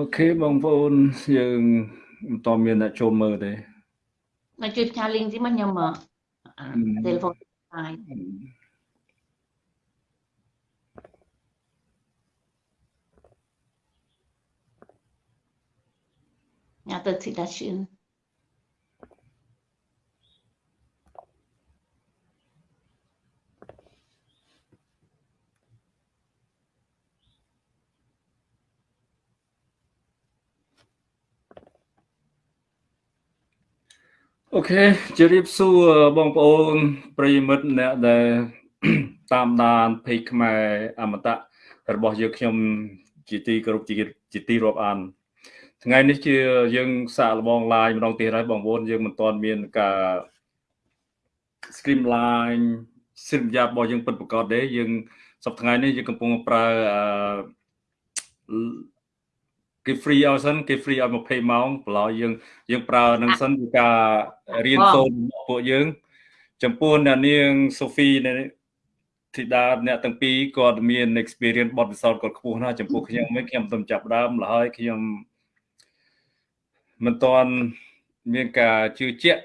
អូខេបងប្អូនយើងមិនតមានអ្នកចូលមើលទេមកជួយផ្ញើ link ទីមកខ្ញុំមក telephone ហើយញ៉ាទៅទីដាឈឿន អូខេជម្រាបសួរបងប្អូនប្រិយមិត្តអ្នកដែលតាមដានពេកខ្មែរអមតៈរបស់យើងខ្ញុំជាទីគោរពជាទីរាប់អានថ្ងៃនេះជាយើងសាកល្បង live ម្ដងទៀតហើយបងប្អូនយើងមិនទាន់មានការ streamline សិលយ៉ារបស់យើងពិតប្រាកដទេយើងសប្តាហ៍ថ្ងៃនេះយើងកំពុងប្រើអឺ គេ free ឲ្យសិនគេ free ឲ្យ20ម៉ោងប្រឡោយើងយើងប្រើនឹងសិនគឺការរៀនសូត្ររបស់ពួកយើង ចំពោះអ្នកនាងសូហ្វីធីតាអ្នកទាំងពីរគាត់មាន experience បទពិសោធន៍គាត់ខ្ពស់ណាស់ចំពោះខ្ញុំវិញខ្ញុំមិនចាប់ដើមឡើយខ្ញុំមិនទាន់មានការជឿជាក់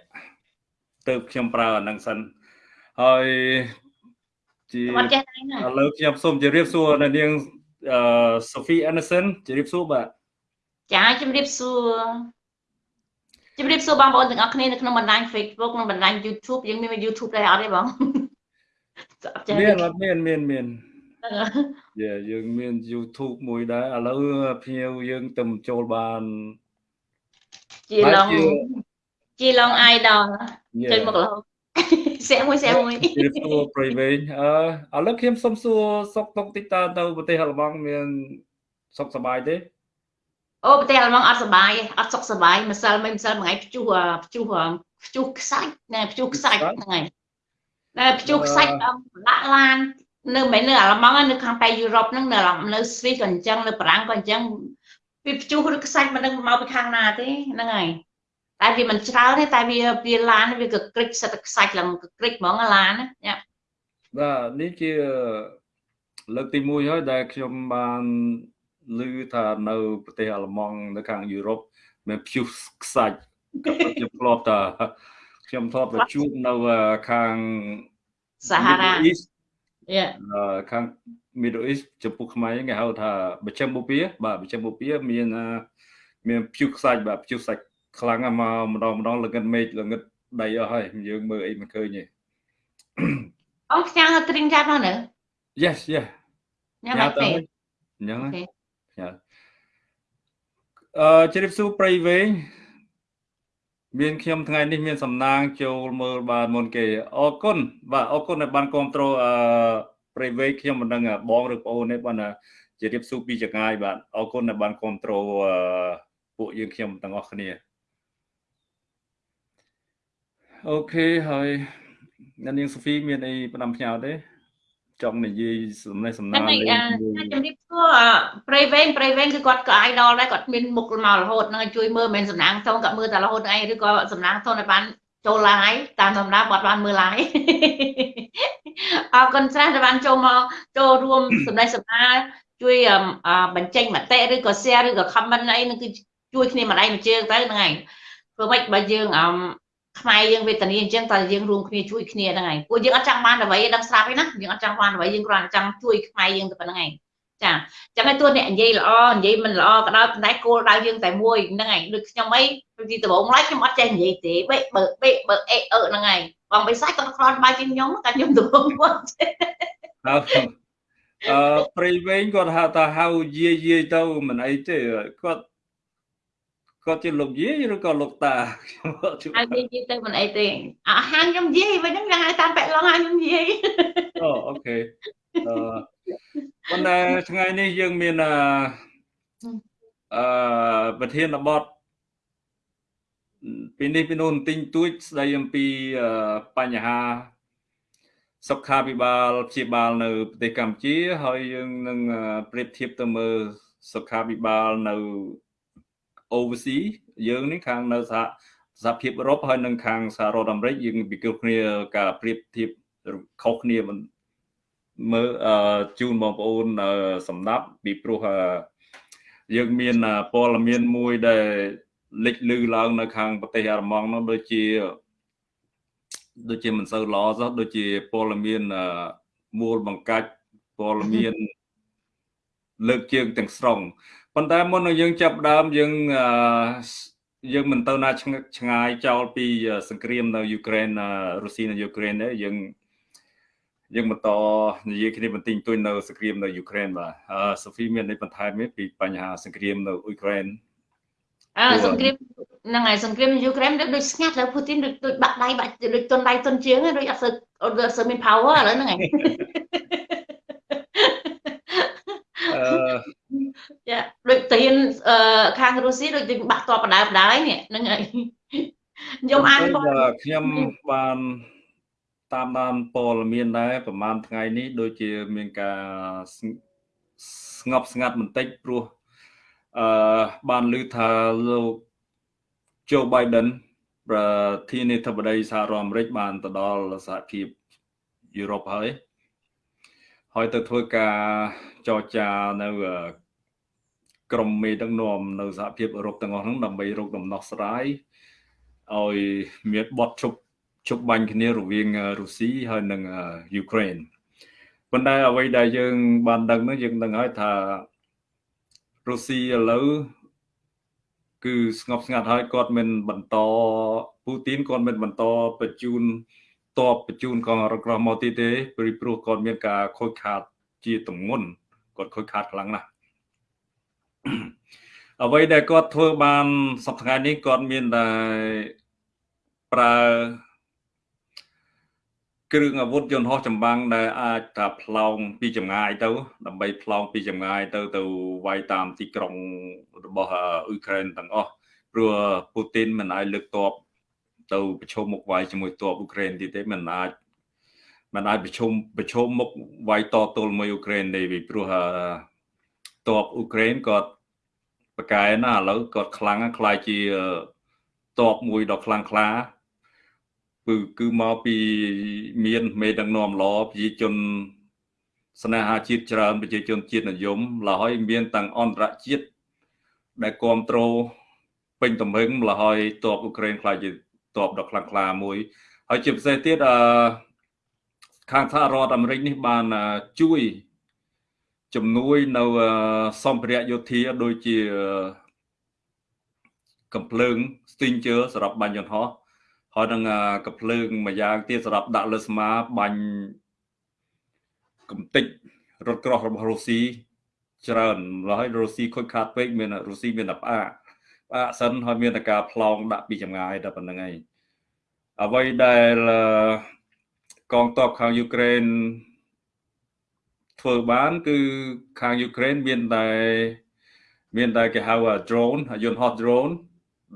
ទៅខ្ញុំប្រើអានឹងសិនហើយជាឥឡូវខ្ញុំសូមជម្រាបសួរអ្នកនាងអឺ Sophie Anderson ជម្រាបសួរបាទ ចាជំរាបសួរជំរាបសួរបងប្អូនទាំងអស់គ្នានៅក្នុងបណ្ដាញ Facebook និងបណ្ដាញ YouTube យើងមាន YouTube ដែរអត់ទេបងមានអត់មានមានមានយ៉ាយើងមាន YouTube មួយដែរឥឡូវភ្ញៀវយើងទៅចូលបានជាឡងជាឡង idol ចេញមករហូតសែមួយសែមួយជម្រាបសួរប្រិយវែងអឺឥឡូវខ្ញុំសុំសួរសុកតុកតិចតើទៅប្រទេសអាល្លឺម៉ង់មានសុខសប្បាយទេ អូប្រទេសអាល្លឺម៉ង់អត់សុបាយអត់សុខសុបាយម្សិលមិញម្សិលមួយថ្ងៃព្យុះព្យុះព្យុះខ្សាច់ណែព្យុះខ្សាច់ហ្នឹងហើយណែព្យុះខ្សាច់ដាក់ឡាននៅមិននៅអាល្លឺម៉ង់នៅខាងប៉ែយុរ៉ុបហ្នឹងនៅនៅស្វីសក៏អញ្ចឹងនៅបារាំងក៏អញ្ចឹងវាព្យុះឬខ្សាច់មិនដឹងមកពីខាងណាទេហ្នឹងហើយតែវាមិនច្រើនទេតែវាវាឡានវាក៏ក្រិចសិតខ្សាច់ឡើងក្រិចហ្មងឡានណាបាទនេះជាលើកទី1ហើយដែលខ្ញុំបាន ឮថានៅប្រទេសអាល្លឺម៉ង់នៅខាងយុរ៉ុបមានព្យុះខ្សាច់ក៏ខ្ញុំធ្លាប់តែខ្ញុំធ្លាប់ទៅជួបនៅខាងសាហារ៉ាយ៉ាខាង Middle East ចំពោះខ្មែរគេហៅថាបច្ចឹមបូព៌ាបាទបច្ចឹមបូព៌ាមានមានព្យុះខ្សាច់បាទព្យុះខ្សាច់ខ្លាំងមកម្ដងម្ដងល្ងិតមេឃល្ងិតដីអស់ហើយយើងមើលអីមិនឃើញទេអូខ្ញាល់ទ្រីងចាប់ហ្នឹង Yes yes ញ៉ាំតែអញ្ចឹងអឺជ្រាបសួរប្រៃវែងមានខ្ញុំថ្ងៃនេះមានសំណាង ចូលមើលបានមុនគេអរគុណបាទអរគុណដែលបានគ្រប់គ្រងអឺប្រៃវែងខ្ញុំមិនដឹងបងឬប្អូនទេបានជម្រាបសួរពីចងាយបាទអរគុណដែលបានគ្រប់គ្រងពួកយើងខ្ញុំទាំងអស់គ្នាអូខេហើយអ្នកនាងសូហ្វីមានអីផ្ដាំផ្ញើទេ ចង់និយាយសំណេះសំណាលលេងជំរាបសួរប្រៃវែងប្រៃវែងគឺគាត់ក៏ idol ដែរគាត់មានមុខមករហូតនឹងជួយមើលមិនសំណាងធំគាត់មើលតែរហូតឯងឬក៏សំណាងធំឲ្យបានចូល live តាមធម្មតាគាត់បានមើល live អរគុណច្រើនដែលបានចូលមកចូលរួមសំណេះសំណាលជួយបញ្ចេញមតិឬក៏ share ឬក៏ comment អីនឹងគឺជួយគ្នាម្ដាយមួយជើងទៅហ្នឹងហើយព្រោះមិនបើយើងអឺ ខ្មែរយើងវេទនាអញ្ចឹងតើយើងរួមគ្នាជួយគ្នាហ្នឹងហើយពួកយើងអត់ចង់បានអ្វីដឹងស្រាប់ទេណាយើងអត់ចង់បានអ្វីយើងគ្រាន់តែចង់ជួយខ្មែរយើងទៅប៉ុណ្្នឹងឯងចាអញ្ចឹងឲ្យតួអ្នកនិយាយល្អនិយាយមិនល្អក៏ដោយប៉ុន្តែគោលដៅយើងតែមួយហ្នឹងឯងដូចខ្ញុំអីពីដំបូងឡើយខ្ញុំអត់ចេះនិយាយទេបេបើបេបើអេអឺហ្នឹងឯងបងបិសាច់គាត់ខ្លាចបាយជាងខ្ញុំតែខ្ញុំដំបូងគាត់អឺព្រៃវែងគាត់ហៅថាហៅយាយយាយទៅមិនអីទេគាត់ គាត់ជាលោកយាយឬក៏លោកតាខ្ញុំអត់ជួបហើយយាយទៅមិនអីទេអាហាងខ្ញុំយាយវិញហ្នឹងហៅតាមបែកឡងហៅខ្ញុំយាយអូអូខេអឺប៉ុន្តែថ្ងៃនេះយើងមានអឺអឺប្រធានបទពីនេះពីនោះទិញទួចស្ដីអំពីបញ្ហាសុខាភិបាលព្យាបាលនៅប្រទេសកម្ពុជា ហើយយើងនឹងប្រៀបធៀបទៅមើលសុខាភិបាលនៅ overseas យើងនេះខាងនៅសហសហភាពអឺរ៉ុបហើយនិងខាងសហរដ្ឋអាមេរិកយើងពិគ្រោះគ្នាការប្រៀបធៀបខុសគ្នាមើលជូនបងប្អូនសម្ដាប់ពីព្រោះយើងមានព័ត៌មានមួយដែលលេចលឺឡើងនៅខាងប្រទេសអាល្លឺម៉ង់នោះដូចជាដូចជាមិនសូវល្អសោះដូចជាព័ត៌មានមូលបង្កាច់ព័ត៌មានលើកជើងទាំងស្រុង ប៉ុន្តែមុននឹងយើងចាប់ដើមយើងយើងមិនទៅណាឆ្ងាយចោលពីសង្គ្រាមនៅយូក្រែនរុស្ស៊ីនៅយូក្រែនទេយើងយើងបន្តនិយាយគ្នាបន្តិចបន្តួចនៅសង្គ្រាមនៅយូក្រែនបាទសូហ្វីមានអីបន្ថែមទេពីបញ្ហាសង្គ្រាមនៅអ៊ុយក្រែនអើសង្គ្រាមហ្នឹងហើយសង្គ្រាមយូក្រែនដូចស្ងាត់លើពូទីនដូចបាក់ដៃបាក់ដូចទុនដៃទុនជើងដូចអត់សូវអត់សូវមាន power ឥឡូវហ្នឹងហើយអឺ ចាដូចទៅហ៊ានខាងរុស្ស៊ីដូចបាក់តបដៅបដៅនេះហ្នឹងហើយខ្ញុំអានខ្ញុំបានតាមដានព័ត៌មានដែរប្រហែលថ្ងៃនេះដូចជាមានការស្ងប់ស្ងាត់បន្តិចព្រោះអឺបានឮថាលោក Joe Biden ប្រធានាធិបតីសហរដ្ឋអាមេរិកបានទៅដល់សហភាពយុរ៉ុបហើយហើយទៅធ្វើការចរចានៅ ក្រុមមេដឹកនាំនៅសហភាពអឺរ៉ុបទាំងអស់ហ្នឹងដើម្បីរកដំណោះស្រាយឲ្យមានបទជប់ជប់បាញ់គ្នារវាងរុស្ស៊ីហើយនិងយូក្រែនប៉ុន្តែអ្វីដែលយើង បានដឹងនោះយើងដឹងហើយថារុស្ស៊ីឥឡូវគឺស្ងប់ស្ងាត់ហើយគាត់មិនបន្តពូទីនគាត់មិនបន្តបញ្ជូនតបបញ្ជូនកងរក្រមកទៀតទេព្រោះព្រោះគាត់មានការខូចខាតជាទម្ងន់គាត់ខូចខាតខ្លាំងណាស់ អ្វីដែលគាត់ធ្វើបានសប្តាហ៍នេះគាត់មានតែប្រើគ្រឿងអាវុធយន្តហោះចម្បាំងដែលអាចថាផ្លោងពីចម្ងាយទៅ ដើម្បីផ្លោងពីចម្ងាយទៅទៅវាយតាមទីក្រុងរបស់អ៊ុយក្រែនទាំងអស់ព្រោះពូទីនមិនអាចលើកតបទៅប្រជុំមុខវាយជាមួយតបអ៊ុក្រែនទៀតទេមិនអាចមិនអាចប្រជុំប្រជុំមុខវាយតទល់មួយអ៊ុក្រែនទេពីព្រោះ តបអ៊ុក្រែនគាត់ប្រកែណាឥឡូវគាត់ខ្លាំងខ្លាយជាតបមួយដ៏ខ្លាំងក្លាគឺគឺមកពីមានមេដឹកនាំល្អប្រជាជនស្នេហាជាតិច្រើនប្រជាជនជាតិនិយមឡើយមានទាំងអន្តរជាតិដែលគ្រប់គ្រងពេញទំហឹងឡើយតបអ៊ុក្រែនខ្លាចជាតបដ៏ខ្លាំងក្លាមួយ ហើយជាពិសេសទៀតអឺខាងសហរដ្ឋអាមេរិកនេះបានជួយ ជំនួយនៅសម្ភារៈយោធាដូចជាកំភ្លើង Stinger សម្រាប់បាញ់យន្តហោះហើយនឹងកំភ្លើងមួយយ៉ាងទៀតសម្រាប់ដាក់លើស្មាបាញ់កំតិចរថក្រោះរបស់រុស្ស៊ីច្រើនហើយរុស្ស៊ីខូចខាតពេកមានរុស្ស៊ីមានតែផ្អាកផ្អាកសិនហើយមានតែការផ្លងដាក់ពីចម្ងាយតែប៉ុណ្្នឹងឯងអ្វីដែលកងទ័ពខាងយូក្រែន ធ្វើបាន គឺខាងយូក្រែនមានតែមានតែគេហៅ drone យន្តហោះ drone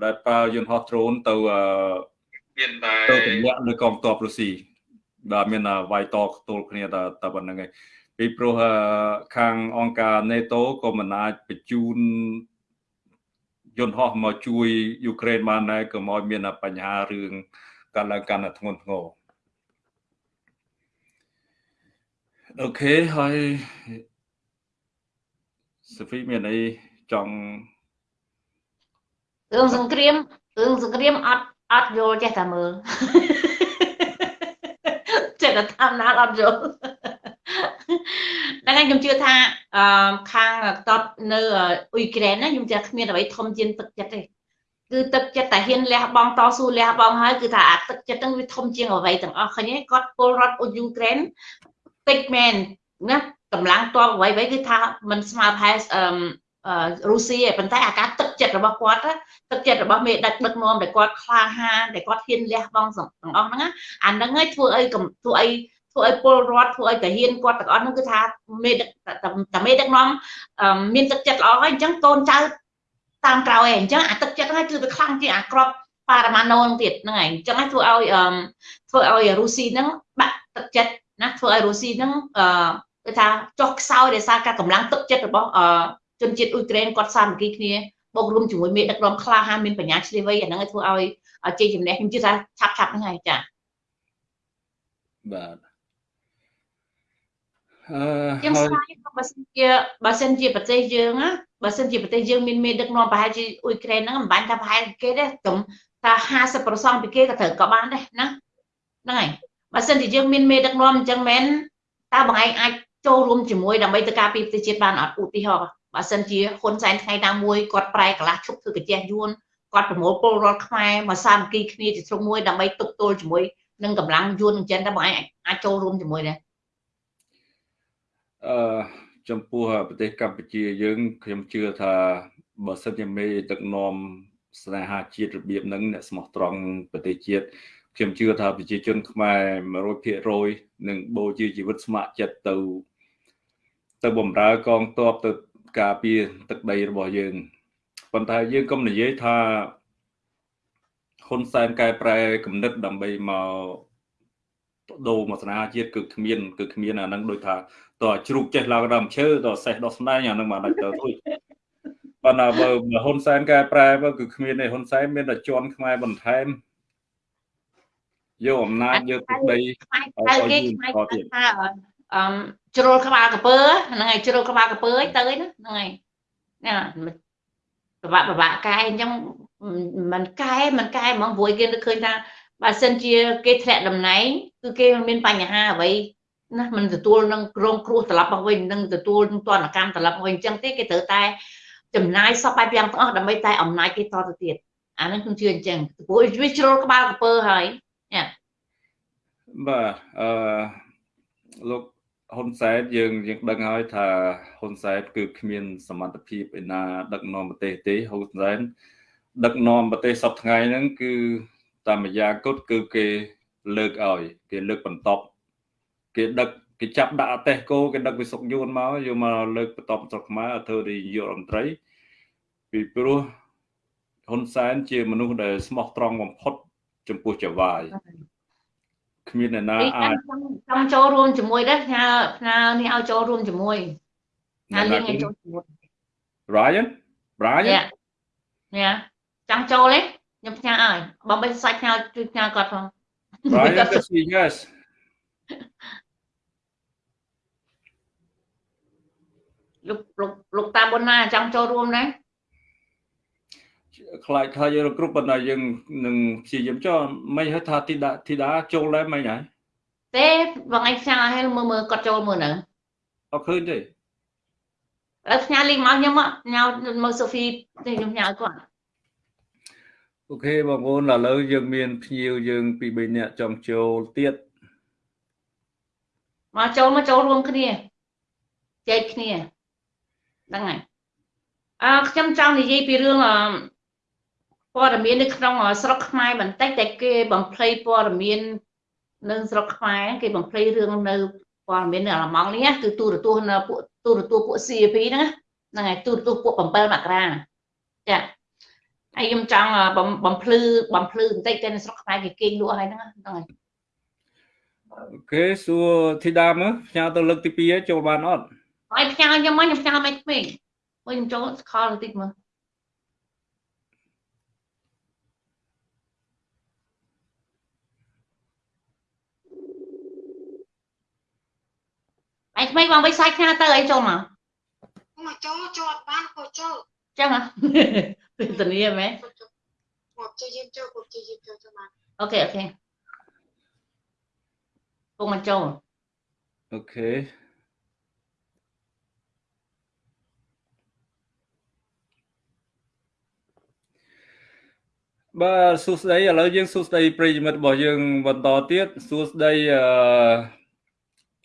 ដែលប្រើយន្តហោះ drone ទៅមានតែទៅទម្លាក់លើកងទ័ពរុស្ស៊ីបាទមានវាយតខ្ទល់គ្នាតែតែប៉ុណ្្នឹងឯងពីព្រោះខាងអង្គការ NATO ក៏មិនអាចបញ្ជូនយន្តហោះមកជួយយូក្រែនបានដែរក៏មកមានបញ្ហារឿងកើតឡើងកាន់តែធ្ងន់ធ្ងរ អូខេហើយសូហ្វីមានអីចង់រឿងសង្គ្រាមរឿងសង្គ្រាមអត់អត់យល់ចេះតែមើលចេះតែតាមណាអត់យល់តែខ្ញុំជឿថាអឺខាងតបនៅអ៊ុយក្រែនណាខ្ញុំជឿគ្មានអ្វីធំជាងទឹកចិត្តទេគឺទឹកចិត្តតែហ៊ានលះបង់តស៊ូលះបង់ហើយគឺថាអាទឹកចិត្តហ្នឹងវាធំជាងអ្វីទាំងអស់ឃើញទេគាត់ពលរដ្ឋអ៊ុយក្រែន តិចមែនណាកម្លាំងតបអ្វីអ្វីគឺថាมันស្មើប្រហែលអឺរុស្ស៊ីឯប៉ុន្តែអាការទឹកចិត្តរបស់គាត់ទឹកចិត្តរបស់មេដឹកដឹកនាំដែលគាត់ក្លាហានដែលគាត់ហ៊ានលះបង់ទាំងអស់ហ្នឹងអាហ្នឹងហើយធ្វើអីធ្វើអីធ្វើឲ្យពលរដ្ឋធ្វើឲ្យតាហ៊ានគាត់ទាំងអស់ហ្នឹងគឺថាមេដឹកតាមេដឹកនាំមានទឹកចិត្តល្អហើយអញ្ចឹងកូនចៅតាមក្រោយឯងអញ្ចឹងអាទឹកចិត្តហ្នឹងគឺវាខ្លាំងជាងអាក្របប៉ារ៉ាម៉ាណូហ្នឹងទៀតហ្នឹងឯងអញ្ចឹងធ្វើឲ្យធ្វើឲ្យរុស្ស៊ីហ្នឹងបាក់ទឹកចិត្ត ណាធ្វើឲ្យរុស្ស៊ីហ្នឹងអឺគឺថាចុះខ្សោយដោយសារការកម្លាំងទឹកចិត្តរបស់ជនជាតិអ៊ុយក្រែនគាត់សាមគ្គីគ្នាបូករួមជាមួយមេដឹកនាំក្លាហានមានបញ្ញាឆ្លៀវវៃអាហ្នឹងឲ្យធ្វើឲ្យជ័យជំនះខ្ញុំជឿថាឆាប់ឆាប់ហ្នឹងហើយចាបាទអឺជាងហើស្យវាយបើសិនជាបើសិនជាប្រទេសយើងណាបើសិនជាប្រទេសយើងមានមេដឹកនាំប្រហែលជាអ៊ុយក្រែនហ្នឹងមិនបាញ់ថាប្រហែលគេទេត្រឹមថា50%ពីគេក៏ត្រូវក៏បានដែរណាហ្នឹងហើយ បើសិនជាយើងមានមេដឹកនាំអញ្ចឹងមែនតើបងឯងអាចចូលរួមជាមួយដើម្បីទៅការពារប្រទេសជាតិបានអត់ឧទាហរណ៍បើសិនជាហ៊ុនសែនថ្ងៃណាមួយគាត់ប្រែកន្លះឈប់ធ្វើកាជះយួនគាត់ប្រមូលពលរដ្ឋខ្មែរមកសាមគ្គីគ្នាជាជ្រុងមួយដើម្បីទប់ទល់ជាមួយនឹងកម្លាំងយួនអញ្ចឹងតើបងឯងអាចចូលរួមជាមួយដែរអឺចំពោះប្រទេសកម្ពុជាយើងខ្ញុំជឿថាបើសិនជាមេដឹកនាំស្នេហាជាតិរបៀបហ្នឹងអ្នកស្មោះត្រង់ប្រទេសជាតិ ខ្ញុំជឿថាប្រជាជនខ្មែរ100%នឹងបូជាជីវិតស្ម័គ្រចិត្តទៅ ទៅបំរើកងទ័ពទៅការពារទឹកដីរបស់យើងប៉ុន្តែយើងកុំនិយាយថាហ៊ុនសែនកែប្រែគំនិតដើម្បីមកដូរមកស្នេហាជាតិគឺគ្មានគឺគ្មានអាហ្នឹងដូចថាតើជ្រូកចេះឡើងដើមឈើតើសេះដោះស្នែងអាហ្នឹងមិនដាច់ទៅរួចប៉ុន្តែបើបើហ៊ុនសែនកែប្រែបើគឺគ្មានទេហ៊ុនសែនមានតែជន់ខ្មែរបន្ថែម យកអំណាចយកទឹកដីខ្មែរហៅគេខ្មែរហៅថាអឺជ្រុលក្បាលកពើហ្នឹងហើយជ្រុលក្បាលកពើឲ្យទៅហ្នឹងហើយណាពិបាកពិបាកកែអញ្ចឹងមិនកែមិនកែហ្មងព្រោះគេនឹកឃើញថាបើសិនជាគេធ្លាក់តំណែងគឺគេមានបញ្ហាអ្វីណាมันទទួលនឹងរងគ្រោះត្រឡប់មកវិញនឹងទទួលនឹងទណ្ឌកម្មត្រឡប់មកវិញអញ្ចឹងទេគេត្រូវតែចំណាយសពបែបយ៉ាងទាំងអស់ដើម្បីតែអំណាចគេតទៅទៀតអាហ្នឹងខ្ញុំជឿអញ្ចឹងព្រោះវាជ្រុលក្បាលកពើហើយ បាទអឺលោកហ៊ុនសែនយើងយើងដឹងហើយថាហ៊ុនសែនគឺគ្មាន សមត្ថភាពឯណា ដឹកនាំប្រទេសទេហ៊ុនសែនដឹកនាំប្រទេសសពថ្ងៃហ្នឹងគឺតាមម្យ៉ាងគត់គឺគេលើកឲ្យគេលើកបន្តប់គេដឹកគេចាប់ដាក់អទេសគោគេដឹកវិសុកយួនមកយកមកលើកបន្តស្រុកខ្មែរឲ្យធ្វើនាយករដ្ឋមន្ត្រីពីព្រោះហ៊ុនសែនជាមនុស្សដែលស្មោះត្រង់បំផុត ចំពោះចៅវាយគ្មានអ្នកណាអាចចង់ចូលរួមជាមួយដែរផ្ញើផ្ញើនេះឲ្យចូលរួមជាមួយផ្ញើលៀងឲ្យចូលជាមួយ Brian Brian ញ៉ាចង់ចូលទេខ្ញុំផ្ញើឲ្យបើមិនសាច់ផ្ញើជួយផ្ញើគាត់ផង Brian yes yes លោកលោកលោកតាប៊ុនណាចង់ចូលរួមដែរ ខ្លាចថាយើងគ្រប់ប៉ុន្តែយើងនឹងព្យាយាមចុះមិនហៅថាធីតាធីតាចូលដែរមិនហើយទេបងឯងផ្ញើឲ្យមើលមើលគាត់ចូលមើលនៅអត់ឃើញទេឥឡូវផ្ញើលីងមកខ្ញុំមកផ្ញើមើលសូហ្វីទេខ្ញុំផ្ញើឲ្យគាត់អូខេបងប្អូនឥឡូវយើងមានភ្ញៀវយើងពី3នាក់ចង់ចូលទៀតមកចូលមកចូលរួមគ្នាចែកគ្នាហ្នឹងហើយអើខ្ញុំចង់និយាយពីរឿងអឺ ព័ត៌មាននៅក្នុងស្រុកខ្មែរបន្តិចតែគេបំភ្លៃព័ត៌មាននៅស្រុកខ្មែរគេបំភ្លៃរឿងនៅព័ត៌មាននៅអាឡម៉ង់នេះគឺទូរទស្សន៍នៅពួកទូរទស្សន៍ពួក CP ហ្នឹងហ្នឹងហើយទូរទស្សន៍ពួក7មករាចាហើយខ្ញុំចង់បំភ្លឺបំភ្លឺបន្តិចទៅនៅស្រុកខ្មែរគេគេងលក់ហើយហ្នឹងហ្នឹងហើយអូខេសួរធីតាមើលផ្ញើទៅលើកទី2ហើយចូលបានអត់ហើយផ្ញើខ្ញុំមកខ្ញុំផ្ញើមិនក្មេងមើលខ្ញុំចូលខលបន្តិចមើល ឯក្មេងបងបីសាច់ផ្ញើទៅអីចូលមកមកចូលចូលអត់បានក៏ចូលចឹងហ៎ពេលធានាមែនមកជិះយាមចូលក៏ជិះយាមចូលចូលបានអូខេអូខេពុកមកចូលអូខេបាទសួស្តីឥឡូវយើងសួស្តីប្រិយមិត្តរបស់យើងបន្តទៀតសួស្តីអឺ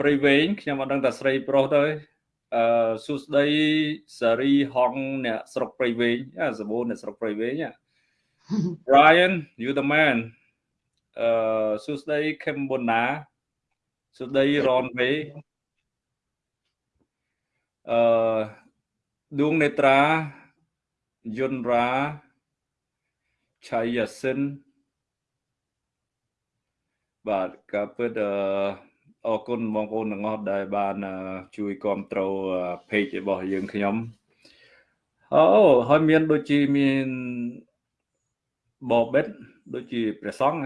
ប្រិយវែងខ្ញុំអត់ដឹងថាស្រីប្រុសទៅអឺសួស្តីសារីហងអ្នកស្រុកប្រិយវែងអាសបូនអ្នកស្រុកប្រិយវែង Brian you the man អឺសួស្តី Kembona សួស្តី Ron Way អឺដួងនេត្រាយុនរាឆៃយ៉ាសិនបាទការពិតអឺ អរគុណបងប្អូនទាំងអស់ដែលបានជួយគ្រប់គ្រង page របស់យើងខ្ញុំអូហើយមាន ដូចជាមានបបិតដូចជាព្រះសង្ឃ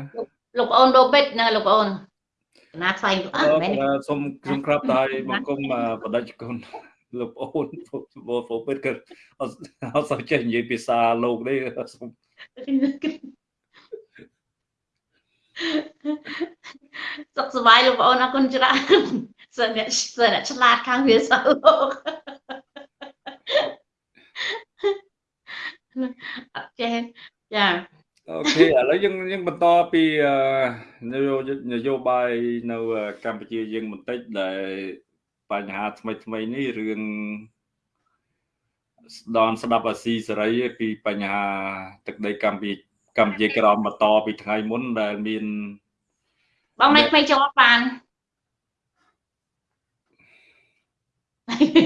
លោកប្អូនដូបិតណាលោកប្អូនកណាថ្លែងអត់មែនអឺសូមខ្ញុំក្រាបតែបង្គំអឺបដិជនលោកប្អូនបងប្អូនពិតក៏អត់អត់សូវចេះនិយាយភាសាលោកទេសូម សុខសប្បាយលោកបងអូនអរគុណច្រើនសិនអ្នកសិនអ្នកឆ្លាតខាងភាសាលោកអត់ចេះចាអូខេឥឡូវយើងយើងបន្តពីអឺនយោនយោបាយនៅកម្ពុជាយើងបន្តិចដែលបញ្ហាថ្មីថ្មីនេះរឿងស្ដនស្ដាប់អាស៊ីសេរីពីបញ្ហាទឹកដីកម្ពុជា កម្ពុជាក្រមបន្តពីថ្ងៃមុនដែលមានបងមិនមិនចូលបាន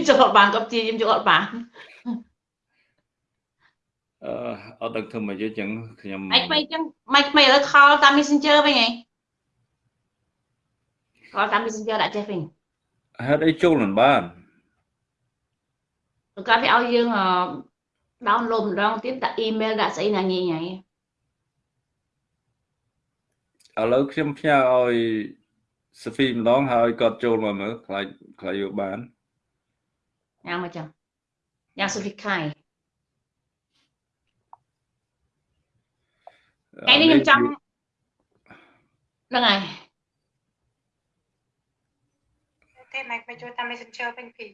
ចូលបានក៏ព្យាយាមចូលបានអឺអត់ដឹងធ្វើម៉េចទេចឹងខ្ញុំមិនមិនចឹងមិនមិនឥឡូវខលតាម Messenger វិញហីខលតាម Messenger ដាក់ចេះវិញហេតុអីចូលមិនបានទៅកាត់វាឲ្យយើង download ម្ដងទៀតដាក់ email ដាក់ស្អីណាញញហើយ ឥឡូវខ្ញុំផ្ញើឲ្យសូហ្វីម្ដងហើយគាត់ចូលមកមើលខ្លាចខ្លាចយកបានញ៉ាំមកចឹងញ៉ាំសុភីខៃថ្ងៃនេះខ្ញុំចង់ហ្នឹងហើយទេម៉ែទៅជួយតាម Messenger វិញពី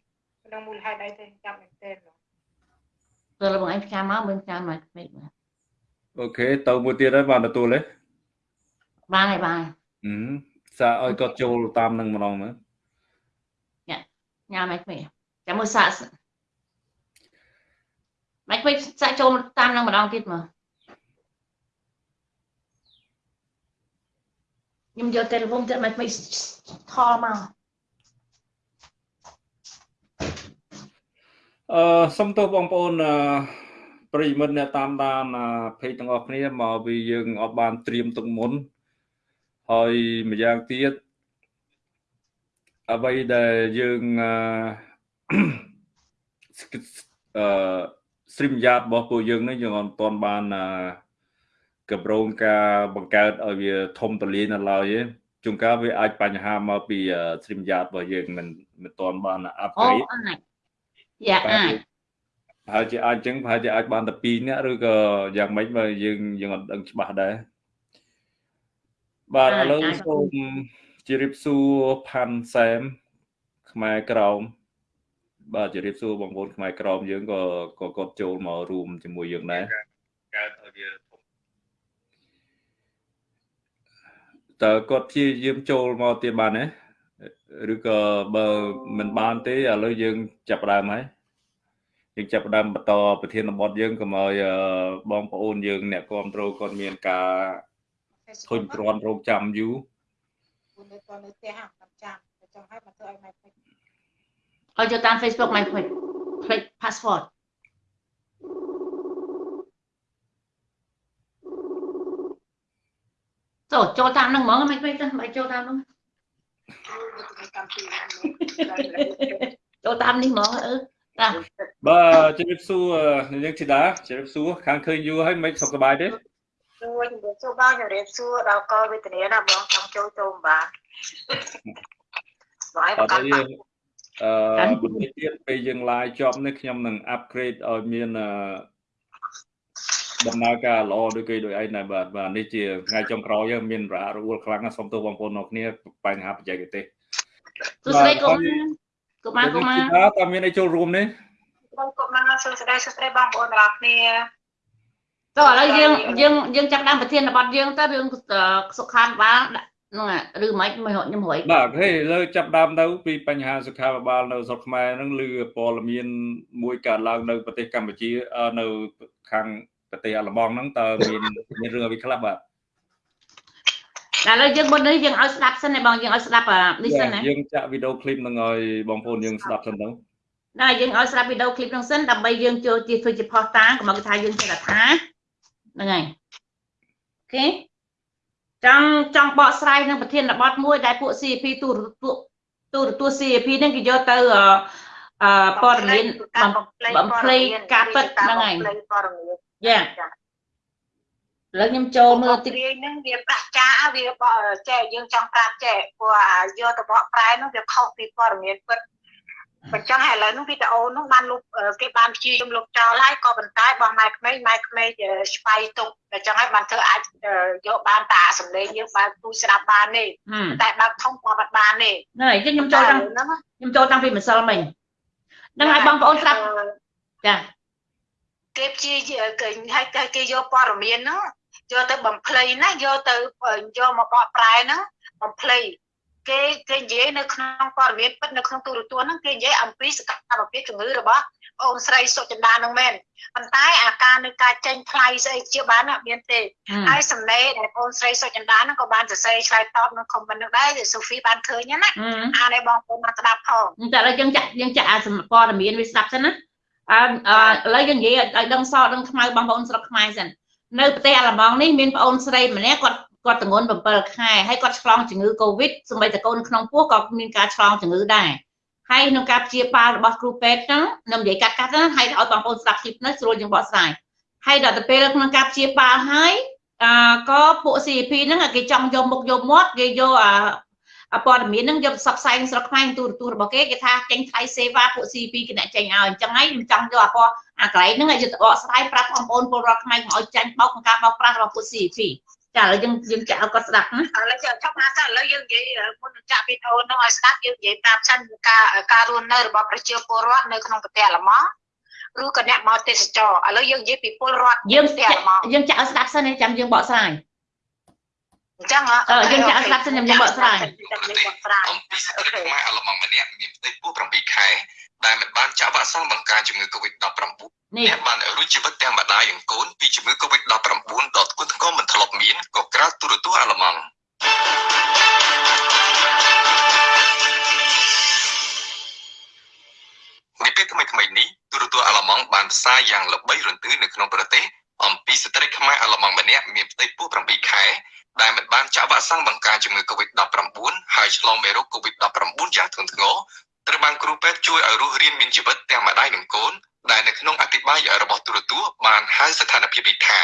ម្ដងមូលហេតុអីទេចាំមែនទេទៅលោកបងឯងផ្ញើមកមើលផ្ញើមកពេកអូខេទៅមួយទៀតហើយបានទទួលទេ បានហើយបានសាឲ្យគាត់ចូលតាមនឹងម្ដងមើលញ៉ាំញ៉ាំមកវិញចាំមើលសាក់មកវិញសាក់ចូលតាមនឹងម្ដងទៀតមើលខ្ញុំយកទូរស័ព្ទទៅមកវិញថលមកអឺសុំទោសបងប្អូនអឺប្រិមិត្តអ្នកតាមដានភេទទាំងអស់គ្នាមកវាយើងអត់បានត្រៀមទុកមុន ហើយម្យ៉ាងទៀតអ្វីដែលយើងអឺអឺ stream yard របស់ពួកយើងនេះយើងអត់ទាន់បានអឺកម្រងការបង្កើតឲ្យវាធំទូលាយនៅឡើយទេជួនកាលវាអាចបញ្ហាមកពី stream yard របស់យើងមិនមិនទាន់បានអូ upgrade អាចយ៉ាអាចប្រហែលជាអាចចឹងប្រហែលជាអាចបានតែ2នាក់ឬក៏យ៉ាងម៉េចបើយើងយើងអត់ដឹងច្បាស់ដែរ បាទឥឡូវសូមជម្រាបសួរផាន់សែមខ្មែរក្រមបាទជម្រាបសួរបងប្អូនខ្មែរក្រមយើងក៏ក៏គាត់ចូលមករួមជាមួយយើងដែរកើតឲ្យវាធំតើគាត់ព្យាយាមចូលមកទៀតបានទេឬក៏បើមិនបានទេឥឡូវយើងចាប់ផ្ដើមហើយយើងចាប់ផ្ដើមបន្តប្រធានបទយើងកុំឲ្យបងប្អូនយើងអ្នកគ្រប់គ្រងគាត់មានការ ធុញទ្រាន់រងចាំយូរនៅតនៅផ្ទះហាចាំចាំចង់ឲ្យមកធ្វើឲ្យម៉ែពេកឲ្យចូលតាម Facebook មកពេកផ្លេច password ចូលចូលតាមនឹងហ្មងមិនពេកទៅមិនចូលតាមនោះតាមពីចូលតាមនេះហ្មងអឺបាទជម្រាបសួរនាងធីតាជម្រាបសួរខាងឃើញយូរហើយមិនសុខសប្បាយទេ ជួយជំរាបសួរបងជំរាបសួរដល់កលវេទនាណាបងចង់ចូលចូលបានបងឯងអបត់កទេយើងអឺបន្តិចទៀតពេលយើង live ចប់នេះខ្ញុំនឹង upgrade ឲ្យមានអឺដំណើរការល្អដូចគេដូចឯងដែរបាទបាទនេះជាថ្ងៃចុងក្រោយហើយមានរអាក់រអួលខ្លាំងណាស់សូមទោសបងប្អូនទាំងគ្នាបញ្ហាបច្ចេកទេសសួស្តីកុំកុំមកកុំមកតើតើមានអីចូលរួមនេះបងកុំមកសួស្ដីសួស្ដីបងប្អូនទាំងអស់គ្នា ទៅឥឡូវយើងយើងយើងចាប់តាមប្រធានបទយើងទៅរឿងសុខាភិបាលហ្នឹងឬមិនមិនខ្ញុំរួយបាទហេលើចាប់ដើមទៅពីបញ្ហាសុខាភិបាលនៅស្រុកខ្មែរហ្នឹងឮព័ត៌មានមួយកើតឡើងនៅប្រទេសកម្ពុជានៅខាងប្រទេសអាល្លឺម៉ង់ហ្នឹងតើមានមានរឿងអ្វីខ្លះបាទតែឥឡូវយើងមុននេះយើងឲ្យស្ដាប់សិនណាបងយើងឲ្យស្ដាប់នេះសិនណាយើងចាក់វីដេអូឃ្លីបហ្នឹងឲ្យបងប្អូនយើងស្ដាប់សិនទៅណាយើងឲ្យស្ដាប់វីដេអូឃ្លីបហ្នឹងសិនដើម្បីយើងចូលជាធ្វើជាផុសតាងកុំឲ្យគេថាយើងចេះតែថា ហ្នឹងហើយអូខេចង់ចង់បកស្រាយនឹងប្រធានបទមួយដែលពួក CP ទូរទូទូរទស្សន៍ CP ហ្នឹងគេយកទៅអឺព័ត៌មានបំភ្លៃការពិតហ្នឹងហើយព័ត៌មានយ៉ាឥឡូវខ្ញុំចូលមើលតិចរាយហ្នឹងវាប្រាក់ចាវាបចែកយើងចង់ប្រាប់ចែកព្រោះអាយកទៅបកប្រែហ្នឹងវាខុសពីព័ត៌មានពិត បើចឹងហើយឥឡូវហ្នឹងវីដេអូហ្នឹងបានលុបគេបានព្យាយាមលុបចោលហើយក៏ប៉ុន្តែបោះម៉ែក្មេងម៉ែក្មេងស្វ័យទុកតែចឹងហើយបានធ្វើអាចយកបានតាសំឡេងយើងបើទូស្ដាប់បានទេហឹមតែបើកធំក៏បាត់បានទេហ្នឹងហើយខ្ញុំចូលតាំងហ្នឹងខ្ញុំចូលតាំងពីម្សិលមិញហ្នឹងហើយបងប្អូនស្ដាប់ចាគេព្យាយាមគេឲ្យតែគេយកព័ត៌មានហ្នឹងយកទៅបំភ្លៃណាយកទៅយកមកបកប្រែហ្នឹងបំភ្លៃ គេគេនិយាយនៅក្នុងព័ត៌មានពិតនៅក្នុងទូរទស្សន៍ហ្នឹងគេនិយាយអំពីសកម្មភាពជំងឺរបស់អូនស្រីសុចិន្តាហ្នឹងមែនប៉ុន្តែអាការនៅការចេញថ្លៃស្អីជាបានអត់មានទេហឹមហើយសំណេរដែលអូនស្រីសុចិន្តាហ្នឹងក៏បានសរសេរឆ្លើយតបនៅខមមិនហ្នឹងដែរដែលសូហ្វីបានឃើញណាហឹមអានេះបងប្អូនមកស្ដាប់ផងតែឥឡូវយើងចាក់យើងចាក់អាសម្ព័ត៌មានវាស្ដាប់សិនណាអឺអឺឥឡូវយើងនិយាយឲ្យដឹងសដឹងខ្មៅបងប្អូនស្រុកខ្មែរសិននៅប្រទេសអាល្លឺម៉ង់នេះមានប្អូនស្រីម្នាក់គាត់ គាត់ទងន់7ខែហើយគាត់ឆ្លងជំងឺ Covid សម្បីតែកូនក្នុងពោះក៏មានការឆ្លងជំងឺដែរហើយក្នុងការព្យាបាលរបស់គ្រូពេទ្យហ្នឹងខ្ញុំនិយាយកាត់កាត់ណាហើយឲ្យបងប្អូនស្ដាប់ជិះនៅស្រួលយើងបកស្រាយហើយដល់ទៅពេលក្នុងការព្យាបាលហើយអឺក៏ពួក CP ហ្នឹងគេចង់យកមុខយកមាត់គេយកអាអព័ត៌មានហ្នឹងយកផ្សព្វផ្សាយក្នុងស្រុកខ្មែរទូរទស្សន៍របស់គេគេថាចេញថ្លៃសេវាពួក CP គេអ្នកចេញឲ្យអញ្ចឹងហើយខ្ញុំចង់យកអាពណ៌អាកន្លែងហ្នឹងឲ្យយកទៅបកស្រាយប្រាប់បងប្អូនពលរដ្ឋខ្មែរកុំឲ្យចាញ់បោកក្នុងការបោកប្រាស់របស់ពួក CP ចាឥឡូវយើងយើងចាក់ឲ្យគាត់ស្ដាប់ណាឥឡូវចប់មកសិនឥឡូវយើងនិយាយមុននឹងចាក់វីដេអូនោះឲ្យស្ដាប់យើងនិយាយប្រាប់សិនការការរស់នៅរបស់ប្រជាពលរដ្ឋនៅក្នុងប្រទេសអាល្លឺម៉ង់ឬក៏អ្នកមកទេសចរឥឡូវយើងនិយាយពីពលរដ្ឋយើងប្រទេសអាល្លឺម៉ង់យើងចាក់ឲ្យស្ដាប់សិនឯងចាំយើងបកស្រាយអញ្ចឹងហ៎អឺយើងចាក់ស្ដាប់សិនខ្ញុំបកស្រាយខ្ញុំបកស្រាយអំពីស្ត្រីខ្មែរអាល្លឺម៉ង់ម្នាក់មានផ្ទៃពោះ7ខែ ដែលមិនបានចាក់វ៉ាក់សាំងបង្ការជំងឺ Covid-19 នេះអ្នកបានរួចជីវិតទាំងម្ដាយនិងកូនពីជំងឺ Covid-19 ដ៏ធ្ងន់ធ្ងរមិនធ្លាប់មានក៏ក្រៅទូរទស្សន៍អាល្លឺម៉ង់នៅពេលថ្មីៗនេះទូរទស្សន៍អាល្លឺម៉ង់បានផ្សាយយ៉ាងល្បីរន្ទឺនៅក្នុងប្រទេសអំពីស្ត្រីខ្មែរអាល្លឺម៉ង់ម្នាក់មានផ្ទៃពោះ7ខែដែលមិនបានចាក់វ៉ាក់សាំងបង្ការជំងឺ Covid-19 ហើយឆ្លងមេរោគ Covid-19 យ៉ាងធ្ងន់ធ្ងរ ត្រូវបានគ្រូពេទ្យជួយឲ្យរស់រានមានជីវិតទាំងម្ដាយនិងកូនដែលនៅក្នុងអធិប្បាយរបស់ទូរទស្សន៍បានហៅស្ថានភាពនេះថា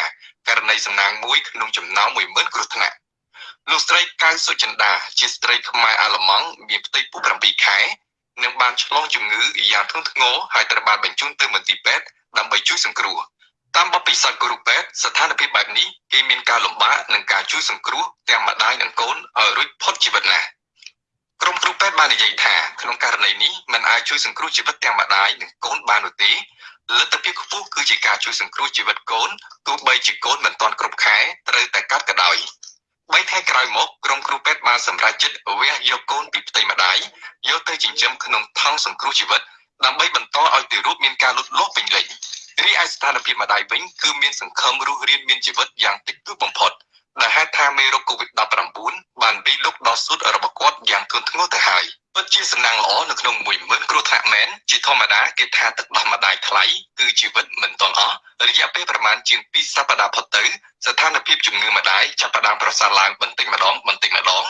ករណីសំណាងមួយក្នុងចំណោម10000គ្រោះថ្នាក់លោកស្រីកៅសុចិន្តាជាស្ត្រីខ្មែរអាល្លឺម៉ង់មានផ្ទៃពោះ7ខែនិងបានឆ្លងជំងឺយ៉ាងធ្ងន់ធ្ងរហើយត្រូវបានបញ្ជូនទៅមន្ទីរពេទ្យដើម្បីជួយសង្គ្រោះតាមបទពិសោធន៍គ្រូពេទ្យស្ថានភាពបែបនេះគេមានការលំបាកនិងការជួយសង្គ្រោះទាំងម្ដាយនិងកូនឲ្យរួចផុតជីវិតណាស់ ក្រុមគ្រូពេទ្យបាននិយាយថាក្នុងករណីនេះมันអាចជួយសង្គ្រោះជីវិតទាំងម្ដាយនិងកូនបាននោះទេលទ្ធភាពខ្ពស់គឺជាការជួយសង្គ្រោះជីវិតកូនទោះបីជាកូនមិនទាន់គ្រប់ខែត្រូវតែកាត់ក៏ដោយបីថ្ងៃក្រោយមកក្រុមគ្រូពេទ្យបានសម្រេចចិត្តវះយកកូនពីផ្ទៃម្ដាយយកទៅចិញ្ចឹមក្នុងថង់សង្គ្រោះជីវិតដើម្បីបន្តឲ្យទារកមានការលូតលាស់ពេញលេញរីឯស្ថានភាពម្ដាយវិញគឺមានសង្ឃឹមរស់រានមានជីវិតយ៉ាងតិចតួចបំផុត ដែលហេតុថាមេរោគ COVID-19 បានវាយលុកដល់ស៊ុតរបស់គាត់យ៉ាងធ្ងន់ធ្ងរទៅហើយពិតជាសំណាងល្អនៅក្នុង10000គ្រោះថ្នាក់មែនជាធម្មតាគេថាទឹកដោះម្ដាយថ្លៃគឺជីវិតមិនទាន់អស់រយៈពេលប្រមាណជាង2សប្តាហ៍ផុតទៅស្ថានភាពជំងឺម្ដាយចាប់ផ្ដើមប្រសើរឡើងបន្តិចម្ដងបន្តិចម្ដង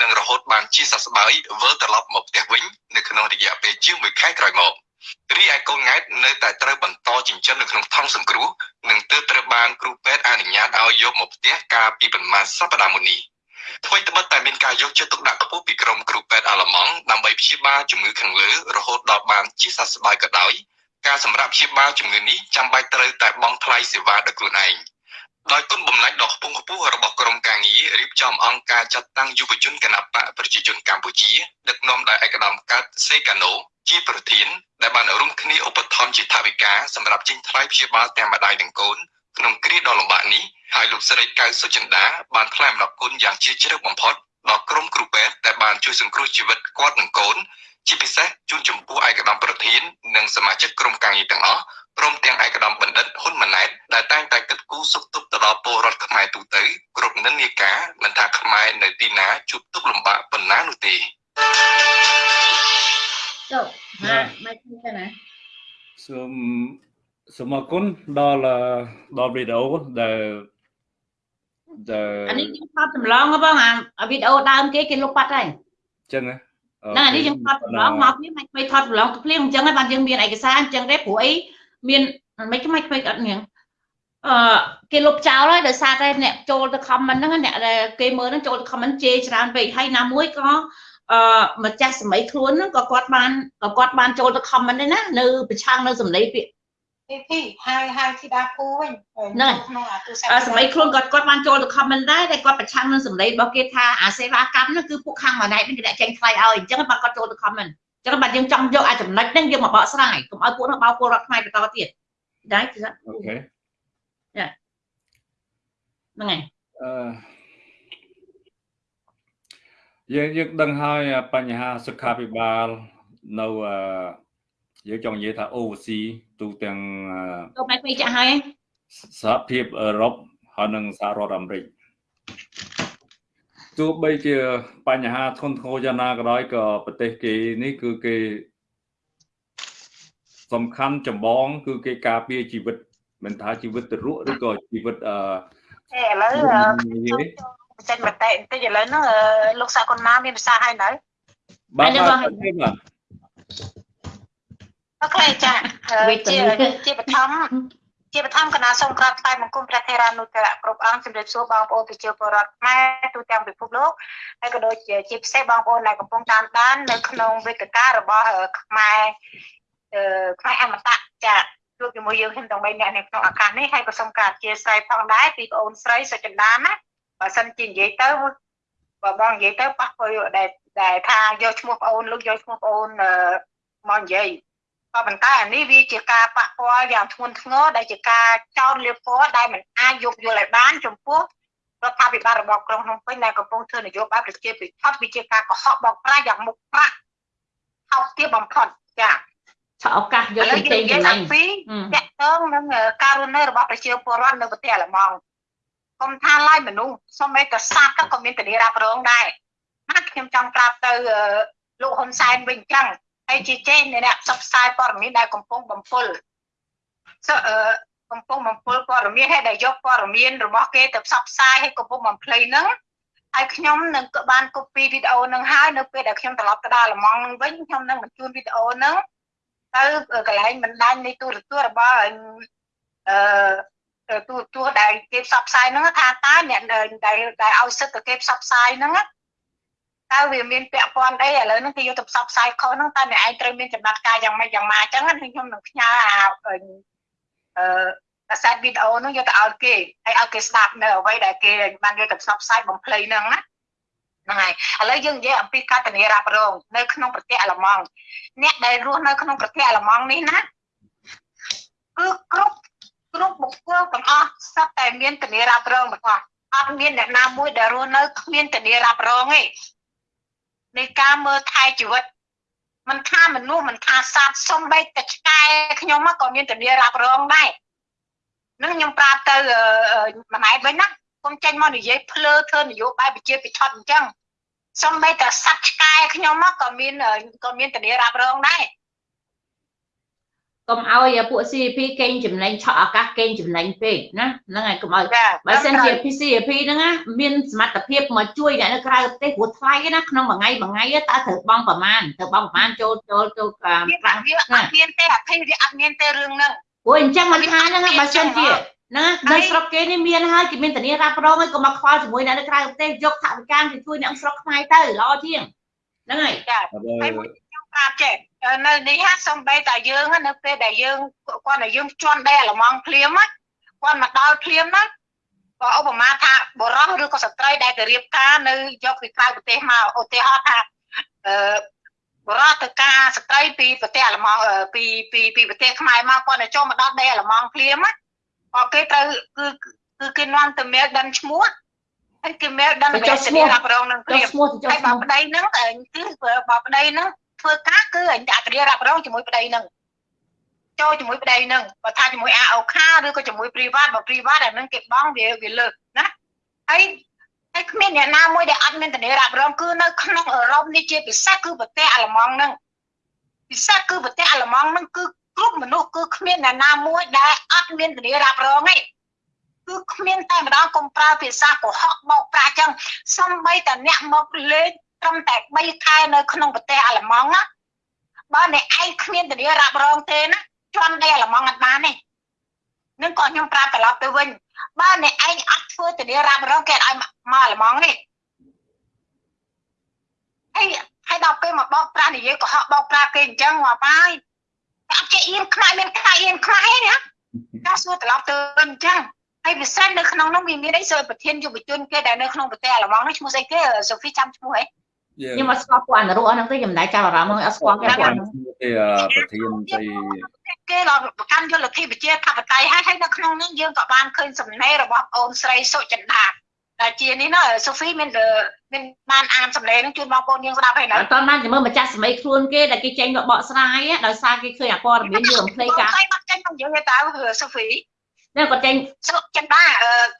និងរហូតបានជាសះស្បើយវិលត្រឡប់មកផ្ទះវិញនៅក្នុងរយៈពេលជាង1ខែក្រោយមក រីឯកូនង៉ែតនៅតែត្រូវបន្តចិញ្ចឹមនៅក្នុងថង់សង្គ្រោះនិងទើបត្រូវបានគ្រូពេទ្យអនុញ្ញាតឲ្យយកមកផ្ទះកាលពីប្រមាណសប្តាហ៍មុននេះថ្មីត្បិតតែមានការយកចិត្តទុកដាក់ខ្ពស់ពីក្រុមគ្រូពេទ្យអាល្លឺម៉ង់ដើម្បីព្យាបាលជំងឺខាងលើរហូតដល់បានជាសះស្បើយក៏ដោយការសម្រាប់ព្យាបាលជំងឺនេះចាំបាច់ត្រូវតែបង់ថ្លៃសេវាដោយខ្លួនឯងដោយគុណបំណាច់ដ៏ខ្ពង់ខ្ពស់របស់ក្រុមការងាររៀបចំអង្គការចាត់តាំងយុវជនគណបកប្រជាជនកម្ពុជាដឹកនាំដោយឯកឧត្តមកើតសេកាណូជាប្រធាន ដែលបានរួមគ្នាឧបត្ថម្ភជាថវិកាសម្រាប់ចេញថ្លៃព្យាបាលទាំងម្ដាយនិងកូនក្នុងគ្រាដ៏លំបាកនេះហើយលោកស្រីកៅសុចិន្តាបានថ្លែងអំណរគុណយ៉ាងជ្រាលជ្រៅបំផុតដល់ក្រុមគ្រូពេទ្យដែលបានជួយសង្គ្រោះជីវិតគាត់និងកូនជាពិសេសជូនចំពោះឯកឧត្តមប្រធាននិងសមាជិកក្រុមការងារទាំងអស់ព្រមទាំងឯកឧត្តមបណ្ឌិតហ៊ុនម៉ាណែតដែលតែងតែគិតគូរសុខទុក្ខទៅដល់ពលរដ្ឋខ្មែរទូទៅគ្រប់និន្នាការមិនថាខ្មែរនៅទីណាជួបទុក្ខលំបាកប៉ុណ្ណានោះទេ ចូលណាមិនឃើញទេណាសូមសូមអរគុណដល់អឺដល់វីដេអូដែលដែលអានេះខ្ញុំថតចម្លងហ៎បងអាវីដេអូដើមគេគេលុបបាត់ហើយចឹងណាហ្នឹងអានេះយើងថតចម្លងមកវាមិនមិនថតចម្លងទៅភ្លាមអញ្ចឹងហើយបានយើងមានឯកសារអញ្ចឹងទេព្រោះអីមានមិនខ្មិចខ្មិចអត់ញ៉ឹងអឺគេលុបចោលហើយដោយសារតែអ្នកចូលទៅ comment ហ្នឹងអ្នកដែលគេមើលហ្នឹងចូលទៅ comment ជេរច្រើនពេកហើយណាមួយក៏ អឺម្ចាស់សម័យខ្លួនហ្នឹងក៏គាត់បានក៏គាត់បានចូលទៅ comment ដែរណានៅប្រឆាំងនៅសម្លេងពាក្យពីពីហើយហើយធីតាពូវិញហ្នឹងក្នុងអាទូរស័ព្ទអឺសម័យខ្លួនគាត់គាត់បានចូលទៅ comment ដែរតែគាត់ប្រឆាំងនឹងសម្លេងរបស់គេថាអាសេវាកម្មហ្នឹងគឺពួកខាងម៉ាណែតនេះគេដាក់ចេញថ្លៃឲ្យអញ្ចឹងបាទគាត់ចូលទៅ comment អញ្ចឹងបាទយើងចង់យកអាចចំណុចហ្នឹងយកមកបកស្រាយកុំឲ្យពួកនោះបោកពលរដ្ឋខ្មែរបន្តទៀតដែរគឺហ្នឹងអូខេហើយអឺ យើងយើងដឹងហើយបញ្ហាសុខាភិបាលនៅអឺយើងចង់និយាយថា overseas ទូទាំងអឺទៅមកពេកចាស់ហើយសហភាពអឺរ៉ុបហើយនិងសហរដ្ឋអាមេរិកទោះបីជាបញ្ហាធ្ងន់ធ្ងរយ៉ាងណាក៏ដោយក៏ប្រទេសគេនេះគឺគេសំខាន់ចម្បង គឺគេការពារជីវិតមិនថាជីវិតទៅរស់ឬក៏ជីវិតអឺអេឥឡូវនិយាយ ចេញមតិបន្តិចឥឡូវហ្នឹងលោកសាកុនណាមានប្រសាសន៍ហើយនៅបាទហើយនៅបាទបាទបាទអូខេចាវេទជានាជាបឋមជាបឋមគណៈសូមក្រាបថ្វាយបង្គំព្រះថេរានុត្តរៈគ្រប់អង្គជំរាបសួរបងប្អូនប្រជាពលរដ្ឋខ្មែរទូទាំងពិភពលោកហើយក៏ដូចជាជាពិសេសបងប្អូនដែលកំពុងតាមដាននៅក្នុងវេទិការបស់ខ្មែរអឺខ្មែរអមតៈចាជួបជាមួយយើងខ្ញុំទាំង3នាក់នៅក្នុងឱកាសនេះហើយក៏សូមក្រាបអធិស្ឋានផងដែរពីបងអូនស្រីសុចិន្តាណា បើសិនជានិយាយទៅបើបងនិយាយទៅប៉ះពាល់ដែលដែលថាយកឈ្មោះបងអូនលោកយកឈ្មោះបងអូនអឺមកនិយាយក៏ប៉ុន្តែអានេះវាជាការប៉ះពាល់យ៉ាងធ្ងន់ធ្ងរដែលជាការចោទលៀបពណ៌ដែលមិនអាចយកយល់ឲ្យបានចំពោះរដ្ឋាភិបាលរបស់ក្រុងភ្នំពេញដែលកំពុងធ្វើនយោបាយប្រជាពិធវាជាការកុហកបោកប្រាស់យ៉ាងមុខប្រាក់ហោកទាបបំផុតចាឆក់ឱកាសយកឥឡូទៅវចេយើងញនិយាយចំណេញអំពីអឺតកតងនឹងការរស់នៅរបស់ប្រជាពលរដ្ឋនៅប្រទេសអាល្លឺម៉ង់ កុំថាឡាយមនុស្សសូម្បីតែសត្វក៏មានធានារ៉ាប់រងដែរណាខ្ញុំចង់ប្រាប់ទៅលោកហ៊ុនសែនវិញចឹងហើយជាចេះអ្នកផ្សព្វផ្សាយព័ត៌មានដែលកំពុងបំពុលសអឺកំពុងបំពុលព័ត៌មានហើយដែលយកព័ត៌មានរបស់គេទៅផ្សព្វផ្សាយឲ្យកំពុងបំភ្លៃហ្នឹងហើយខ្ញុំនឹងក៏បានកូពីវីដេអូហ្នឹងហើយនៅពេលដែលខ្ញុំត្រឡប់ទៅដល់អាល្លឺម៉ង់ហ្នឹងវិញខ្ញុំនឹងបញ្ជូនវីដេអូហ្នឹងទៅកន្លែងបណ្ដាញនៃទូរទស្សន៍របស់អឺ ទូទូដែលគេផ្សព្វផ្សាយហ្នឹងថាតើអ្នកដែលដែលឲ្យសិទ្ធិទៅគេផ្សព្វផ្សាយហ្នឹងតើវាមានពាក់ព័ន្ធអីឥឡូវហ្នឹងគេយកទៅផ្សព្វផ្សាយខុសហ្នឹងតើអ្នកឯងត្រូវមានចំណាត់ការយ៉ាងម៉េចយ៉ាងម៉ាអញ្ចឹងខ្ញុំនឹងផ្ញើអាអឺអាសាទវីដេអូហ្នឹងយកទៅឲ្យគេហើយឲ្យគេស្ដាប់នៅអ្វីដែលគេបានយកទៅផ្សព្វផ្សាយបំភ្លៃហ្នឹងណាហ្នឹងហើយឥឡូវយើងនិយាយអំពីកតនីរ៉ាប់រងនៅក្នុងប្រទេសអាល្លឺម៉ង់អ្នកដែលរស់នៅក្នុងប្រទេសអាល្លឺម៉ង់នេះណាគឺគ្រប់ គ្រប់បុគ្គលទាំងអស់សត្វតែមានធានារ៉ាប់រងទាំងអស់អត់មានអ្នកណាមួយដែលរស់នៅគ្មានធានារ៉ាប់រងទេនៃការមើលថែជីវិតមិនថាមនុស្សមិនថាសត្វសំបីតែឆ្កែខ្ញុំក៏មានធានារ៉ាប់រងដែរនឹងខ្ញុំប្រាប់ទៅម្នាក់វិញណាគុំចេញមកនិយាយភ្លើធ្វើនយោបាយប្រជាពិធអញ្ចឹងសំបីតែសត្វឆ្កែខ្ញុំក៏មានក៏មានធានារ៉ាប់រងដែរ កុំឲ្យពួក CP កេងចំណេញឆក់ឱកាសកេងចំណេញពេកណាហ្នឹងហើយកុំឲ្យចាបើសិនជា PCP ហ្នឹងណាមានសមត្ថភាពមកជួយអ្នកនៅក្រៅប្រទេសព្រោះថ្លៃណាក្នុងមួយថ្ងៃមួយថ្ងៃតើត្រូវបង់ប្រមាណត្រូវបង់ប្រមាណចូលចូលចូលប្រាំវាអត់មានទេអភ័យវាអត់មានទេរឿងហ្នឹងព្រោះអញ្ចឹងមិនថាហ្នឹងបើសិនជាណានៅស្រុកគេនេះមានហើយគេមានធានារ៉ាប់រងហើយក៏មកខ្វល់ជាមួយអ្នកនៅក្រៅប្រទេសយកថវិកាទៅជួយអ្នកស្រុកខ្មែរទៅល្អជាងហ្នឹងហើយចាហើយមួយខ្ញុំប្រាប់ចេះ នៅនេះហាសំបីតែយើងនៅពេលដែលយើងគាត់តែយើងជន់ដែរល្មងភ្លាមគាត់មកដល់ភ្លាមណាក៏ឧបមាថាបរោះឬក៏ស្ត្រីដែលទៅរៀបការនៅយកពីក្រៅប្រទេសមកឧទាហរណ៍ថាអឺបរោះទៅការស្ត្រីពីប្រទេសអាល្លឺម៉ង់ពីពីពីប្រទេសខ្មែរមកគាត់ទៅចូលមកដល់ដីអាល្លឺម៉ង់ភ្លាមណាក៏គេត្រូវគឺគឺគេនាំទៅមេលដិនឈ្មោះហើយគេមេលដិនវេទនីរ៉ាប់រងនឹងភ្ចុះលាមឈ្មោះទៅចុះហើយឈ្មោបើះប្តីហ្នឹងគឺបើប្តីហ្នឹង ធ្វើការគឺអញអត្រារ៉ាប់រងជាមួយប្តីហ្នឹងចូលជាមួយប្តីហ្នឹងបើថាជាមួយ AOK ឬក៏ជាមួយ private បើ private អាហ្នឹងគេបង់វាវាលើកណាហើយហើយគ្មានអ្នកណាមួយដែលអត់មានធានារ៉ាប់រងគឺនៅក្នុងអឺរ៉ុបនេះជាពិសេសគឺប្រទេសអាល្លឺម៉ង់ហ្នឹងពិសេសគឺប្រទេសអាល្លឺម៉ង់ហ្នឹងគឺគ្រប់មនុស្សគឺគ្មានអ្នកណាមួយដែលអត់មានធានារ៉ាប់រងទេគឺគ្មានតែម្ដងកុំប្រើភាសាកុហកបោកប្រាស់ចឹងសំបីតែអ្នកមកលេង ត្រឹមតែ3ខែនៅក្នុងប្រទេសអាល្លឺម៉ង់ណាបើអ្នកឯងគ្មានធានារ៉ាប់រងទេណាជន់ដីអាល្លឺម៉ង់អត់បានទេនឹងក៏ខ្ញុំប្រាប់ត្រឡប់ទៅវិញបើអ្នកឯងអត់ធ្វើធានារ៉ាប់រងគេឲ្យមកអាល្លឺម៉ង់នេះហើយហើយដល់ពេលមកបោកប្រាស់និយាយកុហកបោកប្រាស់គេអញ្ចឹងមកបាយអត់ចេះអៀនខ្មែរមានខ្លាយអៀនខ្មែរណាការសួរត្រឡប់ទៅវិញអញ្ចឹងហើយពិសេសនៅក្នុងនោះវាមានអីសូវប្រធានយុវជនគេដែលនៅក្នុងប្រទេសអាល្លឺម៉ង់នេះឈ្មោះស្អីគេសូហ្វីចាំឈ្មោះហ៎ ខ្ញុំអត់ស្គាល់ពួកអនុរហ្នឹងទេខ្ញុំមិនដែរចាប់អារម្មណ៍ហ្នឹងអត់ស្គាល់គេពួកហ្នឹងគេប្រធានស្អីគេដល់ប្រកាន់យុលធិប្រជាធិបតេយ្យហើយហើយនៅក្នុងនេះយើងក៏បានឃើញសំណេររបស់អូនស្រីសុចិន្តាដែលជានេះណាសូហ្វីមានមានបានអានសំណេរនឹងជូនបងប្អូនយើងស្ដាប់ហើយណាអត់តបានទៅមើលម្ចាស់សម័យខ្លួនគេដែលគេចេញមកបកស្រាយដោយសារគេឃើញអាព័ត៌មានយើងរំភ្លេចការហើយបាត់ចេញមកយើងទៅសូហ្វី នេះគាត់ចេញសុចិន្តា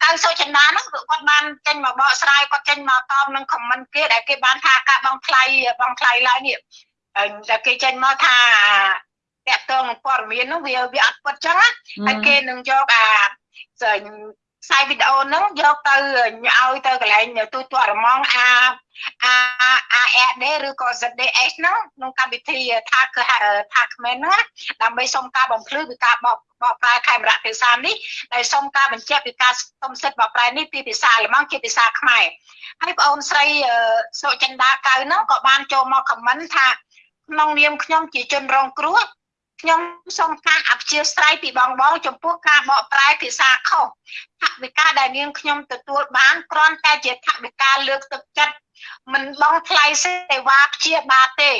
កៅសុចិន្តាហ្នឹងគឺគាត់បានចេញមកបកស្រាយគាត់ចេញមកតបនឹងខមមិនគេដែលគេបានថាការបងថ្លៃបងថ្លៃឡើងនេះតែគេចេញមកថាតកតងនឹងព័ត៌មានហ្នឹងវាវាអត់ពិតចឹងណាហើយគេនឹងយកអាខ្សែវីដេអូហ្នឹងយកទៅឲ្យទៅកន្លែងទូទាត់រមងអាអា ARD ឬក៏ ZDS ហ្នឹងក្នុងកម្មវិធីថាគឺថាក្មែនហ្នឹងដើម្បីសុំការបំភ្លឺពីការបកបកប្រែខេមរៈភាសានេះដែលសុំការបញ្ជាក់ពីការសុំសិទ្ធិបកប្រែនេះពីភាសាអាល្លឺម៉ង់ជាភាសាខ្មែរហើយបងអូនស្រីសុចិន្តាកៅហ្នឹងក៏បានចូលមកខមមិនថាក្នុងនាមខ្ញុំជាជនរងគ្រោះ ខ្ញុំសូមការអព្យាស្រ័យពីបងបងចំពោះការបកប្រែភាសាខុសថវិកាដែលនាងខ្ញុំទទួលបានគ្រាន់តែជាថវិកាលើកទឹកចិត្តមិនបងថ្លៃសេវាព្យាបាលទេ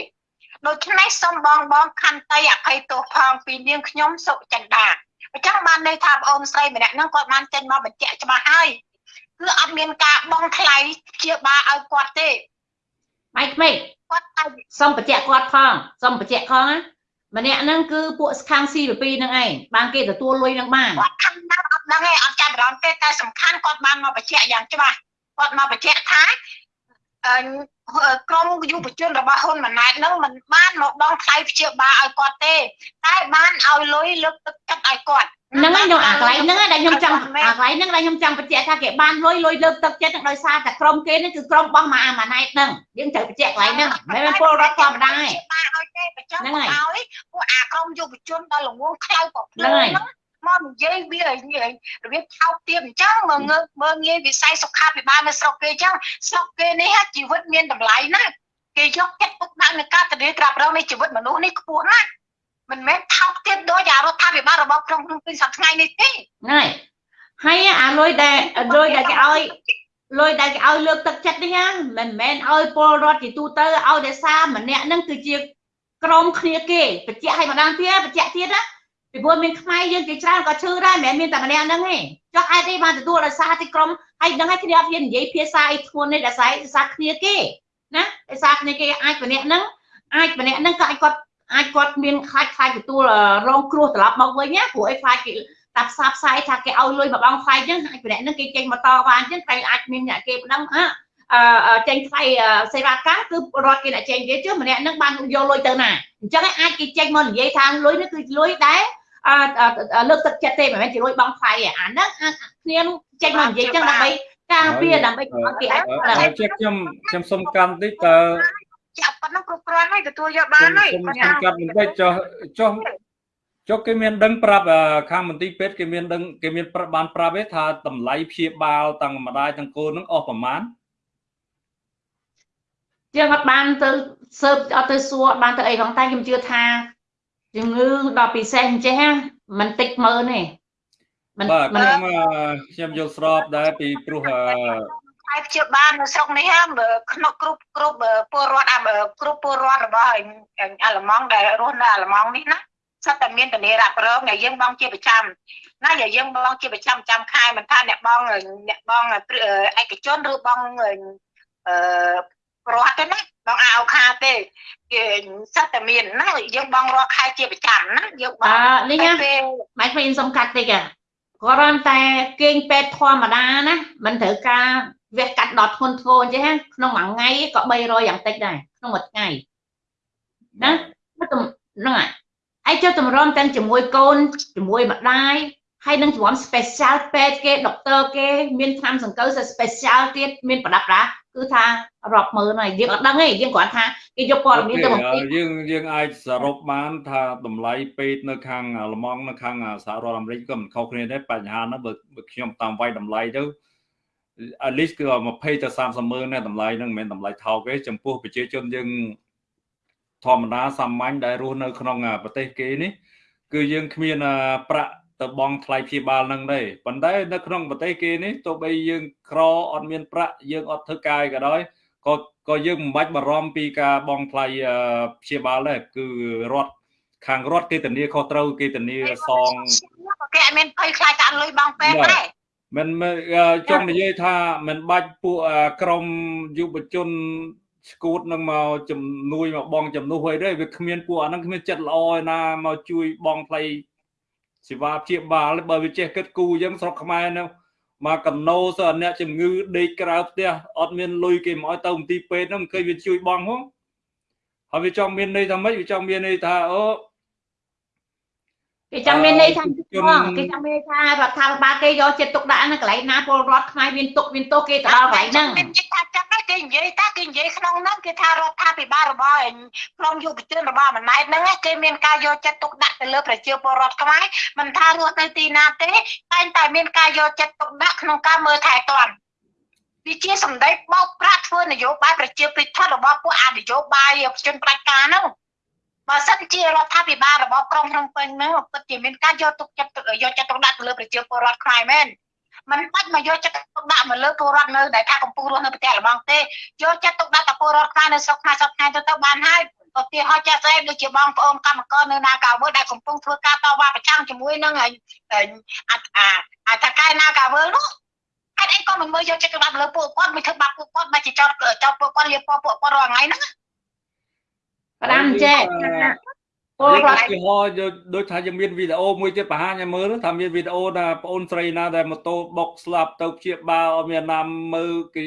ដូច្នេះសូមបងបងខន្តីអភ័យទោសផងពីនាងខ្ញុំសុចិន្តាអញ្ចឹងបានន័យថាបងអូនស្រីម្នាក់ហ្នឹងគាត់បានចេញមកបញ្ជាក់ច្បាស់ហើយគឺអត់មានការបងថ្លៃព្យាបាលឲ្យគាត់ទេម៉ៃក្មេកគាត់តែសុំបញ្ជាក់គាត់ផងសុំបញ្ជាក់ផងណា ម្នាក់ហ្នឹងគឺពួកខាង CVP ហ្នឹងឯងបានគេទទួលលុយហ្នឹងបានគាត់ខាងណាអត់ដឹងទេអត់ចាំអារម្មណ៍ទេតែសំខាន់គាត់បានមកបញ្ជាក់យ៉ាងច្បាស់គាត់មកបញ្ជាក់ថាអឺ ក្រមយុវជនរបស់ហ៊ុនម៉ាណែតហ្នឹងមិនបានមកដងថ្លៃព្យាបាលឲ្យគាត់ទេ តែបានឲ្យលុយលើកទឹកចិត្តឲ្យគាត់ហ្នឹងហើយខ្ញុំអាកន្លែងហ្នឹងដែលខ្ញុំចង់អាកន្លែងហ្នឹងដែលខ្ញុំចង់បញ្ជាក់ថាគេបានលុយលុយលើកទឹកចិត្តហ្នឹងដោយសារតែក្រុមគេនេះគឺក្រុមរបស់ម៉ាអាម៉ាណែតហ្នឹងយើងត្រូវបញ្ជាក់កន្លែងហ្នឹងមិនមែនពលរដ្ឋធម្មតាទេបានឲ្យទេបញ្ចុះហ្នឹងមកហើយឲ្យពួកអាក្រមយុវជនដល់ល្ងងខ្លៅប្រភ្លើហ្នឹងហើយហ្នឹង មកនិយាយវារបៀបថោកទាបអញ្ចឹងមើលងើមើលងាយវិស័យសុខាភិបាលនៅស្រុកគេអញ្ចឹងស្រុកគេនេះហ่ะជីវិតមានតម្លៃណាស់គេយកចិត្តទុកដាក់នៅការធានាត្រាប់រងនៃជីវិតមនុស្សនេះខ្ពស់ណាស់មិនមែនថោកទាបដោយអារដ្ឋាភិបាលរបស់ក្រុងភ្នំពេញសប្តាហ៍ថ្ងៃនេះទេហ្នឹងហើយហើយអាលុយដែលលុយដែលគេឲ្យលុយដែលគេឲ្យលើកទឹកចិត្តនេះណាមិនមែនឲ្យពលរដ្ឋជាទូទៅឲ្យតែសារម្នាក់ហ្នឹងគឺជាក្រុមគ្នាគេបញ្ជាក់ឲ្យម្ដងទៀតបញ្ជាក់ទៀតណា ពីព្រោះមានខ្មែរយើងជាច្រើនក៏ឈឺដែរមិនមែនមានតែម្នាក់ហ្នឹងទេចុះអាចទេបានទទួលដោយសារទីក្រុមហើយដឹងឲ្យគ្នាអត់ហ៊ាននិយាយភាសាអីធ្ងន់នេះដោយសារភាសាគ្នាគេណាភាសាគ្នាគេអាចម្នាក់ហ្នឹងអាចម្នាក់ហ្នឹងក៏អាចគាត់អាចគាត់មានខ្លាចខ្លាចទទួលរងគ្រោះត្រឡប់មកវិញណាព្រោះអីខ្លាចគេតាផ្សារផ្សាយថាគេឲ្យលុយមកបងថ្លៃចឹងអាចម្នាក់ហ្នឹងគេចេញមកតបានចឹងតែអាចមានអ្នកគេប្តឹងអអឺចេញថ្លៃសេវាកម្មគឺរដ្ឋគេអ្នកចេញគេ chứ ម្នាក់ហ្នឹងបានយកលុយទៅណា អញ្ចឹងអាចគេចេញមកនិយាយថាលុយនេះគឺលុយដែលអឺលើកទឹកចិត្តទេមិនមែនជាលុយបងថ្លៃទេអាហ្នឹងគ្នាចេញមកនិយាយចឹងដើម្បីការពារដើម្បីឲ្យគេអាចហើយជាខ្ញុំខ្ញុំសុំកម្មតិចតើចាប់ប៉ុណ្ណឹងគ្រប់គ្រាន់ហើយទទួលយកបានហើយខ្ញុំសុំកាត់បន្តិចចុះចុះចុះគេមានដឹងប្រាប់ខាងមន្ទីរពេទ្យគេមានដឹងគេមានប្រាប់បានប្រាប់ទេថាតម្លៃព្យាបាលទាំងម្ដាយទាំងកូននឹងអស់ប្រមាណ យើងអត់បានទៅសើបអត់ទៅសួរអត់បានទៅអីផងតែខ្ញុំជឿថាជំងឺដល់ពិសេសអញ្ចេះមិនតិចមើលទេមិនបាទខ្ញុំខ្ញុំយល់ស្របដែរពីព្រោះឯព្យាបាលនៅស្រុកនេះក្នុងគ្រប់គ្រប់ពលរដ្ឋគ្រប់ពលរដ្ឋរបស់អាឡម៉ង់ដែលរស់នៅអាឡម៉ង់នេះណាសិតតែមានធានារ៉ាប់រងដែលយើងបងជាប្រចាំណាដែលយើងបងជាប្រចាំចាំខែមិនថាអ្នកបងអ្នកបងឯកជនឬបងអឺ រដ្ឋទេណាបងអាអូខាទេគេសិតតែមានណាយើងបងរាល់ខែជាប្រចាំណាយើងបអងឺនេះណាពេលម៉ែខ្ញុំសុំកាត់តិចអាគ្រាន់តែគេងពេទ្យធម្មតាណាมันត្រូវការវះកាត់ដល់ធ្ងន់ធ្ងរអញ្ចឹងណាក្នុងមួយថ្ងៃក៏300យ៉ាងតិចដែរក្នុងមួយថ្ងៃណាហ្នឹងហើយឯងចុះតម្រាំទាំងជាមួយកូនជាមួយម្ដាយហើយនឹងជំនាន់ special ពេទ្យគេ doctor គេមានថ្នាំសង្កូវ special ទៀតមានប្រដាប់ប្រា គឺថារាប់ម៉ឺនហើយយើងអត់ដឹងទេយើងគ្រាន់ថាគេយកព័ត៌មានទៅបំពេញយើងយើងអាចសរុបបានថាតម្លៃពេទ្យនៅខាងអាល្លឺម៉ង់នៅខាងសហរដ្ឋអាមេរិកក៏មិនខុសគ្នាដែរបញ្ហាហ្នឹងបើបើខ្ញុំតាមវាយតម្លៃទៅ at least គឺ20ទៅ30ម៉ឺនណាតម្លៃហ្នឹងមិនមែនតម្លៃថោកទេចំពោះប្រជាជនយើងធម្មតាសាមញ្ញដែលរស់នៅក្នុងប្រទេសគេនេះគឺយើងគ្មានប្រាក់ ទៅបង់ថ្លៃព្យាបាលហ្នឹងទេប៉ុន្តែនៅក្នុងប្រទេសគេនេះទោះបីយើងក្រអត់មានប្រាក់យើងអត់ធ្វើការក៏ដោយក៏ក៏យើងមិនបាច់បារម្ភពីការបង់ថ្លៃព្យាបាលដែរគឺរដ្ឋខាងរដ្ឋគេធានាខុសត្រូវគេធានាសងគេអត់មានភ័យខ្លាចតែអត់លុយបងពេទ្យទេមិនចង់និយាយថាមិនបាច់ពួកក្រមយុវជនស្គូតនឹងមកជំនួយមកបងជំនួសអីទេវាគ្មានពួកអាហ្នឹងគ្មានចិត្តល្អឯណាមកជួយបងថ្លៃ សេវាព្យាបាលបើវាចេះគិតគូរអញ្ចឹងស្រុកខ្មែរនៅមកកណោសអ្នកជំងឺដេកក្រៅផ្ទះអត់មានលុយគេមកឲ្យទៅមន្ទីរពេទ្យហ្នឹងមិនឃើញវាជួយបងហ៎ហើយវាចង់មានន័យថាម៉េចវាចង់មានន័យថាអូ គេចង់មានន័យថាផងគេចង់មានន័យថារដ្ឋាភិបាលគេយកចិត្តទុកដាក់នៅកន្លែងណាពលរដ្ឋខ្មែរមានទុកមានទោសគេទៅដល់កន្លែងហ្នឹងគេនិយាយថាចឹងគេនិយាយថាគេនិយាយក្នុងហ្នឹងគេថារដ្ឋាភិបាលរបស់ក្រុមយុវជនរបស់ម៉ណែតហ្នឹងគេមានការយកចិត្តទុកដាក់ទៅលើប្រជាពលរដ្ឋខ្មែរមិនថារស់នៅទីណាទេតែងតែមានការយកចិត្តទុកដាក់ក្នុងការមើលថែទាំវាជាសម្ដីបោកប្រាស់ធ្វើនយោបាយប្រជាពិធរបស់ពួកអនយោបាយជនផ្ដាច់ការហ្នឹង បើសិនជារដ្ឋាភិបាលរបស់ក្រុងភ្នំពេញហ្នឹងពិតជាមានការយកទុកចិត្តយកចិត្តទុកដាក់ទៅលើប្រជាពលរដ្ឋខ្មែរមែនมันបាច់មកយកចិត្តទុកដាក់មកលើពលរដ្ឋនៅដែលថាកំពុងរស់នៅប្រទេសអាល្លឺម៉ង់ទេយកចិត្តទុកដាក់ទៅពលរដ្ឋខ្មែរនៅស្រុកខ្មែរស្រុកខ្មែរទៅទៅបានហើយឧទាហរណ៍ចាស់ស្អែកដូចជាបងប្អូនកម្មករនៅនាការវើដែលកំពុងធ្វើការតវ៉ាប្រឆាំងជាមួយនឹងអាអាអាតកែនាការវើនោះហេតុអីក៏មិនមើលយកចិត្តទុកដាក់ទៅលើពួកគាត់មិនធ្វើបាបពួកគាត់មិនជាចោតចោតពួកគាត់លៀបពណ៌ពួកគាត់រាល់ថ្ងៃហ្នឹង ផ្ដាំចេះពលយើងរដ្ឋឧទាហរណ៍យកដូចថាយើងមានវីដេអូមួយទៀតបង្ហាញឲ្យមើលថាមានវីដេអូថាបងអូនស្រីណាដែលម៉ូតូបុកស្លាប់ទៅព្យាបាលអត់មានណាមើលគេ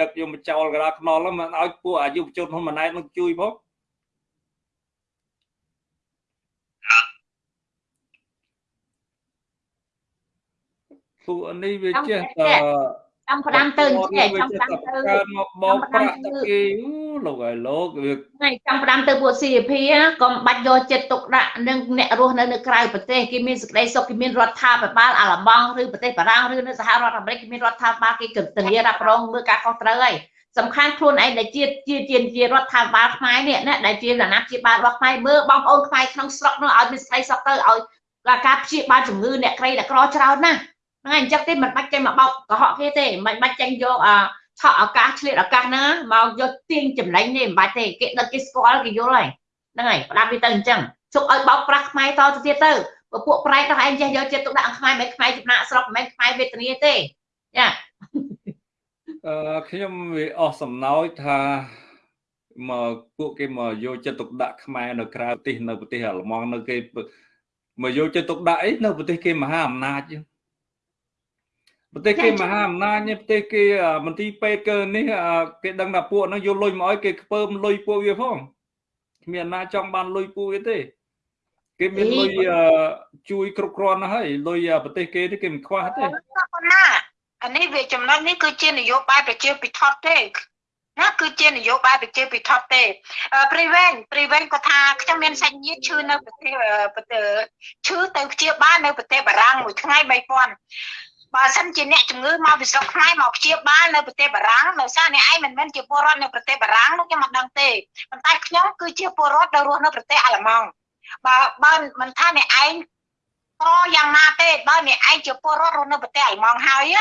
ដឹកយកមកចោលកណ្ដាលខ្នល់ហ្នឹងមិនឲ្យពួកអាយុវជនហ៊ុនម៉ាណែតនឹងជួយផងពួកនេះវាចេះតែ ចាំផ្ដាំទៅចេះចាំផ្ដាំទៅកើតមកបោកប្រាក់តែគេអូលោកហើយលោកវាថ្ងៃចាំផ្ដាំទៅពួក CP ណាកុំបាច់យកចិត្តទុកដាក់នឹងអ្នករស់នៅនៅក្រៅប្រទេសគេមានសេចក្តីសុខគេមានរដ្ឋាភិបាលអាល្លឺម៉ង់ឬប្រទេសបារាំងឬនៅសហរដ្ឋអាមេរិកគេមានរដ្ឋាភិបាលគេគិតធានារ៉ាប់រងមើលការខុសត្រូវហើយសំខាន់ខ្លួនឯងដែលជាជាជាជារដ្ឋាភិបាលខ្មែរនេះណាដែលជាអាណាព្យាបាលរបស់ខ្មែរមើលបងប្អូនខ្មែរក្នុងស្រុកនោះឲ្យមានសេចក្តីសុខទៅឲ្យការព្យាបាលជំងឺអ្នកក្រីអ្នកក្រច្រើនណាស់ ហ្នឹងហើយអញ្ចឹងទេមិនបាច់ចេញមកបោកកុហកគេទេមិនបាច់ចេញយកអាឆក់ឱកាសឆ្លៀតឱកាសហ្នឹងមកយកទាញចំណេញទេមិនបាច់ទេគេដឹកគេស្គាល់គេយល់ហើយហ្នឹងហើយផ្ដាប់វាទៅអញ្ចឹងជុកឲ្យបោកប្រាស់ខ្មែរតទៅទៀតទៅបើពួកប្រែកដល់ឯងចេះយកចិត្តទុកដាក់ខ្មែរមិនខ្មែរចំណាក់ស្រុកមិនខ្មែរវេទនាទេចាអឺខ្ញុំវាអស់សំណោចថាមកពួកគេមកយកចិត្តទុកដាក់ខ្មែរនៅក្រៅប្រទេសនៅប្រទេសអាល្លឺម៉ង់នៅគេមកយកចិត្តទុកដាក់អីនៅប្រទេសគេមហាអំណាចហ្នឹង ប្រទេសគេមហាអំណាចនេះប្រទេសគេមន្ទីរពេទ្យកើនេះគេដឹងថាពួកហ្នឹងយកលុយមកឲ្យគេខ្ពើមលុយពួកវាផងគ្មានណាចង់បានលុយពួកវាទេគេមានលុយជួយគ្រប់គ្រាន់ណាស់ហើយលុយប្រទេសគេនេះគេមិនខ្វះទេប៉ុណ្ណាអានេះវាចំណុចនេះគឺជានយោបាយប្រជាពិធទេណាគឺជានយោបាយប្រជាពិធទេព្រីវែងព្រីវែងក៏ថាខ្ញុំមានសាច់ញាតិឈឺនៅប្រទេសប្រទេសឈឺទៅព្យាបាលនៅប្រទេសបារាំងមួយថ្ងៃ3000 បើសិនជាអ្នកជំងឺមកពីស្រុកខ្មែរមកព្យាបាលនៅប្រទេសបារាំងនៅសារអ្នកឯងមិនមែនជាពលរដ្ឋនៅប្រទេសបារាំងនោះខ្ញុំមិនដឹងទេប៉ុន្តែខ្ញុំគឺជាពលរដ្ឋដែលរស់នៅប្រទេសអាល្លឺម៉ង់បើបើមិនថាអ្នកឯងក៏យ៉ាងណាទេបើអ្នកឯងជាពលរដ្ឋរស់នៅប្រទេសអាល្លឺម៉ង់ហើយ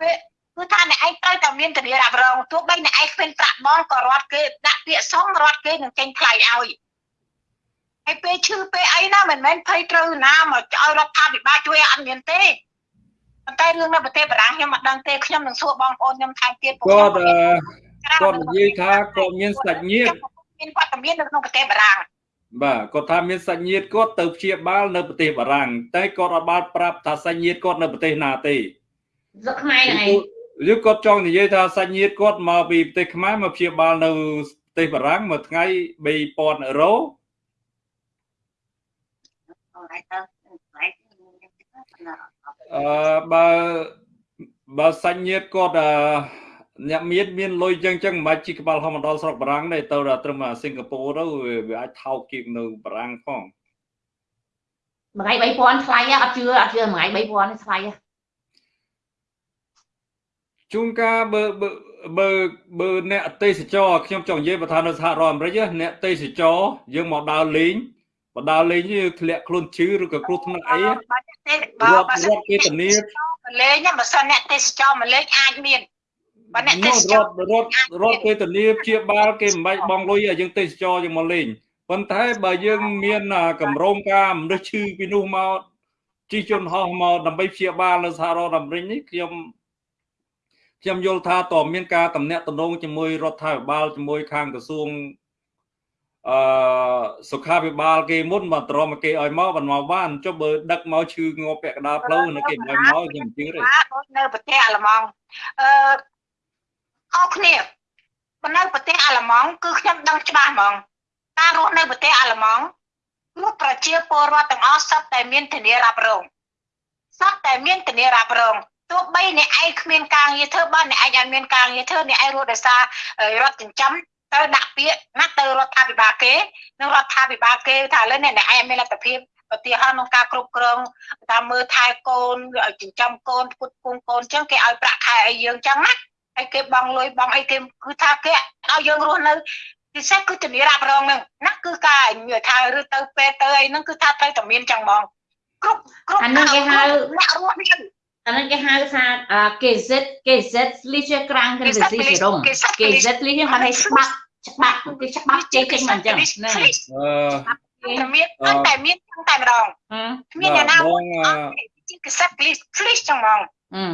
ពេលគឺថាអ្នកឯងត្រូវតែមានធានារ៉ាប់រងទោះបីអ្នកឯងគ្មានប្រាក់បងក៏រដ្ឋគេដាក់ពាក្យសងរដ្ឋគេនឹងចេញថ្លៃឲ្យហើយពេលឈឺពេលអីណាមិនមែនភ័យត្រូវណាមកឲ្យរដ្ឋាភិបាលជួយអត់មានទេ ប៉ុន្តែរឿងនៅប្រទេសបារាំងខ្ញុំអត់ដឹងទេខ្ញុំនឹងសួរបងប្អូនខ្ញុំថែមទៀតគាត់គាត់និយាយថាគាត់មានសាច់ញាតិមានវត្តមាននៅក្នុងប្រទេសបារាំងបាទគាត់ថាមានសាច់ញាតិគាត់ទៅព្យាបាលនៅប្រទេសបារាំងតែគាត់អត់បានប្រាប់ថាសាច់ញាតិគាត់នៅប្រទេសណាទេស្រុកខ្មែរហ្នឹងឯងឬគាត់ចង់និយាយថាសាច់ញាតិគាត់មកពីប្រទេសខ្មែរមកព្យាបាលនៅប្រទេសបារាំងមួយថ្ងៃ3000អឺរ៉ូ អឺបើបើសាច់ញាតិគាត់អឺអ្នកមានមានលុយចឹងចឹងមិនបាច់ជីក្បាលហមដល់ស្រុកបារាំងទេទៅដល់ត្រឹមសិង្ហបុរីទៅវាវាអាចថោកជាងនៅបារាំងផងមួយថ្ងៃ3000ថ្លៃហ៎អត់ជឿអត់ជឿមួយថ្ងៃ3000នេះថ្លៃហ៎ជួនកាលបើបើបើបើអ្នកទេសចរខ្ញុំចង់និយាយបើថានៅសហរដ្ឋអាមេរិកណាអ្នកទេសចរយើងមកដើរលេងមកដើរលេងយើងធ្លាក់ខ្លួនឈឺឬក៏គ្រោះថ្នាក់អីបើ ទេបើរត់បើរត់គេធានាមកលេងណាបើសិនអ្នកទេសចរមកលេងអាចមានបើអ្នកនោះទេសចររត់រត់រត់គេធានាព្យាបាលគេមិនបាច់បងលុយឲ្យយើងទេសចរយើងមកលេងប៉ុន្តែបើយើងមានអាកម្រងការមនុស្សឈឺពីនោះមកជិះយន្តហោះមកដើម្បីព្យាបាលនៅសហរដ្ឋអាមេរិកនេះខ្ញុំខ្ញុំយល់ថាតើមានការតំណាក់តំណងជាមួយរដ្ឋាភិបាលជាមួយខាងក្រសួង អឺសុខាភិបាលគេមុនមកត្រមគេឲ្យមកបានមកបានចុះបើដឹកមកឈឺងាប់ពាក់កណ្ដាលផ្លូវនៅគេមិនឲ្យមកខ្ញុំមិនជឿទេបាទដូចនៅប្រទេសអាល្លឺម៉ង់អឺអរគ្នាបើនៅប្រទេសអាល្លឺម៉ង់គឺខ្ញុំដឹងច្បាស់ហ្មងការរស់នៅប្រទេសអាល្លឺម៉ង់គឺប្រជាពលរដ្ឋទាំងអស់សុទ្ធតែមានធានារ៉ាប់រងសុទ្ធតែមានធានារ៉ាប់រងទោះបីអ្នកឯងគ្មានការងារធ្វើបើអ្នកឯងអត់មានការងារធ្វើអ្នកឯងរស់ដោយសាររដ្ឋចិញ្ចឹម ទៅដាក់ពាក្យណាទៅរដ្ឋាភិបាលគេនឹងរដ្ឋាភិបាលគេថាឥឡូវនេះអ្នកឯងមានលទ្ធភាពឧទាហរណ៍ក្នុងការគ្រប់គ្រងតាមមើលថែកូនឲ្យចិញ្ចឹមកូនពុតពងកូនអញ្ចឹងគេឲ្យប្រាក់ខែឲ្យយើងអញ្ចឹងណាហើយគេបងលុយបងអីគេគឺថាគេឲ្យយើងរស់នៅពិសេសគឺធានារ៉ាប់រងហ្នឹងណាគឺការនិយាយថាឬទៅពេទ្យទៅអីហ្នឹងគឺថាត្រូវតែមានចឹងហ្មងគ្រប់គ្រប់អានឹងគេហៅអ្នករស់នេះ អានឹងគេហៅថាអឺ KZ KZ Liga Grand Versicherung KZ Liga ហៅថាច្បាប់ច្បាប់គេច្បាប់ចេញចេញមកអញ្ចឹងហ្នឹងអឺតែមានតែមានចឹងតែម្ដងហឹមគ្មានអ្នកណាបងអឺជាកសិប្ប please ចឹងហ្មងហឹម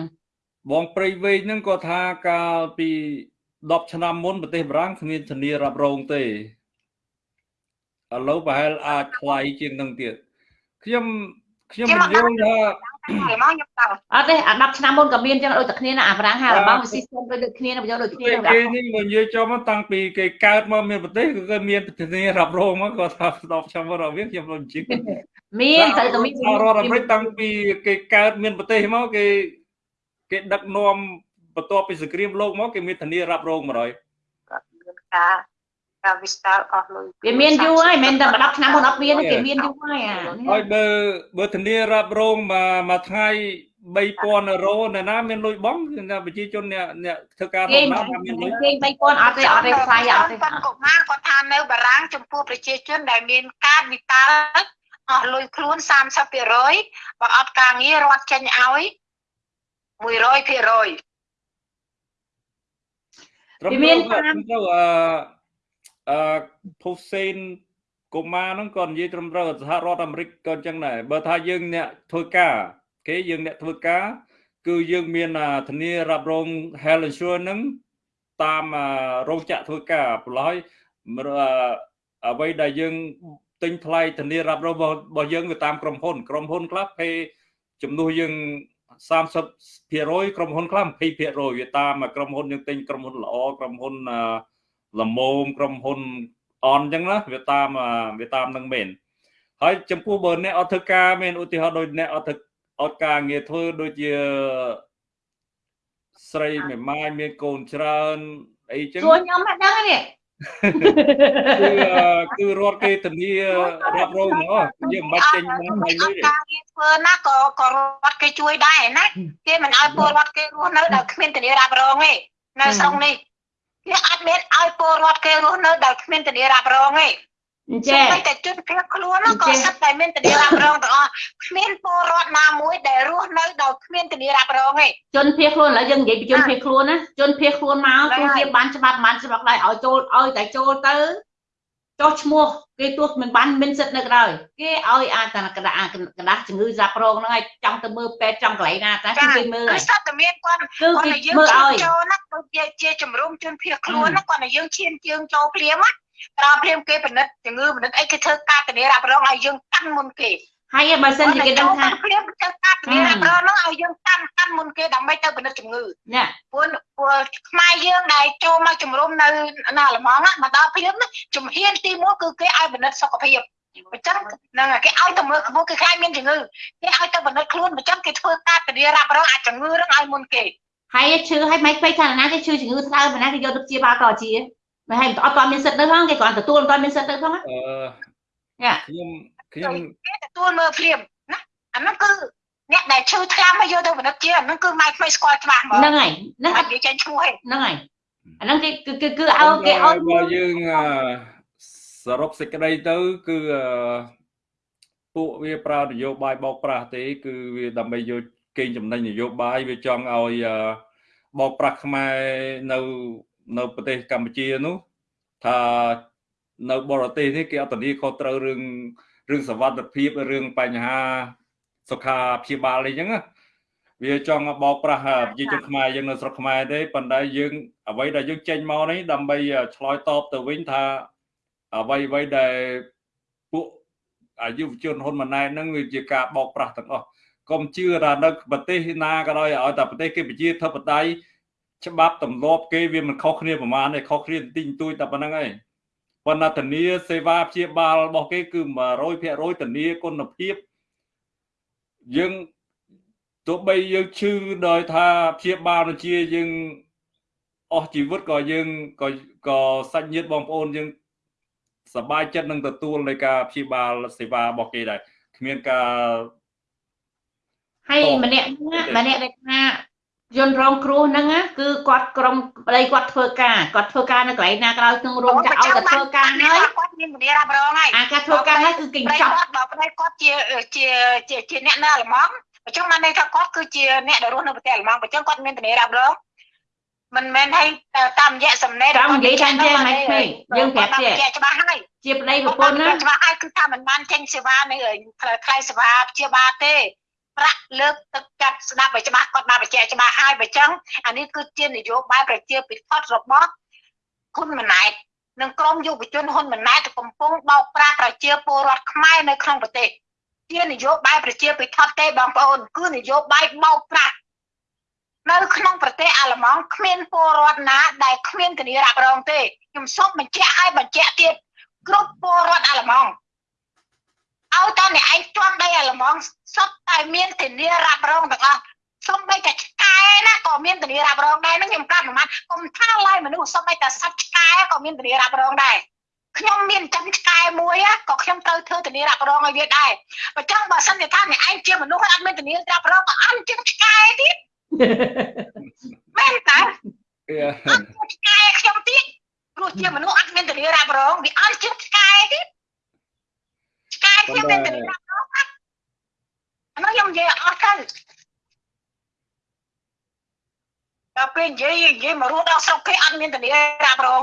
បងព្រៃវែងហ្នឹងគាត់ថាកាលពី10ឆ្នាំមុនប្រទេសបារាំងគ្មានធានារ៉ាប់រងទេឥឡូវប្រហែលអាចថ្លៃជាងនឹងទៀតខ្ញុំខ្ញុំមិនយល់ថា តែមកខ្ញុំដឹងអត់ទេអា10ឆ្នាំមុនក៏មានអញ្ចឹងដូចតែគ្នាណាអាប្រាំងហារបស់ system ដូចគ្នាណាបញ្ចូលដូចគ្នាគេហ្នឹងគេនេះមកនិយាយចំមកតាំងពីគេកើតមកមានប្រទេសគឺគេមានធានារ៉ាប់រងមកគាត់ថា10ឆ្នាំមុនអត់មានខ្ញុំមិនជឿមានត្រូវតែមានសហរដ្ឋអាមេរិកតាំងពីគេកើតមានប្រទេសមកគេគេដឹកនាំបន្ទាប់ពីសង្គ្រាមលោកមកគេមានធានារ៉ាប់រង100មានការការ វិស្តារអស់លុយវាមានយូរហើយមិនតែ10ឆ្នាំមុនអត់មានទេគេមានយូរហើយអាហើយបើបើធានារ៉ាប់រងមួយមួយថ្ងៃ3000អឺរ៉ូនៅណាមានលុយបងគឺថាប្រជាជនអ្នកអ្នកធ្វើការគេដំណើរថាមានលុយគេ3000អត់ទេអត់ទេថ្លៃអត់ទេគាត់កុមារគាត់ថានៅបារាំងចំពោះប្រជាជនដែលមានការវិតាលអស់លុយខ្លួន30%បើអត់ការងាររត់ចេញឲ្យ100%ត្រឹមវាមានត្រូវតាមត្រឹមត្រូវអឺ អឺភូសេនកុមារហ្នឹងក៏និយាយត្រឹមត្រូវសហរដ្ឋអាមេរិកក៏អញ្ចឹងដែរបើថាយើងអ្នកធ្វើការគេយើងអ្នកធ្វើការគឺយើងមានអាធានារ៉ាប់រង health insurance ហ្នឹងតាមអារោងចក្រធ្វើការប្រឡោះហើយអឺអ្វីដែលយើងទិញថ្លៃធានារ៉ាប់រងរបស់របស់យើងវាតាមក្រុមហ៊ុន ក្រុមហ៊ុនខ្លះគេជំនួសយើង30%ក្រុមហ៊ុនខ្លះ20%វាតាមក្រុមហ៊ុនយើងទិញក្រុមហ៊ុនល្អក្រុមហ៊ុនអឺ ល្មមក្រុមហ៊ុនអនអញ្ចឹងណាវាតាមអឺវាតាមនឹងមែនហើយចំពោះបើអ្នកអត់ធ្វើការមែនឧទាហរណ៍ដូចអ្នកអត់ធ្វើអត់ការងារធ្វើដូចជាស្រីមេម៉ាយមានកូនច្រើនអីចឹងសួរខ្ញុំមិនដឹងទេគឺអឺគឺរត់គេធានារ៉ាប់រងហ្នឹងអស់យើងមិនបាច់ចេញបានថ្លៃលុយទេការងារធ្វើណាក៏ក៏រដ្ឋគេជួយដែរណាគេមិនឲ្យពលរដ្ឋគេរស់នៅដោយគ្មានធានារ៉ាប់រងទេនៅស្រុកនេះ គេអត់មានឲ្យពលរដ្ឋគេរស់នៅដោយគ្មានធានារ៉ាប់រងទេអញ្ចេចឹងះតែជនភៀសខ្លួនហ្នឹងក៏សិតតែមានធានារ៉ាប់រងទាំងអស់គ្មានពលរដ្ឋណាមួយដែលរស់នៅដោយគ្មានធានារ៉ាប់រងទេជនភៀសខ្លួនឥឡូវយើងនិយាយពីជនភៀសខ្លួនណាជនភៀសខ្លួនមកទោះជាបានច្បាប់បានច្បាប់ដែរឲ្យចូលឲ្យតែចូលទៅ ចុះឈ្មោះគេទោះមិនបានមានសិទ្ធិនៅក្រៅគេឲ្យអាចតែកណ្ដាស់កណ្ដាស់ជំងឺសាប់រងហ្នឹងឲ្យចង់ទៅមើលពេទ្យចង់កន្លែងណាតែគឺគេមើលគឺហើយសិតតែមានគាត់គឺគាត់គេតែយើងមើលឈានឲ្យចូលណាដូចជាជាជំរុំជនភៀសខ្លួនណាគាត់តែយើងឈានជើងចូលភ្លាមណាក្រោយភ្លាមគេពិនិត្យជំងឺពិនិត្យអីគេធ្វើការធានារ៉ាប់រងឲ្យយើងកាន់មុនគេ ហើយបើសិនជាគេដឹងថាភ្លាមធ្វើការធានារ៉ាប់រងហ្នឹងឲ្យយើងកាន់កាន់មុនគេដើម្បីទៅពិនិត្យជំងឺនេះព្រោះព្រោះខ្មែរយើងដែលចូលមកជំរុំនៅនៅអាល្លឺម៉ង់ណាមកដល់ភ្លាមណាជំហានទី1គឺគេឲ្យពិនិត្យសុខភាពអញ្ចឹងហ្នឹងគេឲ្យទៅមើលក្បួនគេខ្លាចមានជំងឺគេឲ្យទៅបណ្ឌិតខ្លួនអញ្ចឹងគេធ្វើការធានារ៉ាប់រងអាចជំងឺហ្នឹងឲ្យមុនគេហើយឈឺហើយមិនពេកខាងណាគេឈឺជំងឺស្ដៅប៉ុណ្ណាគេយកទៅព្យាបាលក៏ជាមិនហើយអត់ទាន់មានសិទ្ធិទៅផងគេគ្រាន់ទទួលអត់ទាន់មានសិទ្ធិទៅផងអឺយ៉ាខ្ញុំ ខ្ញុំគេទទួលមើលព្រាមណាអាហ្នឹងគឺអ្នកដែលឈឺថ្លាមកយកទៅបណ្ឌិតជាអាហ្នឹងគឺម៉ែក្មេងស្គាល់ច្បាស់ហ្មងហ្នឹងហើយហ្នឹងអត់និយាយចេញឈ្មោះទេហ្នឹងហើយអាហ្នឹងគេគឺគឺគឺឲ្យគេឲ្យបើយើងអឺសរុបសេចក្តីទៅគឺអឺពួកវាប្រើនយោបាយបោកប្រាស់ទេ គឺវាដើម្បីយកកេងចំណេញនយោបាយវាចង់ឲ្យអឺបោកប្រាស់ខ្មែរនៅនៅប្រទេសកម្ពុជានោះថានៅបរទេសនេះគេអត់ធានាខុសត្រូវរឿង រឿងសវត្ថិភាពរឿងបញ្ហាសុខាព្យាបាលអីចឹងណាវាចង់បោកប្រាស់ប្រជាជនខ្មែរយើងនៅស្រុកខ្មែរទេប៉ុន្តែយើងអ្វីដែលយើងចេញមកនេះដើម្បីឆ្លើយតបទៅវិញថាអ្វីអ្វីដែលពួកអាយុវជនហ៊ុនម៉ាណែតហ្នឹងវាជាការបោកប្រាស់ទាំងអស់កុំជឿថានៅប្រទេសណាក៏ដោយឲ្យតែប្រទេសគេប្រជាធិបតេយ្យច្បាប់ទម្លាប់គេវាមិនខុសគ្នាប្រមាណទេខុសគ្នាបន្តិចបន្តួចតែប៉ុណ្្នឹងឯង ប៉ុន្តែធានាសេវាព្យាបាលរបស់គេគឺ100%ធានាគុណភាពយើងទោះបីយើងឈឺដោយថាព្យាបាលនឹងជាយើងអស់ជីវិតក៏យើងក៏ក៏សាច់ញាតិបងប្អូនយើងសប្បាយចិត្តនឹងទទួលនៃការព្យាបាលសេវារបស់គេដែរគ្មានការហើយម្នាក់ហ្នឹងម្នាក់ដែលថា យន្តរងគ្រោះហ្នឹងណាគឺគាត់ក្រុមប្តីគាត់ធ្វើការគាត់ធ្វើការនៅកន្លែងណាក៏ដោយក្នុងរោងចក្រឲ្យតែធ្វើការហើយគាត់មានមនីរ៉ាប់រងហើយអាការធ្វើការហើយគឺគេចប់គាត់បើប្តីគាត់ជាជាជាជាអ្នកនៅអាល្លឺម៉ង់អញ្ចឹងបានន័យថាគាត់គឺជាអ្នកដែលរស់នៅប្រទេសអាល្លឺម៉ង់អញ្ចឹងគាត់មានធានារ៉ាប់រងមិនមែនឲ្យតាមរយៈសំណេរតាមនិយាយតាមចេះមិនឃើញយើងប្រាប់ចេះច្បាស់ហើយជាប្តីប្រពន្ធណាច្បាស់ហើយគឺថាមិនបានចេញសេវានៅថ្លៃសេវាព្យាបាលទេ ប្រាក់លើកទឹកចិត្តស្ដាប់ឲ្យច្បាស់គាត់បានបញ្ជាក់ច្បាស់ហើយបើចឹងអានេះគឺជានយោបាយប្រជាពិធរបស់គុណម៉ណែតនិងក្រមយុវជនហ៊ុនម៉ាណែតកំពុងបោកប្រាស់ប្រជាពលរដ្ឋខ្មែរនៅក្នុងប្រទេសជានយោបាយប្រជាពិធទេបងប្អូនគឺនយោបាយបោកប្រាស់នៅក្នុងប្រទេសអាល្លឺម៉ង់គ្មានពលរដ្ឋណាដែលគ្មានធានារ៉ាប់រងទេខ្ញុំសូមបញ្ជាក់ឲ្យបញ្ជាក់ទៀតគ្រប់ពលរដ្ឋអាល្លឺម៉ង់ ឲ្យតើអ្នកឯងជាប់ដីអាល្លឺម៉ង់សុទ្ធតែមានធានារ៉ាប់រងទាំងអស់សូម្បីតែឆ្កែណាក៏មានធានារ៉ាប់រងដែរនឹងខ្ញុំប្រាប់ប្រហែលកុំថាឡើយមនុស្សសូម្បីតែសត្វឆ្កែក៏មានធានារ៉ាប់រងដែរខ្ញុំមានចិញ្ចឹមឆ្កែមួយក៏ខ្ញុំត្រូវធ្វើធានារ៉ាប់រងឲ្យវាដែរបើចឹងបើសិនជាថាអ្នកឯងជាមនុស្សហើយអត់មានធានារ៉ាប់រងក៏អត់ជាងឆ្កែទៀតមែនតើអត់ជាងឆ្កែខ្ញុំទៀតព្រោះជាមនុស្សអត់មានធានារ៉ាប់រងវាអត់ជាងឆ្កែទៀតឆ្កែខ្ញុំមានធានារ៉ាប់រងអានោះខ្ញុំនិយាយអស់ទៅដល់ពេលនិយាយនិយាយ មករស់ដល់ស្រុកគេអត់មានធានារ៉ាប់រង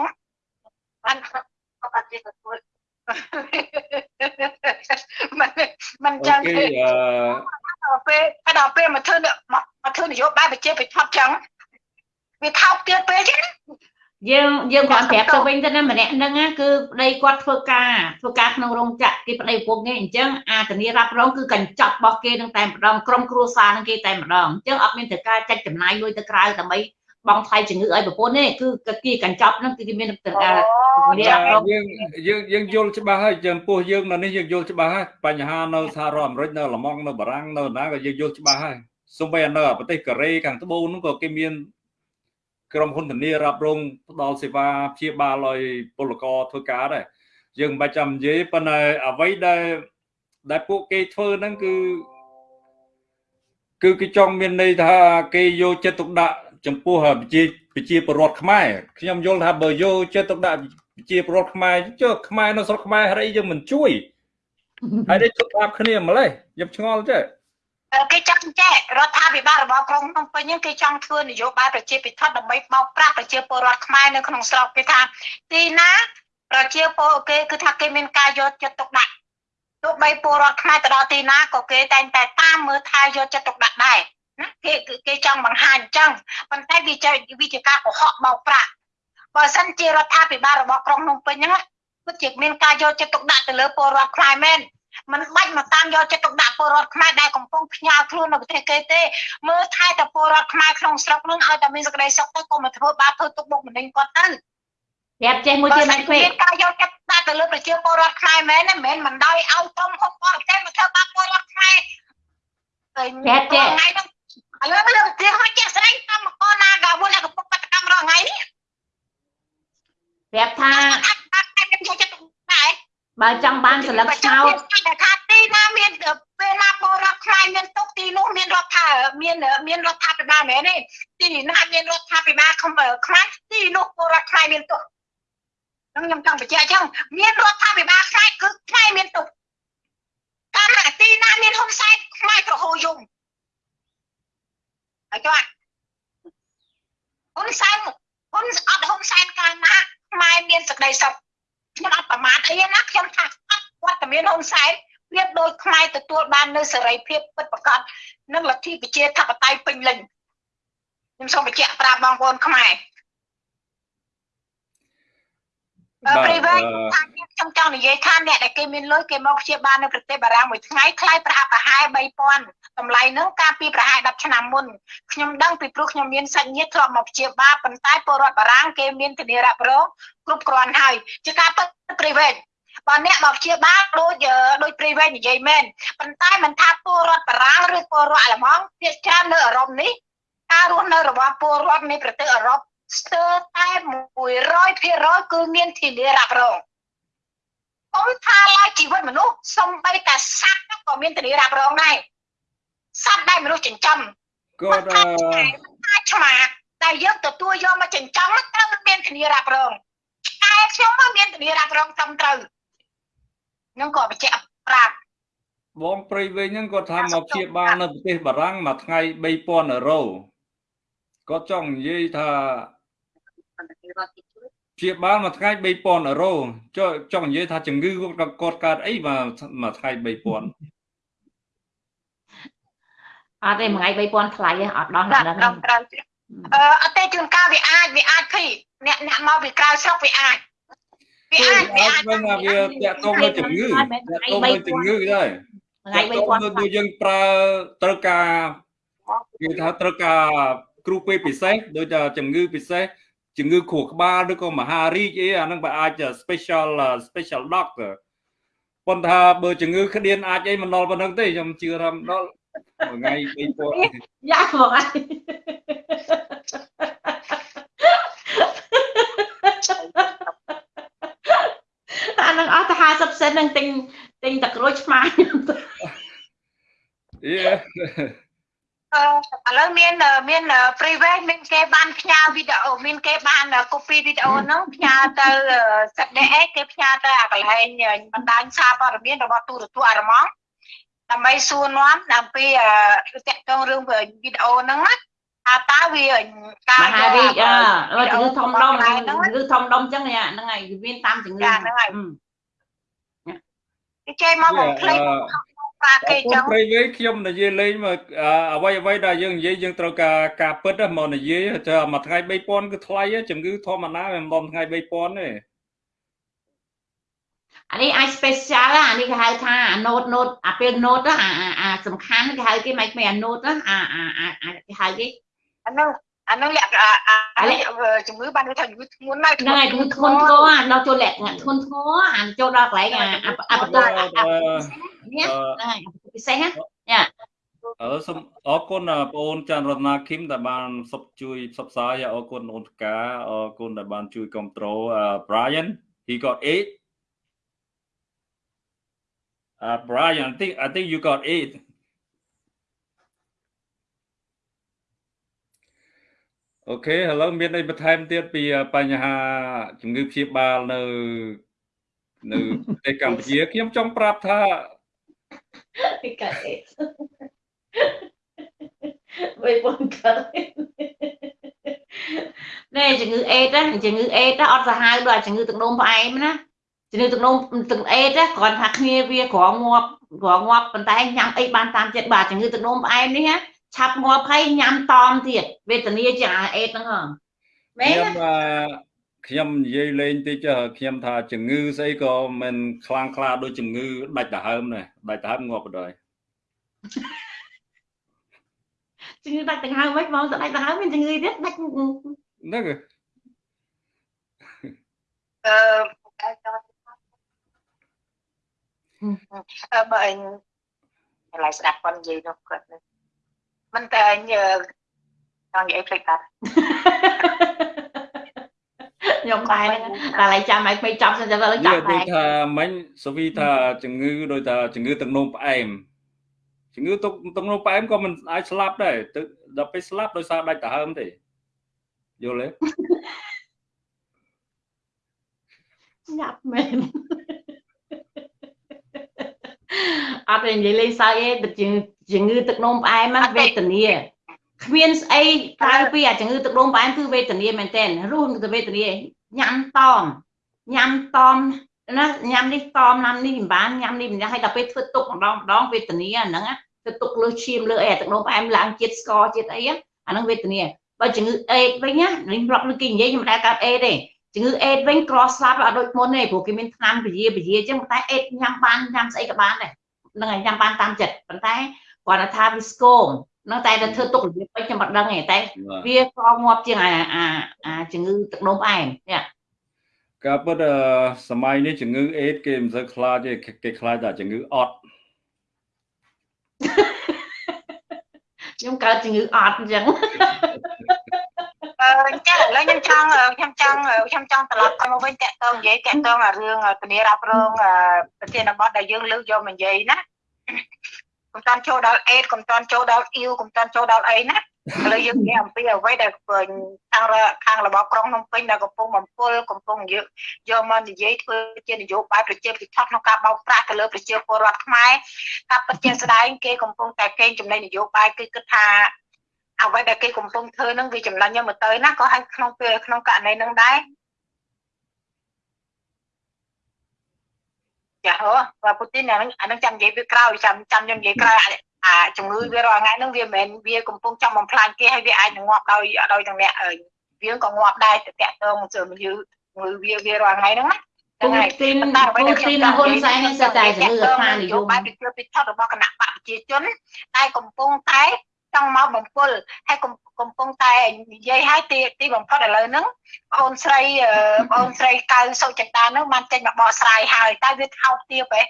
បានអត់ទេទទួលមិនមិនចឹងអូទេខេអឺដល់ពេលដល់ពេលមកធ្វើមកធ្វើនយោបាយប្រជាពិធចឹងវាថោកទៀតពេកទេណាយើងយើងគ្រាន់ប្រាប់ទៅវិញទៅណាម្នាក់ហ្នឹងណាគឺប្តីគាត់ធ្វើការធ្វើការក្នុងរោងចក្រគេប្តីប្រពន្ធគេអញ្ចឹងអាធានារ៉ាប់រងគឺកញ្ចប់របស់គេនឹងតែម្ដងក្រុមគ្រួសារនឹងគេតែម្ដងអញ្ចឹងអត់មានត្រូវការចាច់ចំណាយលុយទៅក្រៅដើម្បី បងថ្លៃជំងឺឲ្យប្រពន្ធទេគឺគេកញ្ចប់ហ្នឹងគឺគេមានត្រូវការធានារ៉ាប់រងយើងយើងយើងយល់ច្បាស់ហើយចំពោះយើងនៅនេះយើងយល់ច្បាស់ហើយបញ្ហានៅសហរដ្ឋអាមេរិកនៅឡម៉ង់នៅបារាំងនៅណាក៏យើងយល់ច្បាស់ហើយសូម្បីនៅប្រទេសកូរ៉េខាងត្បូងហ្នឹងក៏គេមានក្រុមហ៊ុនធានារ៉ាប់រងផ្ដល់សេវាព្យាបាលឲ្យពលករធ្វើការដែរយើងមិនបាច់ចាំនិយាយប៉ុន្តែអ្វីដែលដែលពួកគេធ្វើហ្នឹងគឺគឺគេចង់មានន័យថាគេយកចិត្តទុកដាក់ ចំពោះប្រជាប្រជាពលរដ្ឋខ្មែរខ្ញុំយល់ថាបើយកចិត្តទុកដាក់ប្រជាពលរដ្ឋខ្មែរចុះខ្មែរនៅស្រុកខ្មែរហេតុអីយើងមិនជួយហើយនេះជប់ប្រាប់គ្នាម្លេះខ្ញុំឆ្ងល់ចេះគេចង់ចេះរដ្ឋាភិបាលរបស់ក្រុងភ្នំពេញហ្នឹងគេចង់ធ្វើនយោបាយប្រជាពិធដើម្បីបោកប្រាស់ប្រជាពលរដ្ឋខ្មែរនៅក្នុងស្រុកគេថាទីណាប្រជាពលគេគឺថាគេមានការយកចិត្តទុកដាក់ទោះបីពលរដ្ឋខ្មែរទៅដល់ទីណាក៏គេតែងតែតាមមើលថែយកចិត្តទុកដាក់ដែរណា គេគេចង់បង្ហាញអញ្ចឹងប៉ុន្តែវាជាវិជាការកុហកបោកប្រាស់បើសិនជារដ្ឋាភិបាលរបស់ក្រុងភ្នំពេញហ្នឹងពិតជាមានការយកចិត្តទុកដាក់ទៅលើពលរដ្ឋខ្មែរមែនมันបាច់មកតាមយកចិត្តទុកដាក់ពលរដ្ឋខ្មែរដែលកំពុងផ្ញើខ្លួននៅប្រទេសគេទេមើលថែតែពលរដ្ឋខ្មែរក្នុងស្រុកនឹងឲ្យតែមានសេចក្តីសុខទៅកុំមកធ្វើបាបធ្វើទុកបុកម្នេញគាត់ទៅយប្រាប់ចេះមួយទៀតមិនពេកមានការយកចិត្តដាក់ទៅលើប្រជាពលរដ្ឋខ្មែរមែនទេមិនមែនមិនដោយឲ្យក្រុមហ៊ុនបរទេសមកធ្វើបាបពលរដ្ឋខ្មែរថ្ងៃហ្នឹង ឥឡូវលើកទីហោះជាក់ស្ដែងកម្មករណាកាវលកំពុងបាតកម្មរាល់ថ្ងៃនេះប្រាប់ថាអាចអាចមានយកចិត្តដែរបើចង់បានសិលឹកឆ្នោតតែថាទីណាមានពេលណាពលរដ្ឋខ្មែរមានទុកទីនោះមានរដ្ឋាមានមានរដ្ឋាភិបាលមែនទេទីណាមានរដ្ឋាភិបាលខ្មែរទីនោះពលរដ្ឋខ្មែរមានទុកខ្ញុំខ្ញុំចង់បញ្ជាក់អញ្ចឹងមានរដ្ឋាភិបាលខ្មែរគឺខ្មែរមានទុកតាមទីណាមានហ៊ុនសែនខ្មែរក៏ហូរយំ ហើយចុះហ៊ុនសែនហ៊ុនអត់ហ៊ុនសែនកាលណាខ្មែរមានសក្តីសុខខ្ញុំអត់ប្រមាថអីណាខ្ញុំថាអត់គាត់តែមានហ៊ុនសែនប្រៀបដូចខ្មែរទទួលបាននៅសេរីភាពពិតប្រាកដនិងលទ្ធិប្រជាធិបតេយ្យពេញលេញខ្ញុំសូមបញ្ជាក់ប្រាប់បងប្អូនខ្មែរ បាទ ព្រីវេអឺថាខ្ញុំចង់និយាយថាអ្នកដែលគេមានលុយគេមកព្យាបាលនៅប្រទេសបារាំងមួយថ្ងៃថ្លៃប្រហាក់ប្រហែល3000តម្លៃហ្នឹងកាលពីប្រហែល10ឆ្នាំមុនខ្ញុំដឹងពីព្រោះខ្ញុំមានសាច់ញាតិធ្លាប់មកព្យាបាលប៉ុន្តែពលរដ្ឋបារាំងគេមានធានារ៉ាប់រងគ្រប់គ្រាន់ហើយជាការពិតព្រីវេបើអ្នកមកព្យាបាលដូចអឺដូចព្រីវេនិយាយមែនប៉ុន្តែមិនថាពលរដ្ឋបារាំងឬពលរដ្ឋអាល្លឺម៉ង់ភាគច្រើននៅអឺរ៉ុបនេះការរស់នៅរបស់ពលរដ្ឋនៃប្រទេសអឺរ៉ុប ស្ទើរតែ100%គឺមានធានារ៉ាប់រងអ៊ំថាឡើយជីវិតមនុស្សសំបីតែសត្វហ្នឹងក៏មានធានារ៉ាប់រងដែរសត្វដែលមនុស្សចិញ្ចឹមគាត់អឺថាឆ្មាតែយើងទទួលយកមកចិញ្ចឹមហ្នឹងត្រូវមានធានារ៉ាប់រងតែខ្ញុំមកមានធានារ៉ាប់រងត្រឹមត្រូវខ្ញុំក៏បញ្ជាក់ប្រាប់បងព្រៃវិញហ្នឹងគាត់ថាមកព្យាបាលនៅប្រទេសបារាំងមួយថ្ងៃ3000អឺរ៉ូគាត់ចង់និយាយថា ព្យាបាលមួយថ្ងៃ3000អឺរ៉ូចុះចង់និយាយថាជំងឺគាត់គាត់កើតអីមកមួយថ្ងៃ3000អត់ទេមួយថ្ងៃ3000ថ្លៃទេអត់ដោះត្រឹដល់មត្រឹមត្រូវអឺអត់ទេជួនកាលវាអាចវាអាចភីអ្នកអ្នកមកពីក្រៅស្រុកវាអាចវាគឺអាចវាអាចអាចវិញថាវាតាក់ទងនឹងជំងឺតាក់ទងនឹងជំងឺដែរថ្ងៃតាក់ទងនឹង3000ដូចយើងប្រើត្រូវការគេថាត្រូវការគ្រូពេទ្យពិសេសដូចថាជំងឺពិសេស ជំងឺខួរក្បាលឬក៏មហារីកអីអាហ្នឹងបើអាច special special doctor ប៉ុន្តែបើជំងឺក្តៀនអាចអីមិនដល់ប៉ុណ្្នឹងទេខ្ញុំជឿថាមិនដល់មួយថ្ងៃ3000យ៉ាបងអើអានឹងអស់ទៅ50សេននឹងទិញទិញតែក្រូចឆ្មាខ្ញុំទៅយេអឺ ឥឡូវមានមាន free way មានគេបានផ្ញើវីដេអូមានគេបាន copy វីដេអូហ្នឹងផ្ញើទៅសិតដេអេគេផ្ញើទៅអាកន្លែងបណ្ដាញសារព័ត៌មានរបស់ទូរទស្សន៍អារម៉ង់ដើម្បីសួរនាំអំពីតកតងរឿងវីដេអូហ្នឹងណាថាតើវាការមហារីកអើវីដេជំងឺធំដុំហ្នឹងជំងឺធំដុំអញ្ចឹងហ្នឹងហើយវាមានតាមជំងឺចាហ្នឹងហើយអឺគេចេញមកបំភ្លេច ប្រាគេអចឹញ្ចឹងងព្រៃវេខ្ញុំនិយាយលេងមកអ្វីអ្វីដែលយើងនិយាយយើងត្រូវការការពិតមកនិយាយថាមួយថ្ងៃ3000គឺថ្លៃជំងឺធម្មតាមិនដល់ថ្ងៃ3000ទេអានេះអាច special អានេះគេហៅថាអា note note អាពេល note អាអាសំខាន់គេហៅគេមិនមែនអា note អាអាអាគេហៅគេអាហ្នឹង អាហ្នឹងលក្ខអាជំងឺបានថាជំងឺធ្ងន់ណាស់ហ្នឹងហើយធ្ងន់ធ្ងរអាដល់ចូលលក្ខណៈធ្ងន់ធ្ងរអាចូលដល់កន្លែងអាអាបន្ទប់នេះហ្នឹងហើយពិសេសណាអឺសូមអរគុណបងអូនចាន់រតនាឃីមដែលបានសុបជួយផ្សព្វផ្សាយអរគុណអូនតកាអរគុណដែលបានជួយគ្រប់គ្រង Brian he got 8 uh Brian I think I think you got 8 អូខេឥឡូវមានអីបន្ថែមទៀតពីបញ្ហាជំងឺព្យាបាលនៅនៅប្រទេសកម្ពុជាខ្ញុំចង់ប្រាប់ថាគេកាត់អេវិញបងកាត់ណែជំងឺអេតណាជំងឺអេតអត់សាហាវដូចជំងឺទឹកនោមផ្អែមណាជំងឺទឹកនោមទឹកអេតគ្រាន់ថាគ្នាវាក្រងាប់ក្រងាប់ប៉ុន្តែញ៉ាំអីបានតាមចិត្តបាទជំងឺទឹកនោមផ្អែមនេះណា ឆាប់ងាប់ហើយញ៉ាំតមទៀតវេទនាជាងអេតហ្នឹងហ៎មែនខ្ញុំអឺខ្ញុំនិយាយលេងតិចខ្ញុំថាជំងឺស្អីក៏មិនខ្លាំងខ្លាដូចជំងឺដាច់ដង្ហើមដែរដាច់ដង្ហើមងាប់បដ ாய் ជំងឺដាច់ដង្ហើមវិញបងទៅដាច់ដង្ហើមមានជំងឺទៀតដាច់ហ្នឹងអឺអឺបើអញកន្លែងស្ដាប់គាត់និយាយនោះគាត់មិនតែ អញចង់និយាយភ្លេចតាខ្ញុំដែរហ្នឹងតែឡើយចាំឲ្យពេកចាប់សិនទៅលើនិចាប់យាយដែរថាមិញសូវីថាជំងឺដោយថាជំងឺទឹកនោមផ្អែមជំងឺទឹកទឹកនោមផ្អែមក៏មិនអាចស្លាប់ដែរទឹកដល់ពេលស្លាប់ដោយសារដាច់ដង្ហើមទេយល់ទេញាប់មែន អត់ទេនិយាយលេងសើចទេទឹកជំងឺជំងឺទឹកនោមផ្អែមហ្នឹងវេទនាគ្មានស្អីក្រៅពីអាជំងឺទឹកនោមផ្អែមគឺវេទនាមែនទែនរស់នឹងទៅវេទនាញ៉ាំតមញ៉ាំតមណាញ៉ាំនេះតមញ៉ាំនេះមិនបានញ៉ាំនេះមិនដែរហើយដល់ពេលធ្វើទុកម្ដងម្ដងវេទនាអាហ្នឹងធ្វើទុកលើឈាមលើអីអាទឹកនោមផ្អែមឡើងជាតិស្ករជាតិអីអាហ្នឹងវេទនាបើជំងឺអេដវិញណានេះប្រាប់លើគេនិយាយខ្ញុំមិនដែលកើតអេដទេ ជំងឺអេដវិញក្រស្លាប់អត់ដូចមុនទេព្រោះគេមានថ្នាំពជាពជាអញ្ចឹងតែអេដញ៉ាំបានញ៉ាំស្អីក៏បានដែរហ្នឹងហើយញ៉ាំបានតាមចិត្តប៉ុន្តែគាត់ថាវាស្គមហ្នឹងតែទៅធ្វើទុករបៀបពេកខ្ញុំមិនដឹងទេតែវាកងាប់ជាងអាអាអាជំងឺទឹកនោមផ្អែមនេះការពិតអឺសម័យនេះជំងឺអេដគេមិនសូវខ្លាចទេគេខ្លាចតែជំងឺអត់ខ្ញុំកើតជំងឺអត់អញ្ចឹង អឺអញ្ចឹងឥឡូវខ្ញុំចង់ខ្ញុំចង់ខ្ញុំចង់ត្រឡប់ទៅមកវិញតាក់ទងនិយាយតាក់ទងអារឿងធានារ៉ាប់រងប្រធានបទដែលយើងលើកយកមកនិយាយណាកុំតាន់ចូលដល់អេតកុំតាន់ចូលដល់អ៊ីវកុំតាន់ចូលដល់អីណាឥឡូវយើងនិយាយអំពីអ្វីដែលខាងខាងរបបក្រុងភ្នំពេញដែលកំពុងបំពុលកំពុងយកយកមកនិយាយធ្វើជានយោបាយប្រជាពិធក្នុងការបោកប្រាស់ទៅលើប្រជាពលរដ្ឋខ្មែរការពិតជាស្ដែងគេកំពុងតែកេងចំណេញនយោបាយគឺគិតថា អ្វីដែលគេកំពុងធ្វើហ្នឹងវាចំណេញយកមកទៅណាក៏ហើយក្នុងពេលក្នុងករណីហ្នឹងដែរចាហ៎បាទពូទីនអាហ្នឹងអាហ្នឹងចាំនិយាយវាក្រោយចាំចាំខ្ញុំនិយាយក្រោយអាជំងឺវារាល់ថ្ងៃហ្នឹងវាមិនមែនវាកំពុងចង់បំផ្លាញគេហើយវាអាចនឹងងាប់ដោយដោយទាំងអ្នកវាក៏ងាប់ដែរតាក់ទងជើងយឺងឺវាវារាល់ថ្ងៃហ្នឹងណាពូទីនពូទីនហ៊ុនសែននេះសិតតែជំងឺអាត្មានិយមបែបប្រជាពិធរបស់គណៈបកប្រជាជនតែកំពុងតែ ចង់មកបំពុលហើយកំពុងតែនិយាយឲ្យទីទីបំផុតឥឡូវហ្នឹងបងអូនស្រីបងអូនស្រីកៅសុចិន្តាហ្នឹងបានចេញមកបកស្រាយហើយតែវាថោកទាបហ៎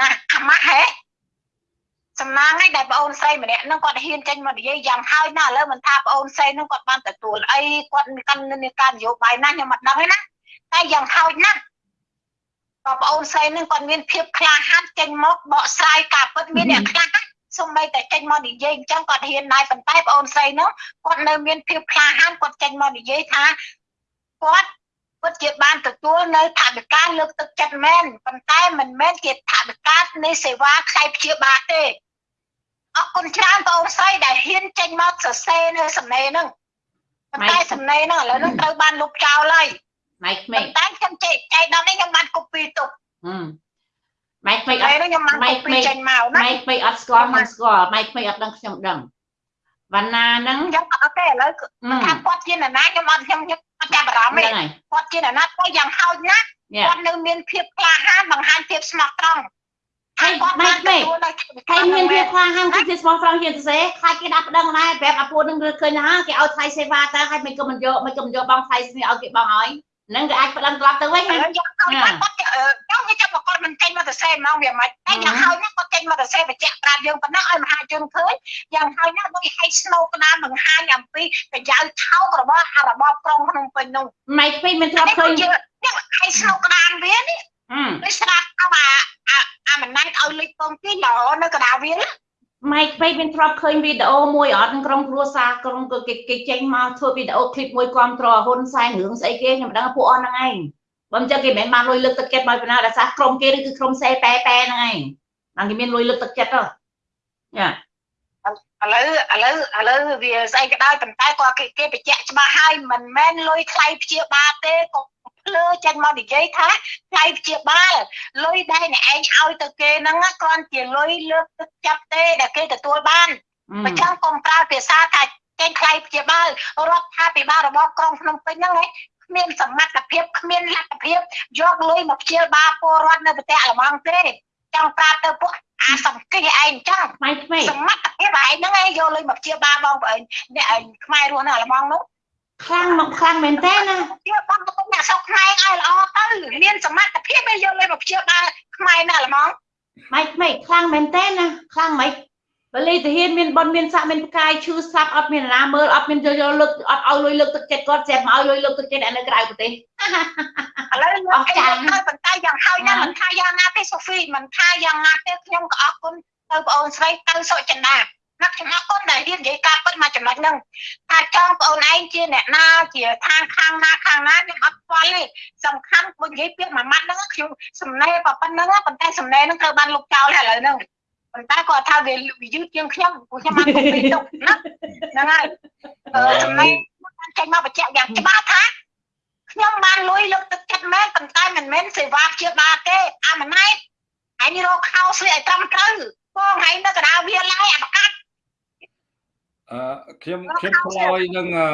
ណាអាម៉ាស់ហ៎សំណាងឯងដែលបងអូនស្រីម្នាក់ហ្នឹងគាត់ហ៊ានចេញមកនិយាយយ៉ាងហើយណាឥឡូវមិនថាបងអូនស្រីហ្នឹងគាត់បានទទួលអីគាត់កាន់នៅការនយោបាយណាខ្ញុំមិនដឹងទេណាតែយ៉ាងហោចណាស់បងប្អូនស្រីនឹងគាត់មានភាពក្លាហានចេញមកបកស្រាយការពិតមានអ្នកខ្លះ សូម្បីតែចេញមកនិយាយអញ្ចឹងគាត់ហ៊ានដែរប៉ុន្តែបងអូនស្រីនោះគាត់នៅមានភាពក្លាហានគាត់ចេញមកនិយាយថាគាត់ពិតជាបានទទួលនៅថវិកាលើកទឹកចិត្តមែនប៉ុន្តែមិនមែនជាថវិកានៃសេវាខ្សែព្យាបាលទេអរគុណច្រើនបងអូនស្រីដែលហ៊ានចេញមកសរសេរនៅសំណេរហ្នឹងប៉ុន្តែសំណេរហ្នឹងឥឡូវហ្នឹងត្រូវបានលុបចោលហើយម៉ៃក្មេកតែខ្ញុំចេះចៃដល់នេះខ្ញុំបានកូពីទុកម៉ៃ ក្មេកអហើយត់ខ្ញុំបានកូពីចេញមកណាម៉ៃក្មេកអត់ស្គាល់ខ្ញុំស្គាល់ម៉ៃក្មេកអត់ដឹងខ្ញុំដឹងវណ្ណាហ្នឹងខ្ញុំអត់ទេឥឡូវថាគាត់ជាអ្នកណាខ្ញុំអត់ខ្ញុំខ្ញុំអត់ចាប់អារម្មណ៍ទេហ្នឹងហើយគាត់ជាអ្នកណាទៅយ៉ាងហោចណាស់នេះគាត់នៅមានភាពក្លាហានបង្ហាញភាពស្មោះត្រង់ហើយម៉ៃក្មេកហើយមានភាពខ្លាំងហាំងគឺជាស្មោះត្រង់ជាសរសេរខ្លាចគេដាក់ប្តឹងដែរប្រាប់អាពួកនឹងឃើញថាគេឲ្យថ្លៃសេវាទៅហើយមិនក៏មិនយកមិនក៏មិនយកបងថ្លៃស្នេះឲ្យគេបងឲ្យហ្នឹងគេអាចប្តឹងត្រឡប់ទៅវិញឥណាឡូវយ៉ាងហោចណាស់គាត់ខ្ញុំនិយាយថាគាត់មិនចេញមកទៅសេម្ដងវាមិនតែយ៉ាងហោចណាស់គាត់ចេញមកទៅសេបញ្ជាក់ប្រាប់យើងប៉ុណ្ណឹងឲ្យមហាជនឃើញយ៉ាងហោចណាស់ដូចឲ្យស្នូក្តាមបង្ហាញអំពីប្រយោជន៍ថោករបស់អារបបក្រុងភ្នំពេញនោះម៉ៃក្មេកមិនធ្លាប់ឃើញយើងឲ្យស្នូក្តាមវានេះអឺដូចស្រាប់ថាអាអាមិនណាញ់ឲ្យលុយពងទីឡនៅកណ្ដាលវា ម៉ៃក្មេកមានធ្លាប់ឃើញវីដេអូមួយអត់ក្នុងក្រុមគ្រួសារក្រុមគេគេចេញមកធ្វើវីដេអូឃ្លីបមួយគ្រប់ត្រហ៊ុនសែនរឿងស្អីគេខ្ញុំមិនដឹងពួកអស់ហ្នឹងឯងបើមិនចឹងគេមិនមែនបានលុយលើកទឹកចិត្តមកពីណាដោយសារក្រុមគេនេះគឺក្រុមសេប៉ែប៉ែហ្នឹងឯងបានគេមានលុយលើកទឹកចិត្តទៅយ៉ាឥឡូវឥឡូវឥឡូវវាស្អីក៏ដោយប៉ុន្តែគាត់គេគេបញ្ជាក់ច្បាស់ហើយមិនមែនលុយថ្លៃព្យាបាលទេក៏ ភ្លើចេញមកនិយាយថាថ្លៃព្យាបាលលុយដែលអ្នកឯងឲ្យទៅគេហ្នឹងគ្រាន់ជាលុយលើកទឹកចិត្តទេដែលគេទទួលបានបើចឹងកុំប្រើភាសាថាចេញថ្លៃព្យាបាលរដ្ឋាភិបាលរបស់ក្រុងភ្នំពេញហ្នឹងឯងគ្មានសមត្ថភាពគ្មានលទ្ធភាពយកលុយមកព្យាបាលពលរដ្ឋនៅប្រទេសអាល្លឺម៉ង់ទេចង់ប្រាប់ទៅពួកអាសង្កេះឯងអញ្ចឹងម៉ៃក្មេកសមត្ថភាពឯងហ្នឹងឯងយកលុយមកព្យាបាលបងប្អូនអ្នកឯងខ្មែររស់នៅអាល្លឺម៉ង់នោះ ខ្លាំងមកខ្លាំងមែនទេណាជាបងប្អូនអ្នកស្រុកខ្មែរឲ្យល្អទៅមានសមត្ថភាពឲ្យយកលេមកព្យាបាលខ្មែរណាល្មងម៉េចម៉េចខ្លាំងមែនទេណាខ្លាំងម៉េចបលីទាហានមានបនមានស័កមានផ្កាយឈឺស្លាប់អត់មានណាមើលអត់មានយកយកលើកអត់ឲ្យលុយលើកទឹកចិត្តគាត់ស្រាប់មកឲ្យលុយលើកទឹកចិត្តអ្នកនៅក្រៅប្រទេសឥឡូវលោកអីទៅប៉ុន្តែយ៉ាងហើយណាមិនថាយ៉ាងណាទេសូហ្វីមិនថាយ៉ាងណាទេខ្ញុំក៏អរគុណទៅបងអូនស្រីទៅសុចិន្តា ណាខ្ញុំអរគុណដែលរៀននិយាយការពិតមកចំណុចហ្នឹងថាចង់បងអូនឯងជាអ្នកណាជាខាងខាងណាខាងណាខ្ញុំអត់ខ្វល់ទេសំខាន់បើនិយាយពាក្យមួយម៉ាត់ហ្នឹងខ្ញុំសំណេរប៉ុណ្្នឹងប៉ុន្តែសំណេរហ្នឹងត្រូវបានលុបចោលហើយឥឡូវហ្នឹងប៉ុន្តែគាត់ថាវាយឺតជាងខ្ញុំព្រោះខ្ញុំបានទុកពីទុកណាហ្នឹងហើយអឺសំណេរបានចេញមកបញ្ជាក់យ៉ាងច្បាស់ថាខ្ញុំបានលុយលើកទឹកចិត្តមែនប៉ុន្តែមិនមែនសេវាព្យាបាលទេអាម៉ណែតអញរកខោស្លៀកឲ្យត្រឹមត្រូវបងឯងនៅកណ្ដាលវាឡាយអាប្រកាស អឺខ្ញុំខ្ញុំឆ្លើយនឹងអឺ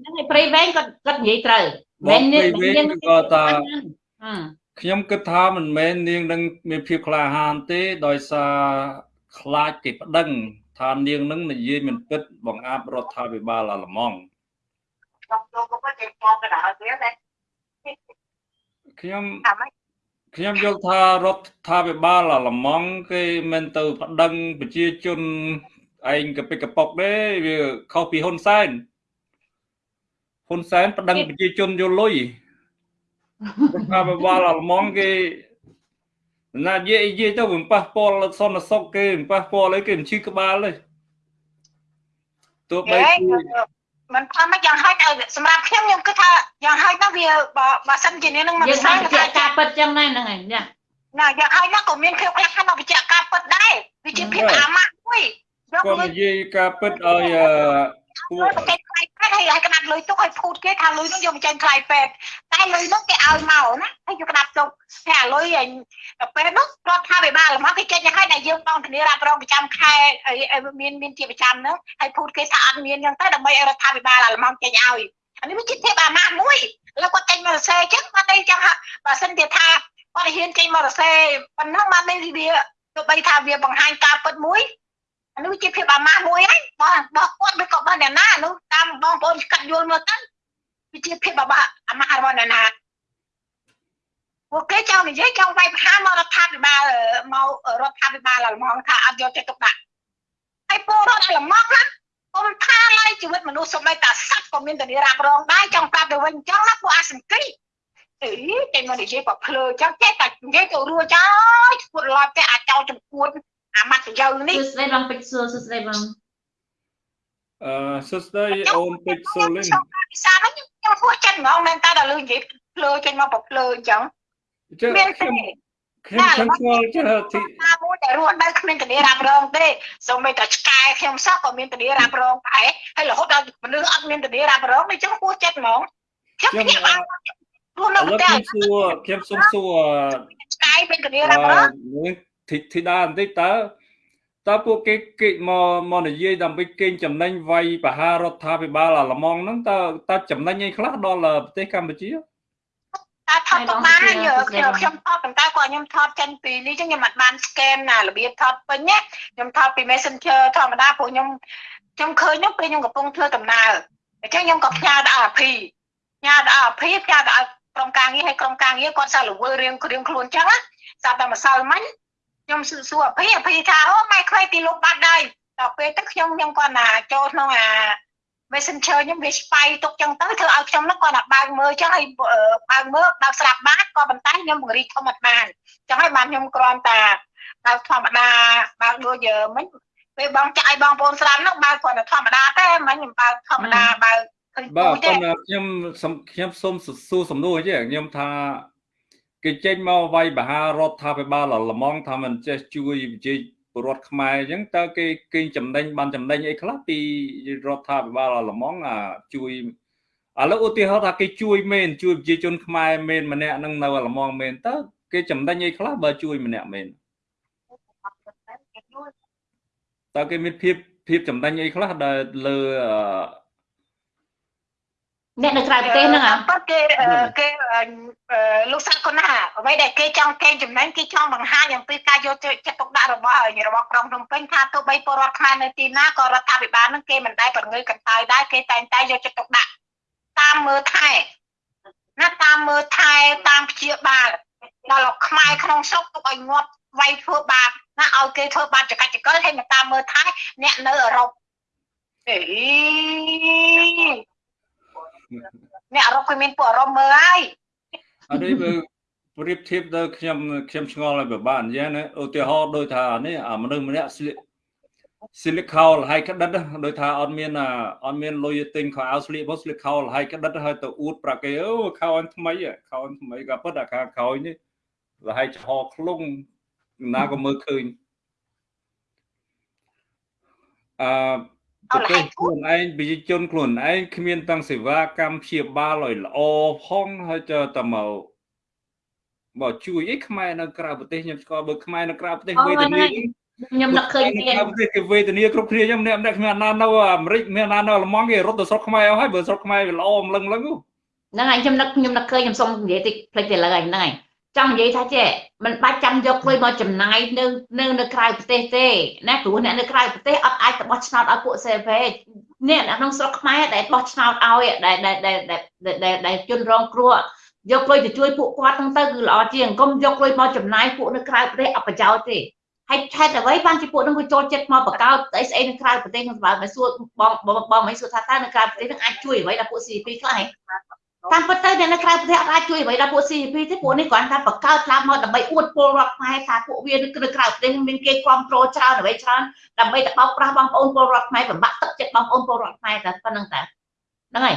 ហ្នឹងឯងព្រៃវែងគាត់គាត់និយាយត្រូវបងព្រៃវែងក៏ថាអឺខ្ញុំគិតថាមិនមែននាងនឹងមានភាពក្លាហានទេដោយសារខ្លាចគេប្តឹងថានាងនឹងនិយាយមិនពិតបង្អាប់រដ្ឋាភិបាលអាល្លឺម៉ង់ខ្ញុំយកមកចេញផងកណ្ដាលវាតែខ្ញុំថាម៉េចខ្ញុំយល់ថារដ្ឋាភិបាលអាល្លឺម៉ង់គេមិនទៅប្តឹងប្រជាជន ឯងកពិកកប៉ុកទេវាខុសពីហ៊ុនសែនហ៊ុនសែនប្តឹងប្រជាជនយកលុយរដ្ឋាភិបាលអាល្លឺម៉ង់គេណានិយាយនិយាយទៅមិនប៉ះពាល់សន្តិសុខគេមិនប៉ះពាល់អីគេមិនឈឺក្បាលទេទោះបីហេជាមិនថាមកយ៉ាងហោចឲ្យសម្រាប់ខ្ញុំខ្ញុំគិតថាយ៉ាងហោចណាស់វាបើបើសិនជានាងនឹងមិនយើងស្គាបានល់បញ្ជាក់ការពិតចឹងដែរហ្នឹងឯងណាណាយ៉ាងហោចណាស់ក៏មានភាពក្លាហានមកបញ្ជាក់ការពិតដែរវាជាភាពអាម៉ាស់មួយយក គាត់លុយនិយាយការពិតឲ្យអឺពួកលុយមកចេញថ្លៃពេទ្យហើយឲ្យក្តាប់លុយទុកឲ្យភូតគេថាលុយនោះយកមកចេញថ្លៃពេទ្យតែលុយនោះគេឲ្យមកណាហើយយកក្តាប់ទុកតែអាលុយឯងពេទ្យនោះគាត់ថាវិបាលមកគេចេញឲ្យតែយើងបងធានារ៉ាប់រងប្រចាំខែឲ្យមានមានជាប្រចាំហ្នឹងហើយភូតគេថាអត់មានអញ្ចឹងទៅដើម្បីឲ្យរដ្ឋាភិបាលអាល្លឺម៉ង់ចេញឲ្យអានេះវាជាភាពអាម៉ាស់មួយឥឡូវគាត់ចេញមករសេអញ្ចឹងគាត់តែអញ្ចឹងបើសិនជាថាគាត់ហ៊ានចេញមករសេប៉ុណ្ណឹងបាននេះវាទោះបីថាវាបង្ហាញការពិតមួយអា នេះជាភាពអាម៉ាស់មួយហើយបងបងគាត់មិនក៏បានអ្នកណានោះតាមបងប្អូនកាត់យល់មើលទៅវាជាភាពអាម៉ាស់អាម៉ាស់របស់អ្នកណាពួកគេចង់និយាយចង់វាយប្រហារមករដ្ឋាភិបាលមករដ្ឋាភិបាលអាល្លឺម៉ង់ថាអត់យកចិត្តទុកដាក់ហើយពលរដ្ឋអាល្លឺម៉ង់ណាកុំថាឡើយជីវិតមនុស្សសូម្បីតែសត្វក៏មានធានារ៉ាប់រងដែរចង់ប្រាប់ទៅវិញអញ្ចឹងណាពួកអាសង្កីអីតែមកនិយាយបើភ្លើអញ្ចឹងចេះតែនិយាយទៅរួចហើយឈួតឡប់តែអាចោលចំពួន អាម៉ាត់ប្រយោជន៍នេះសួស្ដីបងពេជ្រសួរសួស្ដីបងអឺសួស្ដីអូនពេជ្រសូលីនខ្ញុំភាសាហ្នឹងខ្ញុំហួសចិត្តហ្មងមែនតើដល់លឺនិយាយភ្លើចេញមកបើភ្លើអញ្ចឹងអញ្ចឹងមានខ្ញុំទេខ្ញុំខ្ញុំស្គាល់ចេះទីណាមួយដែលរស់នៅគ្មានធានារ៉ាប់រងទេសូម្បីតែឆ្កែខ្ញុំសោះក៏មានធានារ៉ាប់រងដែរហើយរហូតដល់មនុស្សអត់មានធានារ៉ាប់រងអញ្ចឹងហួសចិត្តហ្មងខ្ញុំភ្ញាក់បានរស់នៅឥឡូវតែខ្ញុំសួរខ្ញុំសុំសួរឆ្កែមានធានាអរ៉ាប់រងឺនឹង ធីធីតាបន្តិចតើតើពួកគេគេមកមកនិយាយដើម្បីកេងចំណេញវាយបហារដ្ឋាភិបាលអាល្លឺម៉ង់ហ្នឹងតើតើចំណេញអីខ្លះដល់ប្រទេសកម្ពុជាតែថតទុកបានហើយខ្ញុំខ្ញុំថតប៉ុន្តែគាត់ខ្ញុំថតចេញពីនេះចឹងខ្ញុំអត់បាន scan ណារបៀបថតពេញណាខ្ញុំថតពី Messenger ធម្មតាព្រោះខ្ញុំខ្ញុំឃើញនោះពេលខ្ញុំកំពុងធ្វើដំណើរអញ្ចឹងខ្ញុំក៏ផ្ញើដល់ RP ផ្ញើដល់ RP ផ្ញើដល់ក្រុមការងារឲ្យក្រុមការងារគាត់សាលវើរៀងរៀងខ្លួនចឹងណាស្រាប់តែម្សិលមិញ ខ្ញុំសួរសួរ RP RP ថាអូម៉ែខ្វៃទីលោកបាត់ដែរដល់ពេលទៅខ្ញុំខ្ញុំគាត់ណាចូលក្នុងអា Messenger ខ្ញុំវាស្បៃទុកចឹងទៅធ្វើឲ្យខ្ញុំនោះគាត់ណាបើកមើលចឹងហើយបើកមើលបើកស្រាប់បានក៏ប៉ុន្តែខ្ញុំបង្រីកធម្មតាបានចឹងហើយបានខ្ញុំគ្រាន់តែបើកធម្មតាបើកដូចមិញពេលបងចាក់ឲ្យបងប្អូនស្រាប់នោះបើកគ្រាន់តែធម្មតាទេមិញខ្ញុំបើកធម្មតាបើកឃើញបាទពូទេប៉ុន្តែខ្ញុំសំខ្ញុំសូមសួរសំណួរទេខ្ញុំថា គេចេញមកវាយបហារដ្ឋាភិបាលអាល្លឺម៉ង់ថាមិនចេះជួយប្រជាពលរដ្ឋខ្មែរអញ្ចឹងតើគេគេចំណេញបានចំណេញអីខ្លះពីរដ្ឋាភិបាលអាល្លឺម៉ង់អាជួយឥឡូវឧទាហរណ៍ថាគេជួយមែនជួយប្រជាជនខ្មែរមែនម្នាក់ហ្នឹងនៅអាល្លឺម៉ង់មែនតើគេចំណេញអីខ្លះបើជួយម្នាក់មែនតើគេមានភាពភាពចំណេញអីខ្លះដែលលើ អឺអ្នកនៅក្រៅប្រទេសហ្នឹងអាប៉ុតគេគេលោកសាក់កូណាអ្វីដែលគេចង់កេងចំណេញគេចង់បង្ហាញអំពីការយកចិត្តទុកដាក់របស់របស់ក្រុងភ្នំពេញថាទោះបីពលរដ្ឋខ្មែរនៅទីណាក៏រដ្ឋាភិបាលនឹងគេមិនដែលប្រងើយកន្តើយដែរគេតែងតែយកចិត្តទុកដាក់តាមមើលថែណាតាមមើលថែតាមព្យាបាលដល់ខ្មែរក្នុងស្រុកទុកឲ្យងាប់វាយធ្វើបាបណាឲ្យគេធ្វើបាបចកាច់ចកិលហើយមកតាមមើលថែអ្នកនៅអឺរ៉ុបអេ អ្នកអឺរ៉ុបគេមានពួកអឺរ៉ុបមើលហើយអានេះបើប្រៀបធៀបទៅខ្ញុំខ្ញុំឆ្ងល់ឲ្យពិបាកអញ្ចឹងណាឧទាហរណ៍ដូចថានេះអាមនុស្សម្នាក់ស្លៀកស្លៀកខោលហើយក្តិតដូចថាអត់មានអត់មានលុយទិញខោអាវស្លៀកមកស្លៀកខោលហើយក្តិតហើយទៅអួតប្រាគេអូខោអញថ្មីខោអញថ្មីក៏ប៉ុតអាខាងក្រោយនេះលហើយចំហខ្លុងណាក៏មើលឃើញអឺ ប្រទេសខ្លួនឯងប្រជាជនខ្លួនឯងគ្មានតាំងសេវាកម្មព្យាបាលឲ្យល្អផងហើយទៅតែមកមកជួយអីខ្មែរនៅក្រៅប្រទេសខ្ញុំស្គាល់បើខ្មែរនៅក្រៅប្រទេសវេទនាខ្ញុំនឹកឃើញទៀតក្រៅប្រទេសគេវេទនាគ្រប់គ្នាខ្ញុំម្នាក់ម្នាក់គ្មានអាណានៅអាមេរិកមានអាណានៅអាល្លឺម៉ង់គេរត់ទៅស្រុកខ្មែរអស់ហើយបើស្រុកខ្មែរវាល្អម្លឹងម្លឹងហ្នឹងហើយខ្ញុំនឹកខ្ញុំនឹកឃើញខ្ញុំសុំនិយាយតិចផ្លេចទៅលើហើយហ្នឹងហើយ ចង់និយាយថាចេះមិនបាច់ចាំយកលុយមកចំណាយនៅនៅនៅក្រៅប្រទេសទេណាព្រោះអ្នកនៅក្រៅប្រទេសអត់អាចទៅបោះឆ្នោតឲ្យពួកសេវេអ្នកនៅក្នុងស្រុកខ្មែរដែលបោះឆ្នោតឲ្យដែលដែលដែលដែលជនរងគ្រោះយកលុយទៅជួយពួកគាត់ហ្នឹងទៅគឺល្អជាងកុំយកលុយមកចំណាយពួកនៅក្រៅប្រទេសអត់ប្រយោជន៍ទេហើយឆែតអ្វីបានជាពួកហ្នឹងវាចូលចិត្តមកបកោតស្អីស្អីនៅក្រៅប្រទេសខ្ញុំសម្រាប់មកសួរបងបងមិនសួរថាតើនៅក្រៅប្រទេសហ្នឹងអាចជួយអ្វីដល់ពួក CP ខ្លះហ៎ តាមពិតទៅអ្នកនៅក្រៅប្រទេសអត់អាចជួយអ្វីដល់ពួក CP ទេពួកនេះគ្រាន់តែបកកើតខ្លាំងមកដើម្បីអួតពលរដ្ឋខ្មែរថាពួកវានៅក្រៅប្រទេសមានគេគ្រប់គ្រងច្រើនអ្វីច្រើនដើម្បីទៅបោកប្រាស់បងប្អូនពលរដ្ឋខ្មែរបំបាក់ទឹកចិត្តបងប្អូនពលរដ្ឋខ្មែរតែប៉ុណ្្នឹងតែហ្នឹងហើយ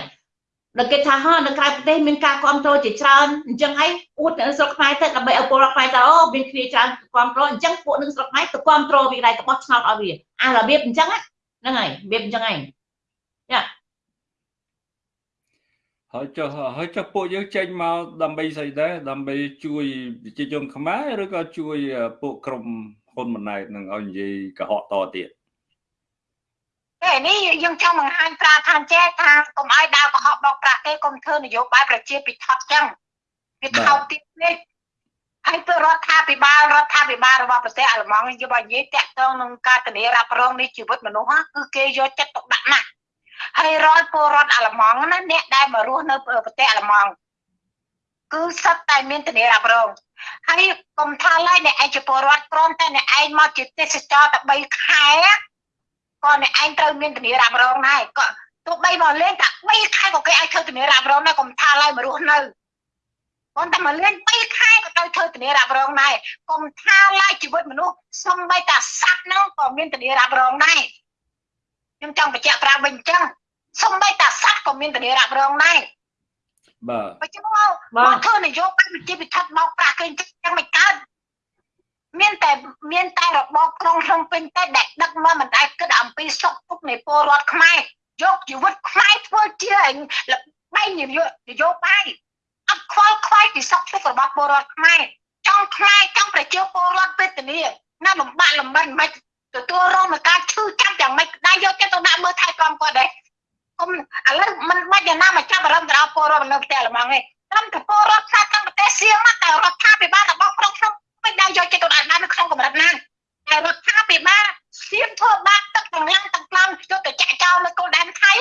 ដល់គេថាហ៎នៅក្រៅប្រទេសមានការគ្រប់គ្រងជាច្រើនអញ្ចឹងហើយអួតនៅស្រុកខ្មែរទៅដើម្បីឲ្យពលរដ្ឋខ្មែរទៅអូមានគ្នាច្រើនគ្រប់គ្រងអញ្ចឹងពួកនឹងស្រុកខ្មែរទៅគ្រប់គ្រងវាដែរទៅបោះឆ្នោតឲ្យវាអារបៀបអញ្ចឹងហ្នឹងហើយរបៀបអញ្ចឹងហើយយ៉ា ហើយចុះហើយចុះពួកយើងចេញមកដើម្បីស្អីដែរដើម្បីជួយប្រជាជនខ្មែរឬក៏ជួយពួកក្រុមហ៊ុនម៉ណែតនឹងឲ្យនិយាយកុហកតទៀតតែនេះយើងចង់បង្ហាញប្រាថាចេះថាកុំឲ្យដើរកុហកបោកប្រាស់ទេកុំធ្វើនយោបាយប្រជាពិថត់ចឹងវាថោកទៀតនេះហើយទៅរដ្ឋាភិបាលរដ្ឋាភិបាលរបស់ប្រទេសអាល្លឺម៉ង់យកឲ្យនិយាយតាក់ទងនឹងការធានារ៉ាប់រងនៃជីវិតមនុស្សគឺគេយកចិត្តទុកដាក់ណាស់ ហើយរាល់ពលរដ្ឋអាល្លឺម៉ង់ណាអ្នកដែលមករស់នៅប្រទេសអាល្លឺម៉ង់គឺសិតតែមានធានារ៉ាប់រងហើយកុំថាឡើយអ្នកឯងជាពលរដ្ឋព្រមតែអ្នកឯងមកជាទេសចរតែ3ខែក៏អ្នកឯងត្រូវមានធានារ៉ាប់រងដែរក៏ទោះបីមកលេងតែ3ខែក៏គេឲ្យធ្វើធានារ៉ាប់រងដែរកុំថាឡើយមករស់នៅប៉ុន្តែមកលេង2ខែក៏ត្រូវធ្វើធានារ៉ាប់រងដែរកុំថាឡើយជីវិតមនុស្សសំបីតាសត្វហ្នឹងក៏មានធានារ៉ាប់រងដែរ ខ្ញុំចង់បញ្ជាក់ប្រាប់វិញអញ្ចឹងសំបីតាសត្វក៏មានធានារ៉ាប់រងដែរបាទបើចឹងមកមកធ្វើនយោបាយវិជាពិថត់មកប្រាក់គេអញ្ចឹងមិនកើតមានតែមានតែរបបក្រុងភ្នំពេញតែដែលដឹកមកមិនដែលគិតអំពីសុខទុក្ខនៃពលរដ្ឋខ្មែរយកជីវិតខ្មែរធ្វើជាលបែងនយោនយោបាយអត់ខ្វល់ខ្វាយពីសុខទុក្ខរបស់ពលរដ្ឋខ្មែរចង់ខ្មែរចង់ប្រជាពលរដ្ឋវេទនាណាលំបាកលំបិនមិន ទទួលរងនឹងការឈឺចាប់យ៉ាងម៉េចដែរយកចិត្តទៅដាក់មើលថែទាំគាត់ដែរគុំឥឡូវមិនបាច់យ៉ាងណាមកចាប់អារម្មណ៍ទៅដល់ពលរដ្ឋនៅផ្ទះលំងទេត្រឹមតែពលរដ្ឋខ្លះទាំងប្រទេសសៀមតែរដ្ឋាភិបាលរបស់ក្រុងភ្នំពេញដែរយកចិត្តទៅដាក់នៅក្នុងកម្រិតណាតែរដ្ឋាភិបាលសៀមធ្វើបាក់ទឹកទាំងឡាំងទាំងខ្លាំងយកទៅចាក់ចោលនៅគោលដែនថៃ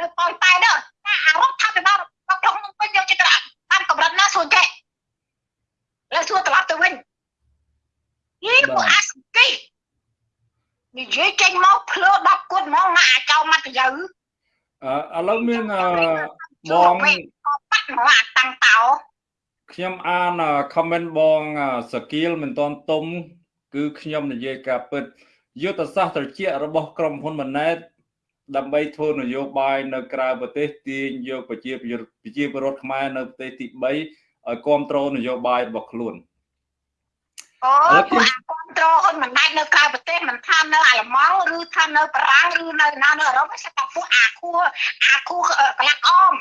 នៅប៉ោយប៉ែនោះតែអារដ្ឋាភិបាលរបស់ក្រុងភ្នំពេញយកចិត្តទៅដាក់តាមកម្រិតណាសួរចេះលើសួរត្រឡប់ទៅវិញនេះពួកអាស្គី និយាយចេញមកភ្លើ10គត់ហ្មងមកអាចោមកទៅយើអឺឥឡូវមានបងក៏បាត់មកអាតាំងតោខ្ញុំអាន comment បងសកៀលមិនតន់ទុំ គឺខ្ញុំនិយាយការពិតយុទ្ធសាស្ត្រត្រជាក់របស់ក្រុមហ៊ុនម៉ាណែតដើម្បីធ្វើនយោបាយនៅក្រៅប្រទេសទាញយកប្រជាប្រជាពលរដ្ឋខ្មែរនៅប្រទេសទី3ឲ្យគ្រប់គ្រងនយោបាយរបស់ខ្លួនអូ ពួកអាគ្រប់ត្រហ៊ុនមិនដាច់នៅក្រៅប្រទេសមិនថានៅអាល្លឺម៉ង់ឬថានៅបារាំងឬនៅណានៅអឺរ៉ុបទេតែពួកអាខួរអាខួរកលាក់អម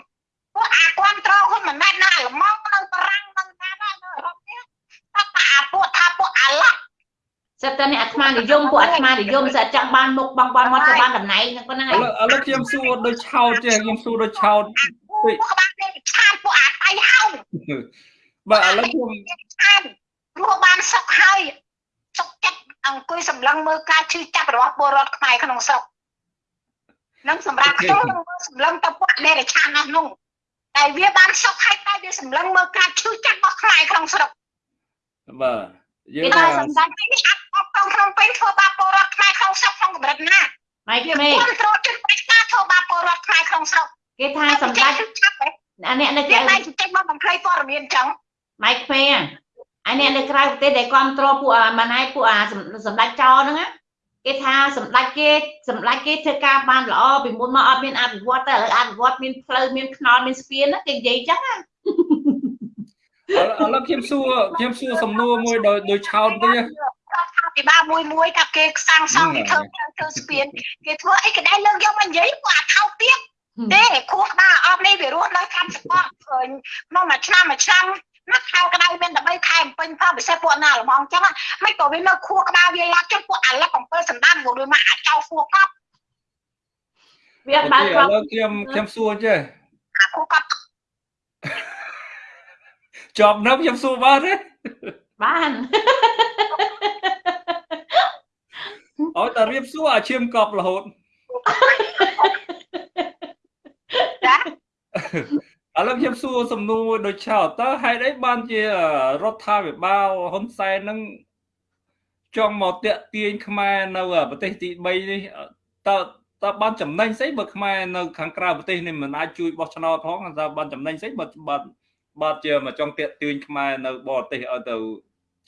ពួកអាគ្រប់ត្រហ៊ុនមិនដាច់នៅអាល្លឺម៉ង់នៅបារាំងនៅណានៅអឺរ៉ុបទេតែអាពួកថាពួកអាឡោះសិតតែនេះអាត្មានិយមពួកអាត្មានិយមសិតចង់បានមុខបងបងមកទៅបានតំណែងហ្នឹងប៉ុណ្ណឹងឥហើយឡូវឥឡូវខ្ញុំសួរដូចឆោតចេះខ្ញុំសួរដូចឆោតពួកបានគេឆានពួកអាតៃហោងបាទឥឡូវខ្ញុំឆានព្រោះបានសុខហើយ សុខចិត្តអង្គុយសម្លឹងមើលការឈឺចាប់របស់ពលរដ្ឋខ្មែរក្នុងស្រុកនឹងសម្រាប់ខ្ញុំនឹងមើលសម្លឹងទៅពួកដេរឆាននោះនោះតែវាបានសុខហើយតែវាសម្លឹងមើលការឈឺចាប់របស់ខ្មែរក្នុងស្រុកបាទយើងគេតែថាសម្ដេចនេះអត់អត់ក្នុងក្នុងពេញធ្វើបាបពលរដ្ឋខ្មែរក្នុងស្រុកក្នុងកម្រិតណាម៉ៃវាក្មេងគ្រប់គ្រងជិតប្រជាការធ្វើបាបពលរដ្ឋខ្មែរក្នុងស្រុកគេថាសម្ដេចឆាប់ទេអាអ្នកនៅវាក្រៅតែជិះមកបំភ្លៃព័ត៌មានអញ្ចឹងម៉ៃក្មេ ងអាអ្នកនៅក្រៅប្រទេសដែលគ្រប់គ្រងពួកអាម៉ាណៃពួកអាសម្ដេចចោហ្នឹងណាគេថាសម្ដេចគេសម្ដេចគេធ្វើការបានល្អពីមុនមកអត់មានអភិវឌ្ឍតែឥឡូវអភិវឌ្ឍមានផ្លូវមានថ្នល់មានស្ពានណាគេនិយាយអញ្ចឹងណាឥឡូវខ្ញុំសួរខ្ញុំសួរសំណួរមួយដោយដោយឆោតតិចណារដ្ឋាភិបាលមួយមួយថាគេសាងសង់គេធ្វើផ្លូវធ្វើស្ពានគេធ្វើអីក៏ដែរលើកយកមកនិយាយពួកអាថោកទៀតទេខួរក្បាលអបនេះវារស់នៅតាមសកលឃើញក្នុងមួយឆ្នាំមួយឆ្នាំ ណាខែក្តៅមានតែ3ខែពេញផងពិសេសពួកណាល្មងអញ្ចឹងមិនក៏វានៅខួរក្បាលវាឡាប់ចុះពួកអាលឹក7សណ្ដានក៏ដូចមកអាចចោលខួរកប់វាអត់អូបានខេឥគ្រប់ឡូវខ្ញុំខ្ញុំសួរចេះអាខួរកប់ជាប់នៅខ្ញុំសួរបានទេបានអត់តែរៀបសួរអាឈាមកប់រហូតចា ឥឡូវខ្ញុំសួរសំណួរមួយដូចឆោតតើហេតុអីបានជារដ្ឋាភិបាលហ៊ុនសែននឹងចង់មកតាក់ទាញខ្មែរនៅប្រទេសទី3នេះតើតើបានចំណេញស្អីបើខ្មែរនៅខាងក្រៅប្រទេសនេះមិនអាចជួយបោះឆ្នោតផងតើបានចំណេញស្អីបើបាទបាទជាមកចង់តាក់ទាញខ្មែរនៅបរទេសឲ្យទៅ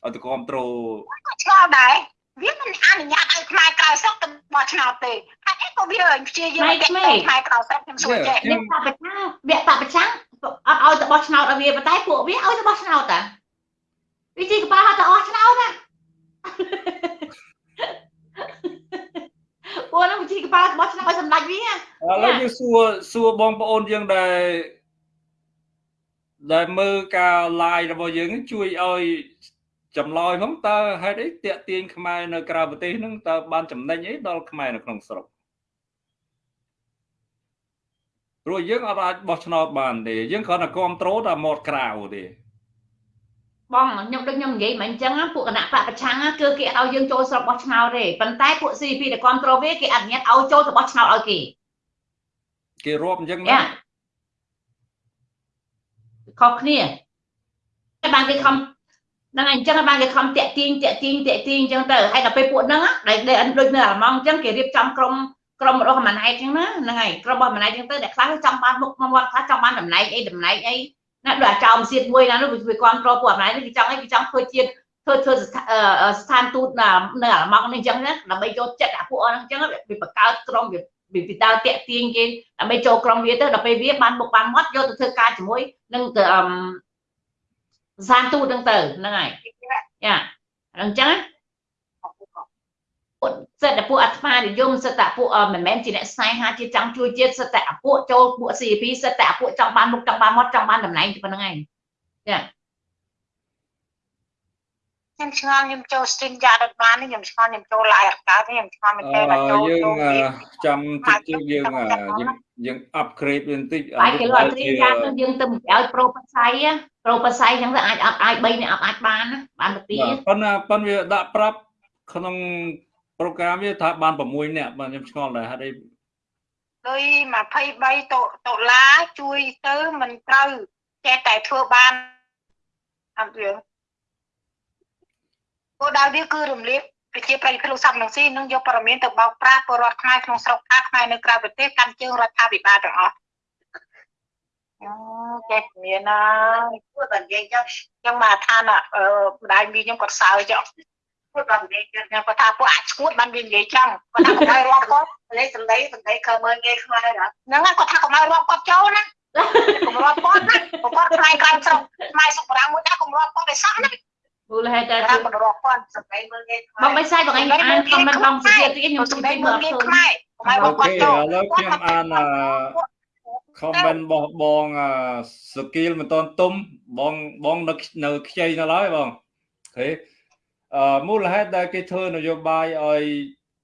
ឲ្យទៅគ្រប់គ្រងឆ្លងដែរ វាមិនអនុញ្ញាតឲ្យខ្មែរក្រៅស្រុកទៅបោះឆ្នោតទេហើយអីក៏វាព្យាយាមតែខ្មែរក្រៅស្រុកខ្ញុំសួរចេះវាបពប្រឆាំងវាបពប្រឆាំងអត់ឲ្យទៅបោះឆ្នោតឲ្យវាប៉ុន្តែពួកវាឲ្យទៅបោះឆ្នោតតាវាជីកប៉ាហត់ទៅអស់ឆ្នោតណាពួកហ្នឹងវាជីកប៉ាបោះឆ្នោតឲ្យសម្ដេចវាឥឡូវយើងសួរសួរបងប្អូនយើងដែលដែលមើលការ live របស់យើងហ្នឹងជួយឲ្យ ចម្លើយផងតើហេតុអីតាក់ទាញខ្មែរនៅក្រៅប្រទេសហ្នឹងតើបានចំណេញអីដល់ខ្មែរនៅក្នុងស្រុកព្រោះយើងអត់អាចបោះឆ្នោតបានទេយើងគ្រាន់តែគ្រប់គ្រងតែមាត់ក្រៅទេបងខ្ញុំដូចខ្ញុំនិយាយមិនអញ្ចឹងណាពួកគណៈបកប្រឆាំងណាគឺគេអត់ឲ្យយើងចូលស្រុកបោះឆ្នោតទេប៉ុន្តែពួក CP ដែលគ្រប់គ្រងវាគេអនុញ្ញាតឲ្យចូលទៅបោះឆ្នោតឲ្យគេគេរាប់អញ្ចឹងណាយ៉ាខុសគ្នាតែបានគេខំ ហ្នឹងហើយអញ្ចឹងបានគេខំតាក់ទាញតាក់ទាញតាក់ទាញអញ្ចឹងទៅហើយដល់ពេលពួកហ្នឹងណាដែលដែលដូចនៅអាឡម៉ង់អញ្ចឹងគេរៀបចំក្រុមក្រុមរបស់ម៉ាណែតអញ្ចឹងណាហ្នឹងហើយក្រុមរបស់ម៉ាណែតអញ្ចឹងទៅដែលខ្លះចង់បានមុខមកមកខ្លះចង់បានតំណែងអីតំណែងអីណាដូចអាចោមសៀតមួយណានោះវាគ្រប់គ្រងពួកម៉ាណែតគេចង់អីគេចង់ធ្វើជាតិធ្វើធ្វើស្ថានទូតនៅអាឡម៉ង់នេះអញ្ចឹងណាដើម្បីចូលចិត្តអាពួកហ្នឹងអញ្ចឹងវាបង្កើតក្រុមវាវាពីដើរតាក់ទាញគេដើម្បីចូលក្រុមវាទៅដល់ពេលវាបានមុខបានមាត់យកទៅធ្វើការជាមួយនឹងអឺ សានទូតហ្នឹងទៅហ្នឹងហើយយ៉ាអញ្ចឹងពួកសិតតែពួកអាត្មានិយមសិតតែពួកមិនមែនជាអ្នកស្នេហាជាចង់ជួយជាតិសិតតែអាពួកចូលពួក CP សិតតែអាពួកចង់បានមុខចង់បានមាត់ចង់បានតំណែងប៉ុណ្្នឹងឯងខ្ញុំឆ្ងល់ខ្ញុំចូល stream យ៉ាដុតបានខ្ញុំឆ្ងល់ខ្ញុំចូល live អត់កើតទេខ្ញុំឆ្ងល់មែនអទេដល់ចូលឺយើងចូល វាចាំតិចទៀតយើងយើងយើង upgrade វាបន្តិចបាយគេលក់ត្រីយ៉ាងទៅយើងទៅឲ្យប្រូបស័យប្រូបស័យអញ្ចឹងទៅអាចអត់អាច3នេះអត់អាចបានណាបានទៅពីបាទប៉ុន្តែប៉ុន្តែវាដាក់ប្រាប់ក្នុងប្រូក្រាមវាថាបាន6នាក់បាទខ្ញុំឆ្ងល់ដែរហេតុអីដោយ23ដុល្លារជួយទៅមិនត្រូវចេះតែធ្វើបានអត់យើងគោលដៅវាគឺរំលាយ ប្រជាប្រិយភាពលោកសំរងស៊ីនឹងយកព័ត៌មានទៅបោកប្រាស់ពលរដ្ឋខ្មែរក្នុងស្រុកខ្មែរខ្មែរនៅក្រៅប្រទេសកាន់ជើងរដ្ឋាភិបាលទាំងអស់អូចេះមានណាគាត់បាននិយាយចឹងខ្ញុំមកថាណាអឺម្ដាយមីខ្ញុំគាត់សើចគាត់បាននិយាយចឹងខ្ញុំគាត់ថាពួកអាឈួតបានវានិយាយចឹងគាត់ថាកុំឲ្យរងគាត់លេខសំដីសំដីខើមើលងាយខ្មែរហ្នឹងគាត់ថាកុំឲ្យរងគាត់ចូលណាកុំរត់គាត់ណាគាត់ខ្លាយក្រៅស្រុកខ្មែរសុខប្រាំមួយដែរកុំរត់គាត់ឯសោះណា មូលហេតុតែថាមិនរាប់គាត់សំដីមើលងាយខ្មែរបងមិនសាយបងឯងអានខមមិនបងសុភាទៀតខ្ញុំសំសុំដីទីមើមើលលងាយឃើញខ្មែរកុំឲ្យរាប់អូគាត់ខេចូលឥឡូវខ្ញុំអាន comment របស់បងសគីលមិនតន់ទុំបងបងនៅនៅខ្ចីនៅឡើយបងអូខេអឺមូលហេតុដែលគេធ្វើនយោបាយឲ្យ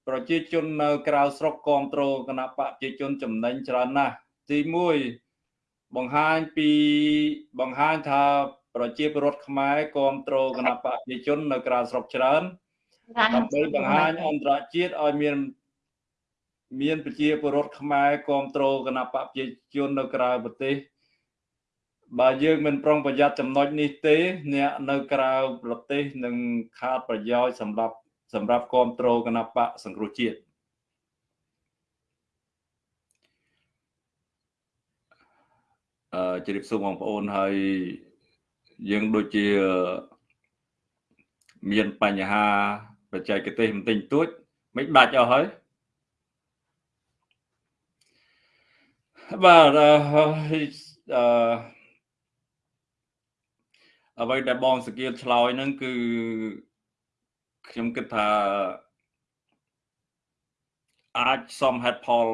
ប្រជាជននៅក្រៅស្រុកគ្រប់គ្រងគណៈបកប្រជាជនចំណេញច្រើនណាស់ទី1បង្ហាញពីបង្ហាញថា ប្រជាពលរដ្ឋខ្មែរគ្រប់គ្រងគណៈបកប្រជាជននៅក្រៅស្រុកច្រើនដើម្បីបង្ហាញអន្តរជាតិឲ្យមានមានប្រជាពលរដ្ឋខ្មែរគ្រប់គ្រងគណៈបកប្រជាជននៅក្រៅប្រទេសបើយើងមិនប្រុងប្រយ័ត្នចំណុចនេះទេ អ្នកនៅក្រៅប្រទេសនឹងខាតប្រយោជន៍សម្រាប់សម្រាប់គ្រប់គ្រងគណៈបកសង្គ្រោះជាតិអឺជម្រាបសួរបងប្អូនហើយ យើងដូចជាមានបញ្ហាបច្ចេកទេសបន្តិចតួចមិនដាច់អស់ហើយបាទអឺអ្វីដែលបងសកៀតឆ្លើយហ្នឹងគឺខ្ញុំគិតថាអាចសមហេតុផល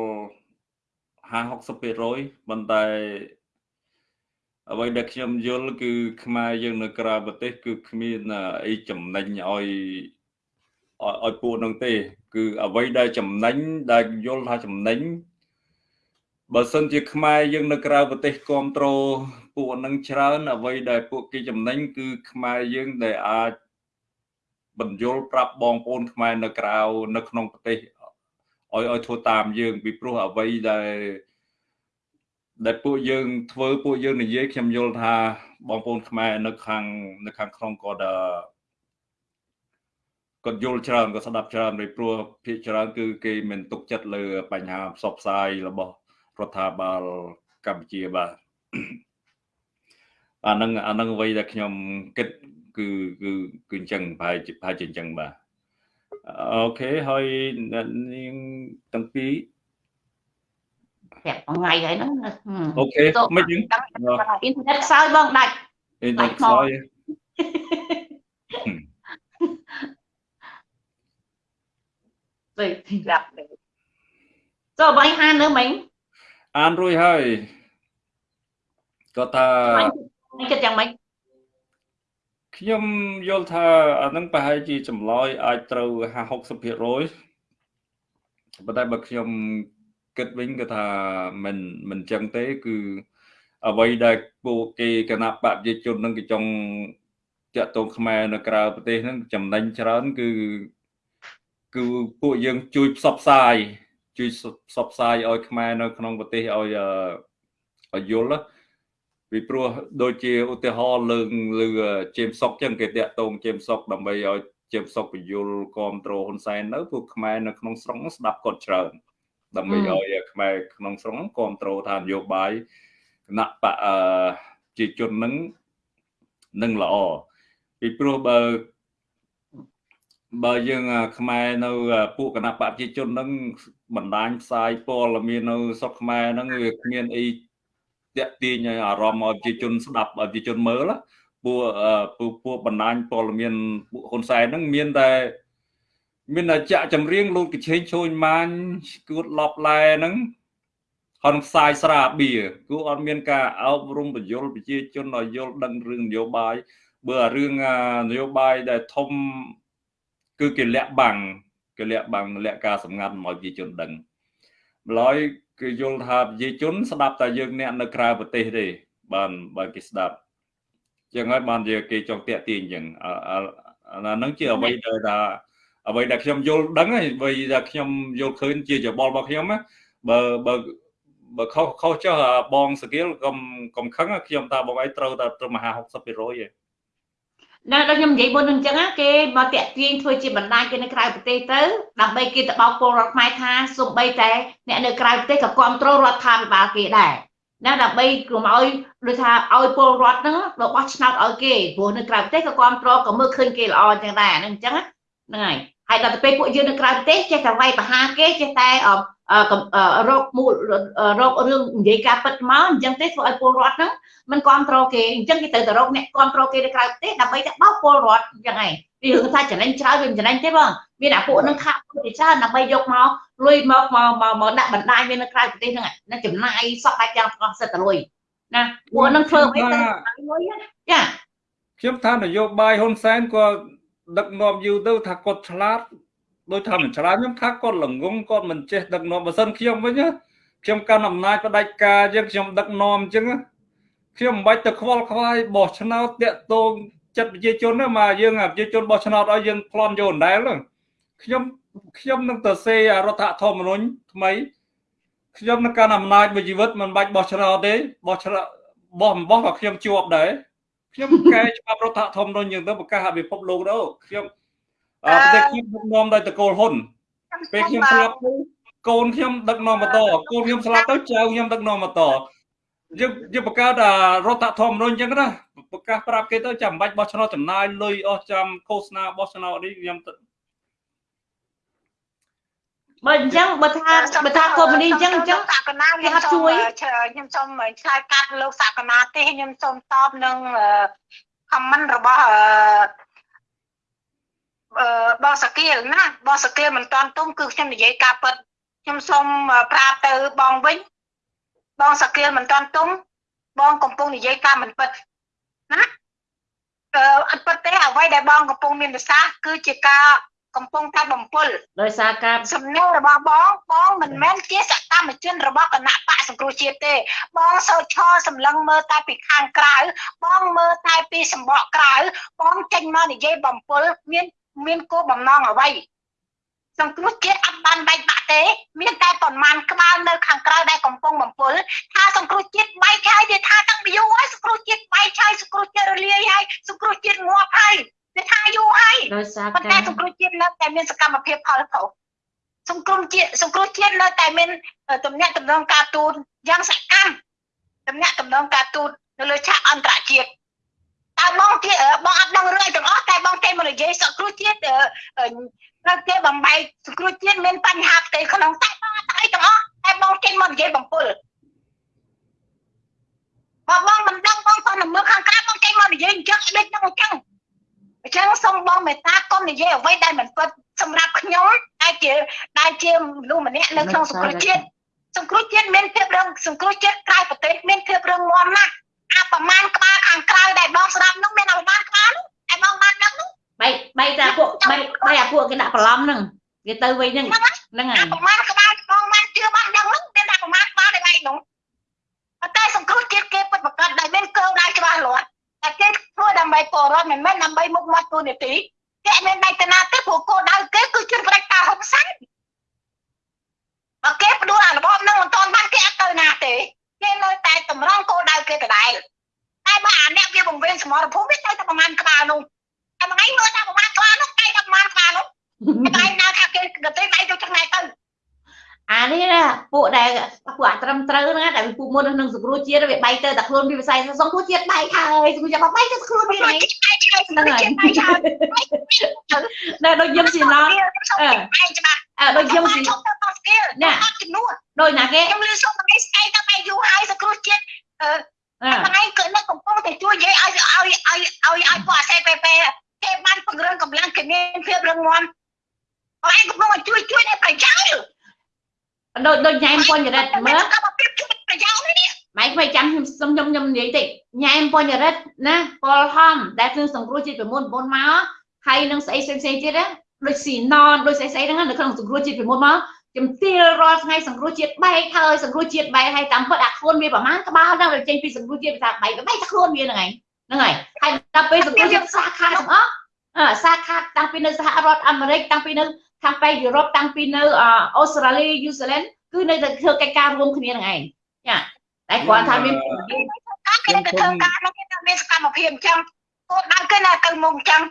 50 60%ប៉ុន្តែ អ្វីដែលខ្ញុំយល់គឺ ខ្មែរយើងនៅក្រៅប្រទេស គឺគ្មានអីចំណេញឲ្យឲ្យពួកនឹងទេ គឺអ្វីដែលចំណេញដែលយល់ថាចំណេញបើសិនជាខ្មែរយើងនៅក្រៅប្រទេសគ្រប់គ្រងពួកនឹងច្រើនអ្វីដែលពួកគេចំណេញគឺខ្មែរយើងដែលអាចបញ្យលប្រាប់បងប្អូនខ្មែរនៅក្រៅនៅក្នុងប្រទេសឲ្យឲ្យធ្វើតាមយើងពីព្រោះអ្វីដែល ដែលពួកយើងធ្វើពួកយើងនិយាយខ្ញុំយល់ថាបងប្អូនខ្មែរនៅខាងនៅខាងក្នុងគាត់គាត់យល់ច្រើនគាត់ស្ដាប់ច្រើនពីព្រោះភាគច្រើនគឺគេមិនទុកចិត្តលើបញ្ហាផ្សព្វផ្សាយរបស់រដ្ឋាភិបាលកម្ពុជាបាទអានឹងអានឹងអ្វីដែលខ្ញុំគិតគឺគឺគឺអញ្ចឹងប្រហែលជាប្រហែលជាអញ្ចឹងបាទអូខេហើយនាងទាំងពីរ ប្រាប់ថ្ងៃហើយហ្នឹងអូខេមិនយើងអ៊ីនធឺណិតខ្សោយបងដាច់អ៊ីនធឺណិតខ្សោយទៅប្រាប់ចូលបាយហាននៅមិញអានរួចហើយគាត់ថាគិតយ៉ាងម៉េចខ្ញុំយល់ថាអានឹងប្រហែលជាចម្លើយអាចត្រូវ50 60%ប៉ុន្តែបើខ្ញុំ គិតវិញគឺថាមិនមិនចឹងទេគឺអ្វីដែលពួកគេគណៈបព្វជិជននឹងគេចង់តាក់ទងខ្មែរនៅក្រៅប្រទេសហ្នឹងចំណេញច្រើនគឺគឺពួកយើងជួយផ្សព្វផ្សាយជួយផ្សព្វផ្សាយឲ្យខ្មែរនៅក្នុងប្រទេសឲ្យឲ្យយល់ពីព្រោះដូចជាឧទាហរណ៍លើលើជេមសុកចឹងគេតាក់ទងជេមសុកដើម្បីឲ្យជេមសុកបញ្យលគ្រប់គ្រងហ៊ុនសែននៅពួកខ្មែរនៅក្នុងស្រុកស្ដាប់គាត់ច្រើន ដើម្បីឲ្យខ្មែរក្នុងស្រុកគ្រប់គ្រងថានយោបាយគណៈបកជាជននឹងនឹងល្អពីព្រោះបើបើយើងខ្មែរនៅពួកគណៈបព្វជិជននឹងបណ្ដាញផ្សាយព័ត៌មាននៅស្រុកខ្មែរហ្នឹងវាគ្មានអីតាក់ទាញឲ្យអារម្មណ៍ឲ្យប្រជាជនស្ដាប់ឲ្យប្រជាជនមើលពួកពួកពួកបណ្ដាញព័ត៌មានពួកហ៊ុនសែនហ្នឹងមានតែ មានតែចាក់ចម្រៀងលោកកឆេងឈូញម៉ាញគួតឡប់ឡែហ្នឹងហនផ្សាយស្រាបៀគួអត់មានការអប់រំបញ្យលប្រជាជនឲ្យយល់ដឹងរឿងនយោបាយបើរឿងនយោបាយដែលធំគឺគេលាក់បាំងគេលាក់បាំងលាក់ការសម្ងាត់មកប្រជាជនដឹងម្ល៉េះគឺយល់ថាប្រជាជន ស្ដាប់តែយើងអ្នកនៅក្រៅប្រទេសទេបានបើគេស្ដាប់ចឹងហើយបានជាគេចង់តាក់ទាញចឹងអាហ្នឹងជាអ្វីដែលថា អ្វីដែលខ្ញុំយល់ដឹងហើយអ្វីដែលខ្ញុំយល់ឃើញជាច្បល់របស់ខ្ញុំណាបើបើបើខុសខុសចុះបងសកៀលកុំកុំខឹងខ្ញុំថាបងឯងត្រូវតែត្រឹម50%ឯងនៅដល់ខ្ញុំនិយាយមុននឹងអញ្ចឹងគេមកតាក់ទាញធ្វើជាបណ្ដាញគេនៅក្រៅប្រទេសទៅដើម្បីគេទៅបោកពលរដ្ឋខ្មែរថាសំបីតែអ្នកនៅក្រៅប្រទេសក៏គ្រប់គ្រងរដ្ឋាភិបាលគេដែរណាដើម្បីកុំឲ្យដូចថាឲ្យពលរដ្ឋហ្នឹងរបស់ឆ្នោតឲ្យគេព្រោះនៅក្រៅប្រទេសក៏គ្រប់គ្រងក៏មើលឃើញគេល្អអញ្ចឹងដែរហ្នឹងអញ្ចឹងហ្នឹងហើយ ហើយដល់ទៅពេលពួកយើងនៅក្រៅប្រទេសចេះតែវាយប្រហារគេចេះតែរោគមូលរោគរឿងនិយាយការពិតមកអញ្ចឹងទេធ្វើឲ្យពលរដ្ឋហ្នឹងมันគ្រប់គ្រងគេអញ្ចឹងគេទៅទៅរកអ្នកគ្រប់គ្រងគេនៅក្រៅប្រទេសដើម្បីតែបោកពលរដ្ឋអញ្ចឹងឯងពីរឿងថាចំណេញច្រើនវាមិនចំណេញទេបងមានអាពួកនឹងខាក់ជាច្រើនដើម្បីយកមកលុយមកមកមកដាក់បណ្ដាញវានៅក្រៅប្រទេសហ្នឹងណាចំណាយសក់ដាច់យ៉ាងទាំងសិតទៅលុយណាពួកនឹងធ្វើអីទៅលុយចាខ្ញុំថានយោបាយហ៊ុនសែនក៏ ដឹកនាំយូរទៅថាគាត់ឆ្លាតដោយថាមិនឆ្លាតខ្ញុំថាគាត់ល្ងងគាត់មិនចេះដឹកនាំបើសិនខ្ញុំវិញខ្ញុំកាន់អំណាចផ្ដាច់ការយើងខ្ញុំដឹកនាំអញ្ចឹងខ្ញុំមិនបាច់ទៅខ្វល់ខ្វាយបោះឆ្នោតតាក់ទងចិត្តប្រជាជនណាមកយើងប្រជាជនបោះឆ្នោតឲ្យយើងប្លន់យកដដែលខ្ញុំខ្ញុំនឹងទៅសេរដ្ឋធម្មនុញ្ញថ្មីខ្ញុំនឹងកាន់អំណាចមួយជីវិតមិនបាច់បោះឆ្នោតទេបោះឆ្នោតបបោះអំបោះក៏ខ្ញុំជាប់ដែរ ខ្ញុំកែច្បាប់រដ្ឋធម្មនុញ្ញយើងទៅប្រកាសឲ្យពិភពលោកទៅខ្ញុំអឺប្រទេសខ្ញុំដឹកនាំដោយតកូលហ៊ុនពេលខ្ញុំស្លាប់ទៅកូនខ្ញុំដឹកនាំបន្តកូនខ្ញុំស្លាប់ទៅចៅខ្ញុំដឹកនាំបន្តយើងយើងបង្កើតរដ្ឋធម្មនុញ្ញអញ្ចឹងណាប្រកាសប្រាប់គេទៅចាំបាច់បោះឆ្នោតចំណាយលុយអស់ចាំឃោសនាបោះឆ្នោតនេះខ្ញុំ បើអញ្ចឹងបើថាបើថាកុំនេះអញ្ចឹងអញ្ចឹងសកណាខ្ញុំសូមខ្ញុំសូមឆ្លើយកាត់លោកសកណាទេខ្ញុំសូមតបនឹង comment របស់អឺបងសកៀលណាបងសកៀលមិនតន់ទុំគឺខ្ញុំនិយាយការពិតខ្ញុំសូមប្រាប់ទៅបងវិញបងសកៀលមិនតន់ទុំបងកំពុងនិយាយការមិនពិតណាអឺអត់ពិតទេអ្វីដែលបងកំពុងមានប្រសាសន៍គឺជាការ កំពុងតែបំពុលដោយសារការសំណួររបស់បងបងមិនមែនជាសកម្មជនរបស់គណៈបកសង្គ្រោះជាតិទេបងសោឆសម្លឹងមើលតែពីខាងក្រៅបងមើលតែពីសម្បកក្រៅបងចេញមកនិយាយបំពុលមានមានគោលបំណងអ្វីសង្គ្រោះជាតិអត់បានបែកបាក់ទេ មានតែប៉ុន្មានក្បាលនៅខាងក្រៅដែលកំពុងបំពុលថាសង្គ្រោះជាតិបែកហើយវាថាតាំងពីយូរហើយសង្គ្រោះជាតិបែកហើយសង្គ្រោះជាតិរលាយហើយសង្គ្រោះជាតិងាប់ហើយ វាថាយូរហើយដោយសារប៉ុន្តែការសង្គ្រោះជាតិនៅតែមានសកម្មភាពផលប្រោសសង្គ្រោះជាតិសង្គ្រោះជាតិនៅតែមានតំណែងតំណងការទូតយ៉ាងសកម្មតំណែងតំណងការទូតនៅលើឆាកអន្តរជាតិតើបងទៀតបងអត់ដឹងរឿងទាំងអស់តែបងគេមកនិយាយសង្គ្រោះជាតិនៅគេបំបែកសង្គ្រោះជាតិមានបញ្ហាផ្ទៃក្នុងតែបងអត់អីទាំងអស់តែបងគេមកនិយាយបំពុលបើបងមិនដឹងបងគាត់នៅមើលខាងក្រៅបងគេមកនិយាយអញ្ចឹងដូចហ្នឹងអញ្ចឹង អញ្ចឹងសូមបងមេត្តាកុំនិយាយអ្វីដែលមិនពិតសម្រាប់ខ្ញុំដែលជាដែលជាមនុស្សម្នាក់នៅក្នុងសង្គ្រោះជាតិសង្គ្រោះជាតិមានភាពរឹងសង្គ្រោះជាតិក្រៅប្រទេសមានភាពរឹងមាំណាស់អាប្រមាណក្បាលខាងក្រៅដែលបងស្ដាប់នោះមានអាប្រមាណក្បាលនោះតែបងបានដឹងនោះបែកបែកតែពួកបែកបែកអាពួកគេដាក់ប្រឡំហ្នឹងគេទៅវិញហ្នឹងហ្នឹងហើអាយប្រមាណក្បាលបងបានជឿបានដឹងនោះមានតែប្រមាណក្បាលដែលឯងនោះតែសង្គ្រោះជាតិគេពិតប្រកបដែលមានគោលដៅច្បាស់លាស់ តែគេធ្វើដើម្បីពលរដ្ឋមិនមែនដើម្បីមុខមាត់ទូនីតិគេមានដៃតាណាទេព្រោះគោលដៅគេគឺជឿប្រតិការហ៊ុនសែនបើគេផ្ដួលអារបបនឹងមិនទាន់បានគេអត់ទៅណាទេគេនៅតែតម្រង់គោលដៅគេដដែលតែបើអាអ្នកវាបង្វេងសមរភូមិវាទៅតែប្រហែលក្បាលនោះតែមួយថ្ងៃមើលតែប្រហែលក្បាលនោះគេតែប្រហែលក្បាលនោះតែឯងនៅថាគេកទេដៃទៅឆ្ងាយទៅ អានេះណាពួកដែលពួកអត្រឹមត្រូវហ្នឹងដែលពួកមុននឹងសង្គ្រោះជាតិវាបែកទៅតែខ្លួនវាវិស័យសង្គ្រោះជាតិបែកហើយសង្គ្រោះជាតិបែកទៅខ្លួនវាហ្នឹងហ្នឹងហើយដែលដូចយើងស៊ីណោះអឺឯងច្បាស់អើដូចយើងស៊ីខ្ញុំទៅដល់ស្គីលណាអត់ចំនួនដូចណាគេខ្ញុំលឺសុំថ្ងៃស្អីទៅតែយូរហើយសង្គ្រោះជាតិអឺអើថ្ងៃគឺនៅកំពុងតែជួយនិយាយឲ្យឲ្យឲ្យឲ្យឲ្យពួកអាសេពេពេគេបានពង្រឹងកម្លាំងគេមានភាពរឹងមាំហើយកំពុងតែជួយជួយនៅប្រយោជន៍ ដូចដូចញ៉ែមពញ្ចរិតមើលកម្មភាពជួយប្រយោជន៍នេះម៉ៃខ្វៃចាំខ្ញុំសុំខ្ញុំខ្ញុំនិយាយតិចញ៉ែមពញ្ចរិតណាពលហំដែលគឺសង្គ្រោះជាតិពីមុនមុនមកហើយនឹងស្អីផ្សេងផ្សេងទៀតណាដូចស៊ីណនដូចស្អីស្អីហ្នឹងនៅក្នុងសង្គ្រោះជាតិពីមុនមកជំទាវរាល់ថ្ងៃសង្គ្រោះជាតិបែកហើយសង្គ្រោះជាតិបែកហើយតាមពិតអាខ្លួនវាប្រហែលក្បាលដល់ចេញពីសង្គ្រោះជាតិភាសាបែកបែកតែខ្លួនវាហ្នឹងហើយហ្នឹងហើយហើយដល់ពេលសង្គ្រោះជាតិសាខាទាំងអស់អឺសាខាតាំងពីនៅសហរដ្ឋអាមេរិកតាំងពីនៅ ខាងប៉ែកយុរ៉ុបតាំងពីនៅអូស្ត្រាលីយូហ្សេឡែនគឺនៅតែធ្វើកិច្ចការរួមគ្នាហ្នឹងឯងចាតែគាត់ថាមានការគេទៅធ្វើការនោះគេមានសកម្មភាពអញ្ចឹងគោលដៅគេនៅទៅមុខអញ្ចឹង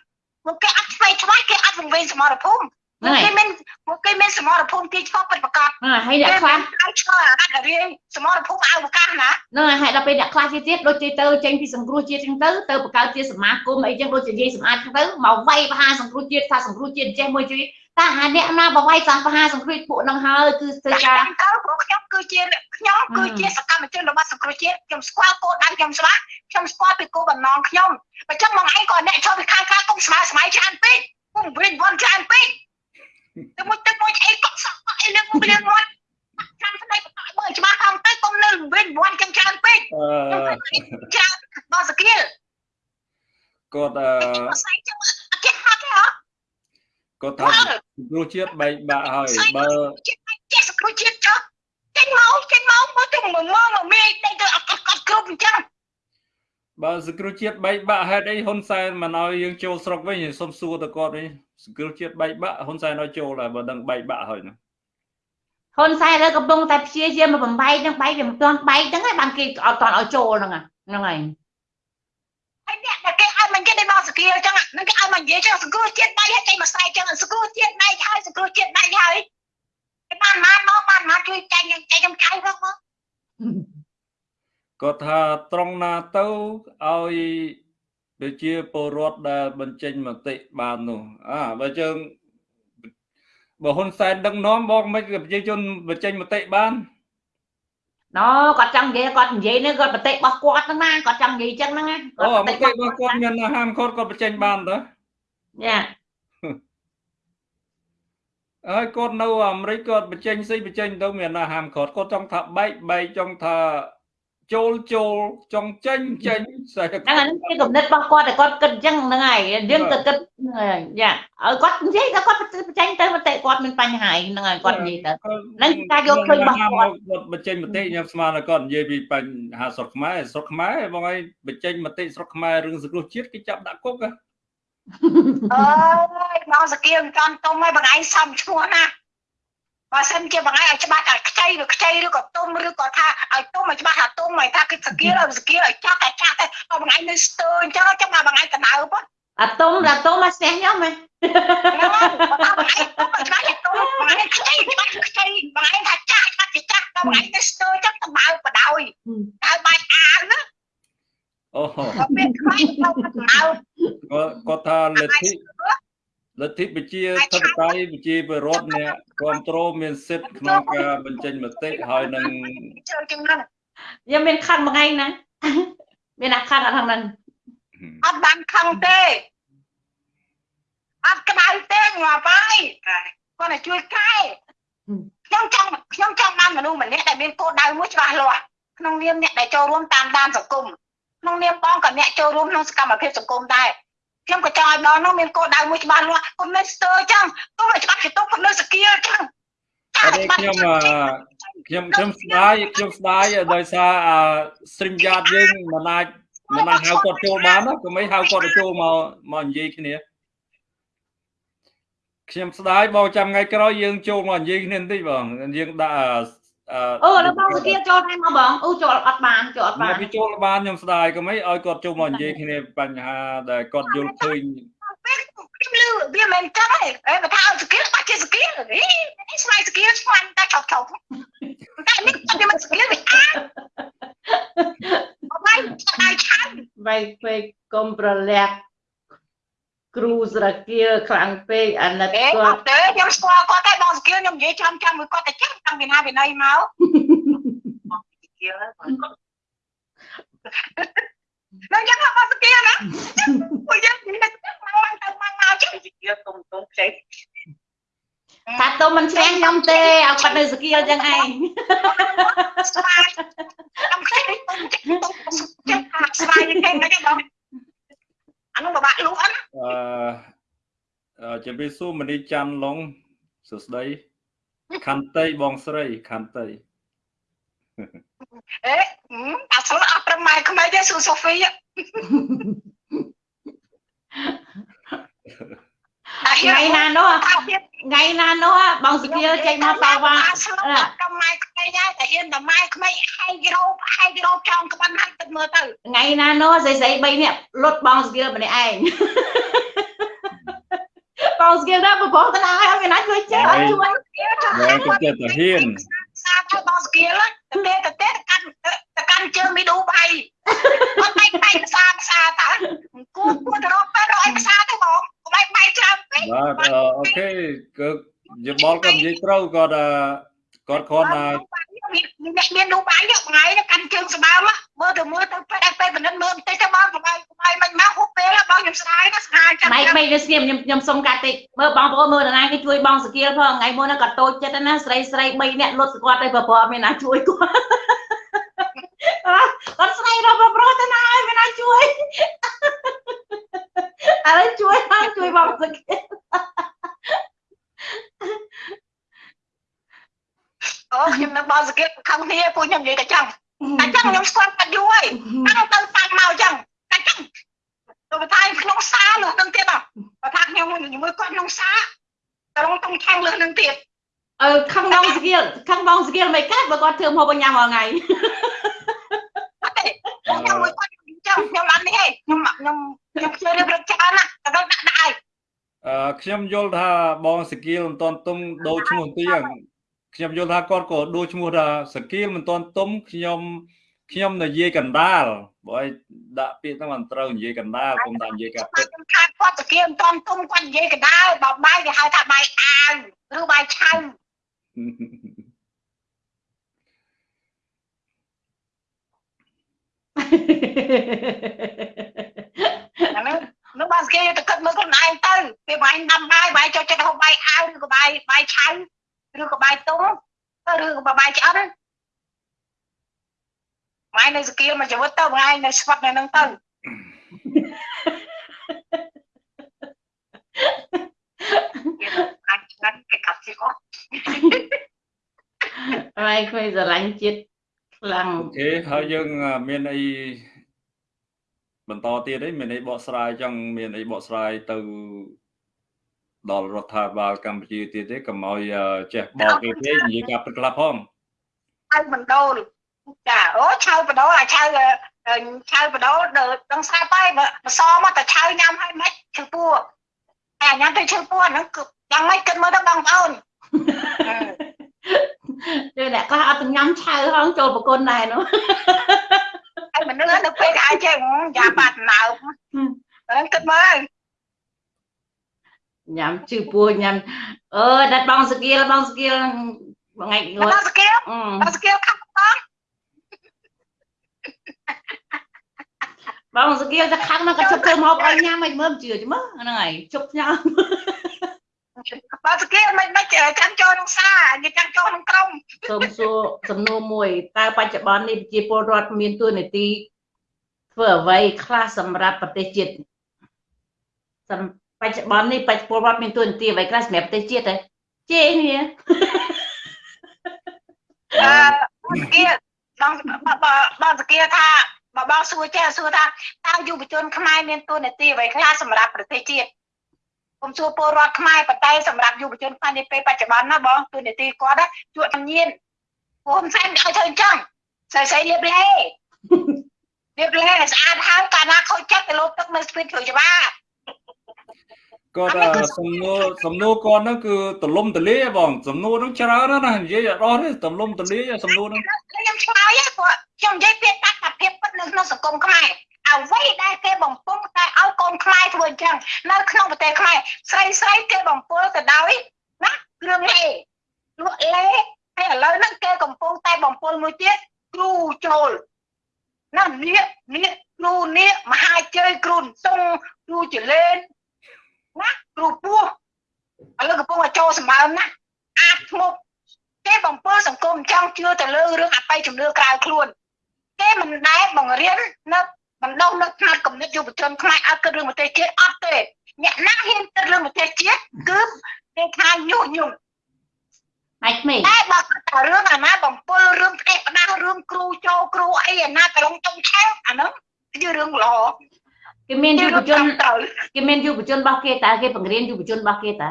ពួកគេអត់ឆ្វេងឆ្វាយគេអត់វង្វេងសមរភូមិហ្នឹងហើយគេមានពួកគេមានសមរភូមិទីឆ្ពោះពិតប្រាកដហ្នឹងហើយហើយអ្នកខ្លះឲ្យឆ្លើយអាកាត់រៀងសមរភូមិអវកាសណាហ្នឹងហើយហើយដល់ពេលអ្នកខ្លះទៀតទៀតដូចជាទៅចេញពីសង្គ្រោះជាតិចឹងទៅទៅបង្កើតជាសមាគមអីចឹងដូចជានិយាយសម្អាតចឹងទៅមកវាយបហាសង្គ្រោះជាតិថាសង្គ្រោះជាតិចេះមួយជួយ តែអាអ្នកណាបវាយសាបហាសង្គ្រោះពួកហ្នឹងហើយគឺធ្វើការតាមទៅព្រោះខ្ញុំគឺជាខ្ញុំគឺជាសកម្មជនរបស់សង្គ្រោះជាតិខ្ញុំស្គាល់គោលដៅខ្ញុំច្បាស់ខ្ញុំស្គាល់ពីគោលបំណងខ្ញុំបើចឹងមកឯងក៏អ្នកចូលពីខាងក្រៅគុំស្មើស្មៃច្រើនពេកគុំវិញវ៉ាន់ច្រើនពេកទៅមួយទឹកមួយអីក៏សក់អីលឹងមួយលឹងមួយចាំស្ដីបន្តមើលច្បាស់ផងទៅគុំនៅវិញវ៉ាន់ចឹងច្រើនពេកអឺច្រើនដល់សគៀលគាត់អឺស្អីចឹងអត់ចេះហត់ទេហ៎ គាត់ថាគ្រូជាតិបែកបាក់ហើយបើចេះសង្គ្រោះជាតិចុះចេញមកចេញមកមកទៅមកមកមកមេតែទៅអត់អត់គ្រប់អញ្ចឹងបើសង្គ្រោះជាតិបែកបាក់ហេតុអីហ៊ុនសែនមិនឲ្យយើងចូលស្រុកវិញសុំសួរទៅគាត់វិញសង្គ្រោះជាតិបែកបាក់ហ៊ុនសែនឲ្យចូលដែរបើដឹងបែកបាក់ហើយណាហ៊ុនសែនលើកំពុងតែព្យាយាមមកបំបែកនឹងបែកវាមិនទាន់បែកហ្នឹងហើយបានគេអត់ទាន់ឲ្យចូលហ្នឹងហ្នឹងហើយ ហើយអ្នកដែលគេឲ្យមកនិយាយដល់មកសកលចឹងហ្នឹងគេឲ្យមកនិយាយចឹងសកលជាតិដៃហើយចេញមកស្រែកចឹងសកលជាតិដៃហើយសកលជាតិដៃហើយគេបានមកមកបានមកជួយចាញ់ចាញ់ខ្ញុំចៅផងមកគាត់ថាត្រង់ណាទៅឲ្យប្រជាពលរដ្ឋដែលបញ្ចេញមតិបាននោះអាបើជើងបើហ៊ុនសែនដឹកនាំបងមិនប្រជាជនបញ្ចេញមតិបាន ណូគាត់ចង់និយាយគាត់និយាយនេះគាត់បតិរបស់គាត់ហ្នឹងណាគាត់ចង់និយាយចឹងហ្នឹងណាអូមតិរបស់គាត់មានហាមឃាត់គាត់បញ្ចេញបានតើយ៉ាហើយគាត់នៅអាមេរិកគាត់បញ្ចេញស្អីបញ្ចេញទៅមានហាមឃាត់គាត់ចង់ថាបែកបែកចង់ថា ចូលចូលចង់ចេញចេញស្អីហ្នឹងអាហ្នឹងជាគំនិតរបស់គាត់តែគាត់គិតអញ្ចឹងហ្នឹងហើយយើងក៏គិតហ្នឹងហើយយ៉ាឲ្យគាត់និយាយតែគាត់បញ្ចេញទៅមតិគាត់មានបញ្ហាហ្នឹងហើយគាត់និយាយទៅហ្នឹងការយកឃើញរបស់គាត់គាត់បញ្ចេញមតិខ្ញុំស្មានថាគាត់និយាយពីបញ្ហាស្រុកខ្មែរស្រុកខ្មែរបងឯងបញ្ចេញមតិស្រុកខ្មែររឿងសង្គ្រោះជាតិគេចាប់ដាក់គុកហ៎អើយមកសកលមិនតាន់ទុំហើយបងឯងសំឈ្មោះណា បើសិនជាបងឯងឲ្យច្បាស់ថាខ្ចីឬខ្ចីឬក៏ទុំឬក៏ថាឲ្យទុំឲ្យច្បាស់ថាទុំឲ្យថាគេសកលឲ្យសកលឲ្យចាស់តែចាស់តែបងឯងនៅស្ទើអញ្ចឹងចាំមកបងឯងកណ្ដៅប៉ុអាតុំអាតុំមកស្ទះខ្ញុំហ៎ហ្នឹងហើយបងឯងទុំឲ្យច្បាស់ថាទុំបងឯងខ្ចីច្បាស់ខ្ចីបងឯងថាចាស់ច្បាស់ជាចាស់ដល់បងឯងនៅស្ទើអញ្ចឹងទៅបើបដ ாய் ហើយបាច់អាវណាអូដល់ពេលខ្លាចទៅកណ្ដៅគាត់គាត់ថាលទ្ធិ លទ្ធិប្រជាធិបតេយ្យប្រជាពលរដ្ឋអ្នកគ្រប់គ្រងមានសិទ្ធិក្នុងការបញ្ចេញមតិហើយនឹងជើងជាងហ្នឹងខ្ញុំមានខណ្ឌមួយថ្ងៃណាមានអាខណ្ឌអត់ខាងហ្នឹងអត់បានខឹងទេអត់ក្តៅទេងាប់ហើយគាត់តែជួយកែខ្ញុំចង់ខ្ញុំចង់បានមនុស្សម្នាក់ដែលមានគោលដៅមួយច្បាស់លាស់ក្នុងនាមអ្នកដែលចូលរួមតាមដានសង្គមក្នុងនាមបងក៏អ្នកចូលរួមក្នុងសកម្មភាពសង្គមដែរ ខ្ញុំក៏ចង់ឲ្យបងនោះមានគោលដៅមួយច្បាស់លាស់គុំនៅស្ទើអញ្ចឹងគុំឲ្យច្បាស់ជាទុកគុំនៅសកលអញ្ចឹងអត់ទេខ្ញុំអឺខ្ញុំខ្ញុំស្ដាយខ្ញុំស្ដាយដោយសារអាស្រីមយ៉ាតយើងមិនអាចមិនអាចហៅគាត់ចូលបានណាក៏មិនហៅគាត់ទៅចូលមកមកនិយាយគ្នាខ្ញុំស្ដាយបងចាំថ្ងៃក្រោយយើងចូលមកនិយាយគ្នាបន្តិចបងយើងដាក់ អឺអូដល់បងសុគាចូលដែរមកបងអូចូលអត់បានចូលអត់បានមកពីចូលបានខ្ញុំស្ដាយក៏មិនឲ្យគាត់ចូលមកនិយាយគ្នាបញ្ហាដែលគាត់យល់ឃើញពេលខ្ញុំលឺវាមិនចឹងទេអេបើថាឲ្យសកលបាច់ជាសកលហីនេះស្វ័យសកលស្វ័យតែឆោតឆោតតែនេះវាមិនសកលវាអាអត់ហើយដៃឆានបែកពេកកុំប្រលាក់ គ្រូស្រគាលខ្លាំងពេកអាណិតអេគាអត់ត់ទេខ្ញុំស្គាល់គាត់តែបងសកលខ្ញុំនិយាយចាំចាំមួយគាត់តែចឹងតាំងពីណាពីណីមកបងសកលនឹងយ៉ាងបងសកលណាពួកយើងនិយាយទៅមកទៅមកមកចឹងសកលទុំទុំផ្សេងថាតុំមិនឆ្លងខ្ញុំទេឲ្យគាត់នៅសុគាលចឹងឯងស្វាយខ្ញុំខ្ចីទុំចឹងទុំចឹងស្វាយគេហ្នឹងបងអានោះពិបាកលក់អត់ អឺអឺជំរាបសួរមនីច័ន្ទឡុងសួស្ដីខន្តីបងស្រីខន្តីអេអាស្លអត់ប្រម៉ែក្មេងទេសួរសូហ្វីអាថ្ងៃណានោះថាទៀតថ្ងៃណានោះបងសុគាលចេញមកតវ៉ាអាស្លអត់ប្រម៉ែក្មេងដែរតែហ៊ានតែម៉ែក្មេងហែករោបហែករោបចောင်းក្បាន់ហាច់ទឹកមើលទៅថ្ងៃណានោះស្រីស្រី3នាក់លុតបងសុគាលម្នាក់ឯង បងសុគាលដល់ប្រព័ន្ធតាឲ្យមានណាជួយចេះអត់ជួយបងក៏ចិត្តទៅហ៊ានសាទៅបងស្គីលទៅទៅទៅកាន់ទៅកាន់ជើងមីឌូបៃអត់បែកបែកខ្សាខ្សាតើគួរគួរទៅរកពេលរកឲ្យខ្សាទៅបងបែកបែកច្រើនពេកបាទអឺអូខេគឺយបល់គាត់និយាយត្រូវគាត់អឺ គាត់គ្រាន់តែអ្នកមានឌូបៃយកថ្ងៃទៅកាន់ជើងស្បើមមើលទៅមើលទៅពេលពេលបនិតមើលបន្តិចទៅបងកុំឲ្យកុំឲ្យមិនមកហូបពេលបងខ្ញុំស្ដាយណាស្ដាយចាំម៉ៃម៉ៃទៅស្ងៀមខ្ញុំខ្ញុំសុំកាត់តិចមើលបងប្អូនមើលតាណាគេជួយបងសុគាលផងថ្ងៃមុនគាត់តូចចិត្តណាស្រីស្រី3នាក់លុតគាត់ទៅប្រព័ន្ធមានណាជួយគាត់គាត់ស្រីរកប្រប្រុសតាណាឲ្យមានណាជួយឥឡូវជួយបងជួយបងសុគាល អូខ្ញុំនៅបងស្គីខំគ្នាពួកខ្ញុំនិយាយតែចឹងតែចឹងខ្ញុំស្គាល់គាត់យូរហើយតាំងទៅតាំងមកចឹងតែចឹងទៅបថាក្នុងសាលើនឹងទៀតបើថាខ្ញុំមួយគាត់ក្នុងសាតឡងតុងឆាំងលើនឹងទៀតអឺខឹងបងស្គីលខឹងបងស្គីលមិនកើតបើគាត់ធ្វើមកបញ្ញាមកថ្ងៃអត់ទេខ្ញុំមួយគាត់ចាំខ្ញុំអត់នេះទេខ្ញុំខ្ញុំខ្ញុំជួយរៀបរកច្រើនណាស់តែដល់ដាក់ដាក់ឲ្យអឺខ្ញុំយល់ថាបងសកៀលមិនតន់ទុំដូរឈ្មោះទីហ្នឹង ខ្ញុំយល់ថាគាត់ក៏ដូរឈ្មោះថាសកៀលមិនតន់ទុំខ្ញុំខ្ញុំនិយាយកណ្ដាលបើឲ្យដាក់ពាក្យហ្នឹងមិនត្រូវនិយាយកណ្ដាលខ្ញុំដាក់និយាយការពិតខ្ញុំខាតគាត់សគាមិនតន់ទុំគាត់និយាយកដាលបបាយគេហៅថាបាយអាវឬបាយឆៅអាហ្នឹងនោះបានស្គាល់ទៅគិតមើលខ្លួនឯងទៅពេលបាយដាំបាយបាយចូលចិត្តហូបបាយអាវឬក៏បាយបាយឆៅ ឬក៏បាយទុំទៅឬក៏បាយឆ្អិនបាយនៅស្គាល់មកជីវិតទៅបាយនៅស្វាត់នៅហ្នឹងទៅអាចឆ្ងាញ់គេកាត់ជីអស់ហើយគ្មានស្រឡាញ់ជាតិខ្លាំងអូខេហើយយើងអឺមានអីបន្តទៀតអីមានអីបកស្រាយចង់មានអីបកស្រាយទៅ ដល់រដ្ឋាភិបាលកម្ពុជាទៀតទេកុំឲ្យអឺចេះបោកគេពេកនិយាយការពិតខ្លះផងឆៅបណ្ដូលចាអូឆៅបណ្ដូលអាឆៅអឺឆៅបណ្ដូលដល់ដឹងស្រាប់ហើយបើបសមកតែឆៅញ៉ាំហើយមិនឈឺពោះតែញ៉ាំទៅឈឺពោះហ្នឹងគឺយ៉ាងម៉េចគិតមើលទៅបងប្អូនគឺអ្នកខ្លះអត់ញ៉ាំឆៅហងចូលប្រគុណដែរនោះហើយមនុស្សនៅពេលអាចចេះយ៉ាបាត់ណើបហ្នឹងគិតមើល ញ៉ាំជឺពោះញ៉ាំអឺដាច់បងស្គីលបងស្គីលថ្ងៃងមកត់ដល់ស្គាល់អឺដល់ស្គាល់ខាត់តបងស្គីលតែខាងនោះក៏ជប់ធ្វើមកឲ្យញ៉ាំមិនមើលជឿជមើហ្នឹងហើយជប់ញ៉ាំដល់ស្គាល់មិនមិនចាំចូលក្នុងសានិយាយចាំចូលក្នុងក្រុមសូមសួរសំណួរមួយតើបច្ចុប្បន្ននេះប្រជាពលរដ្ឋមានទួនាទីធ្វើអ្វីខ្លះសម្រាប់ប្រទេសជាតិសំ បច្ចុប្បន្ននេះប្រជាពលរដ្ឋមានទួនាទីអ្វីខ្លះសម្រាប់ប្រទេសជាតិទេជេគ្នាអឺស្គាល់បងបងស្គាល់ថាបើបងសួរចេះសួរថាតើយុវជនខ្មែរមានទួនាទីអ្វីខ្លះសម្រាប់ប្រទេសជាតិខ្ញុំសួរពលរដ្ឋខ្មែរប៉ុន្តែសម្រាប់យុវជនខ្មែរនាពេលបច្ចុប្បន្នណាបងទួនាទីគាត់ជួយជំនាញព្រោះមិនសែនឲ្យធ្វើអញ្ចឹងស្អីស្អីលៀបលេលៀបលេស្អាតហើយកាលណាខូចចិត្តទៅលោតទឹកនៅស្ពីតជួយច្បាប់ គាត់អឺសំណួរសំណួរគាត់ហ្នឹងគឺទលំទលាយហ៎បងសំណួរហ្នឹងច្រើនណាស់ណានិយាយអត់អស់ទេទលំទលាយសំណួរហ្នឹងខ្ញុំឆ្លើយហ៎ព្រោះខ្ញុំនិយាយពីតថាភាពពិតនៅក្នុងសង្គមខ្មែរអ្វីដែលគេបំពង់តែឲ្យកូនខ្មែរធ្វើអញ្ចឹងនៅក្នុងប្រទេសខ្មែរស្រីស្រីគេបំពល់ទៅដោយណាគ្រឿងលេលក់លេហើយឥឡូវហ្នឹងគេកំពុងតែបំពល់មួយទៀតគ្រូចូលណានេះនេះគ្រូនេះមហាជ័យគ្រូសុងគ្រូចលេន ណាគ្រូពោះឥឡូវកំពុងតែចូលសម្បើមណាអាចធ្មប់គេបំពើសង្គមចង់ជឿទៅលើរឿងអបិយជំនឿក្រៅខ្លួនគេមិនដែលបង្រៀននៅបណ្ដុះនៅផ្នែកគំនិតយុវជនខ្មែរឲ្យគិតរឿងប្រទេសជាតិអត់ទេអ្នកណាហ៊ានគិតរឿងប្រទេសជាតិគឺគេថាញុះញង់ហើយក្មេងតែបើគិតតែរឿងអាណាបំពើរឿងផ្ដេសផ្ដាស់រឿងគ្រូចូលគ្រូអីអាណាកំឡុងចុងឆែវអាហ្នឹងជារឿងល្អ គេមានយុវជនត្រូវគេមានយុវជនរបស់គេតើគេបង្រៀនយុវជនរបស់គេតើ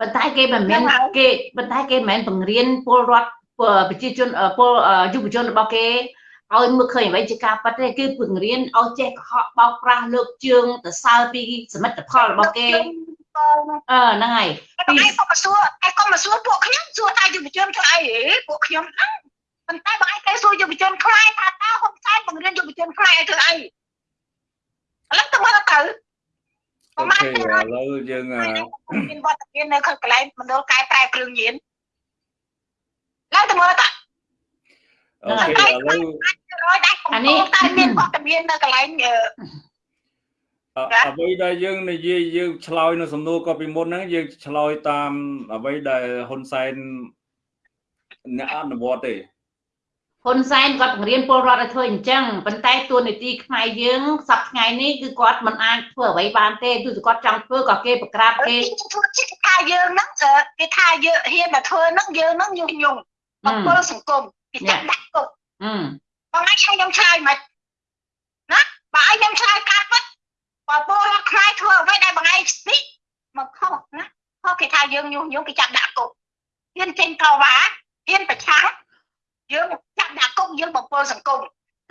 ប៉ុន្តែគេមិនមែនគេប៉ុន្តែគេមិនមែនបង្រៀនពលរដ្ឋប្រជាជនពលយុវជនរបស់គេឲ្យមើលឃើញអ្វីជាការប៉ັດទេគឺបង្រៀនឲ្យចេះកុហកបោកប្រាស់លើកជើងទៅសើពីសមិទ្ធផលរបស់គេអឺហ្នឹងហើយតែឯងក៏មកសួរឯងក៏មកសួរពួកខ្ញុំសួរថាយុវជនធ្វើអីហេពួកខ្ញុំហ្នឹងប៉ុន្តែបើឯងទៅសួរយុវជនខ្មែរថាតើហ៊ុនសែនបង្រៀនយុវជនខ្មែរឲ្យធ្វើអី ឥឡូវទៅមើលទៅអូខេឥឡូវយើងអឺមានវត្តមាននៅខាងកន្លែងមណ្ឌលកែប្រែគ្រឿងញៀនឡើងទៅមើលទៅអូខេឥឡូវរយដែរអានេះតែមានវត្តមាននៅកន្លែងអឺអអ្វីដែលយើងនិយាយយើងឆ្លើយនៅសំណួរក៏ពីមុនហ្នឹងយើងឆ្លើយតាមអ្វីដែលហ៊ុនសែនអ្នកអនុវត្តទេ ហ៊ុនសែនគាត់បង្រៀនពលរដ្ឋឲ្យធ្វើអញ្ចឹងប៉ុន្តែទួនាទីខ្មែរយើងសប្តាហ៍ថ្ងៃនេះគឺគាត់មិនអាចធ្វើអ្វីបានទេទោះជាគាត់ចង់ធ្វើក៏គេប្រក្រាបគេគេធ្វើជាថាយើងហ្នឹងគេថាយើងហ៊ានតែធ្វើហ្នឹងយើងហ្នឹងញុះញង់បំពើសង្គមគេចាក់ដាក់គុកអឺបងឯងខ្ញុំឆ្លើយមិនណាបើឯងខ្ញុំឆ្លើយកាត់ពិតបើពលរដ្ឋខ្មែរធ្វើអ្វីដែលបងឯងនេះមកខុសណាខុសគេថាយើងញុះញង់គេចាប់ដាក់គុកហ៊ានចេញតវ៉ាហ៊ានប្រឆាំង យើងចាប់ដាក់គុកយើងបំពើសង្គម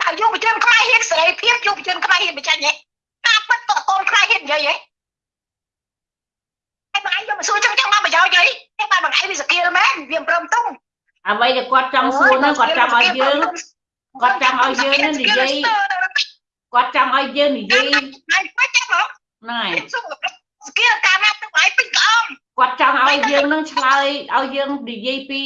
តើយុវជនខ្មែរហ៊ានសេរីភាពយុវជនខ្មែរហ៊ានបញ្ចេញទេការពិតតើកូនខ្មែរហ៊ាននិយាយទេតែបងឯងយកមកសួរចឹងចឹងមកប្រយោជន៍អីតែបានបងឯងវាសគៀលមែនវាមិនព្រមទុំអ្វីដែលគាត់ចង់សួរហ្នឹងគាត់ចង់ឲ្យយើងគាត់ចង់ឲ្យយើងហ្នឹងនិយាយគាត់ចង់ឲ្យយើងនិយាយហើយមិនចាំមកហ្នឹងហើយស្គៀលកាលណាទៅឲ្យពេញក្អមគាត់ចង់ឲ្យយើងនឹងឆ្លើយឲ្យយើងនិយាយពី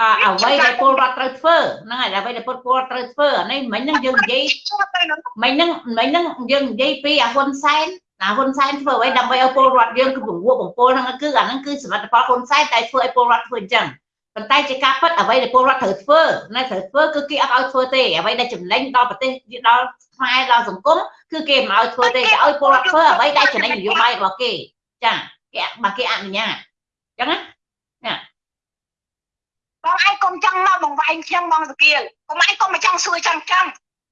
អអ្វីដែលពលរដ្ឋត្រូវធ្វើហ្នឹងហើយអ្វីដែលពលរដ្ឋត្រូវធ្វើអានេះមិញហ្នឹងយើងនិយាយឈប់ទៅនឹងមិញហ្នឹងមិញហ្នឹងយើងនិយាយពីអាហ៊ុនសែនអាហ៊ុនសែនធ្វើអ្វីដើម្បីឲ្យពលរដ្ឋយើងគឺពង្រួបបំពល់ហ្នឹងគឺអាហ្នឹងគឺសមិទ្ធផលហ៊ុនសែនតែធ្វើឲ្យពលរដ្ឋធ្វើអញ្ចឹងប៉ុន្តែជាការពិតអ្វីដែលពលរដ្ឋត្រូវធ្វើណែត្រូវធ្វើគឺគេអត់ឲ្យធ្វើទេអ្វីដែលចំណេញដល់ប្រទេសដល់ខ្មែរដល់សង្គមគឺគេមិនឲ្យធ្វើទេគេឲ្យពលរដ្ឋធ្វើអ្វីដែលចំណេញនយោបាយរបស់គេចាគេបើគេអនុញ្ញាតអញ្ចឹងណា បងឯងកុំចង់មកបង្វែងខ្ញុំបងសគៀលកុំឯងកុំមកចង់សួរចង់ចង់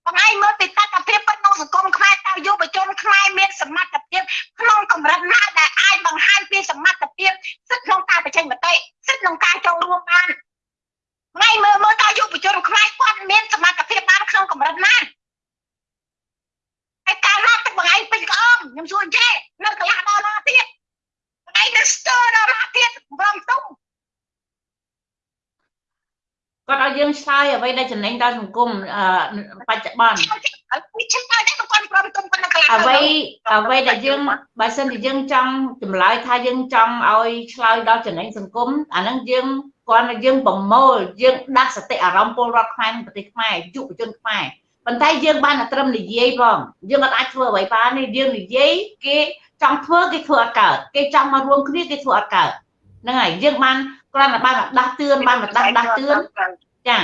បងឯងមើលពីតត្តភាពពិតក្នុងសង្គមខ្មែរតើយុវជនខ្មែរមានសមត្ថភាពក្នុងកម្រិតណាដែលអាចបង្ហាញពីសមត្ថភាពសិទ្ធិក្នុងការបញ្ចេញមតិសិទ្ធិក្នុងការចូលរួមបានថ្ងៃមើលមើលតើយុវជនខ្មែរគាត់មានសមត្ថភាពបានក្នុងកម្រិតណាហើយកាលណាទឹកបងឯងពេញក្អមខ្ញុំសួរអញ្ចេះនៅកន្លះដល់ណាទៀតបងឯងនៅស្ទើរដល់ណាទៀតព្រមទុំ គាត់ឲ្យយើងឆ្លើយអ្វីដែលចំណេញដល់សង្គមអឺបច្ចុប្បន្នពីឈឹមតែតែគាត់ព្រមទុំគាត់នៅកន្លះអ្វីអ្វីដែលយើងបើសិនជាយើងចង់ចម្លើយថាយើងចង់ឲ្យឆ្លើយដល់ចំណេញសង្គមអាហ្នឹងយើងគាត់ថាយើងប្រមូលយើងដាស់សតិអារម្មណ៍ពលរដ្ឋខ្មែរក្នុងប្រទេសខ្មែរយុវជនខ្មែរប៉ុន្តែយើងបានតែត្រឹមនិយាយផងយើងអត់អាចធ្វើអ្វីបានទេយើងនិយាយគេចង់ធ្វើគេធ្វើអត់កើតគេចង់មករួមគ្នាគេធ្វើអត់កើតហ្នឹងហើយយើងបាន គ្រាន់តែបានមកដាស់តឿនបានមកដាស់ដាស់តឿនចា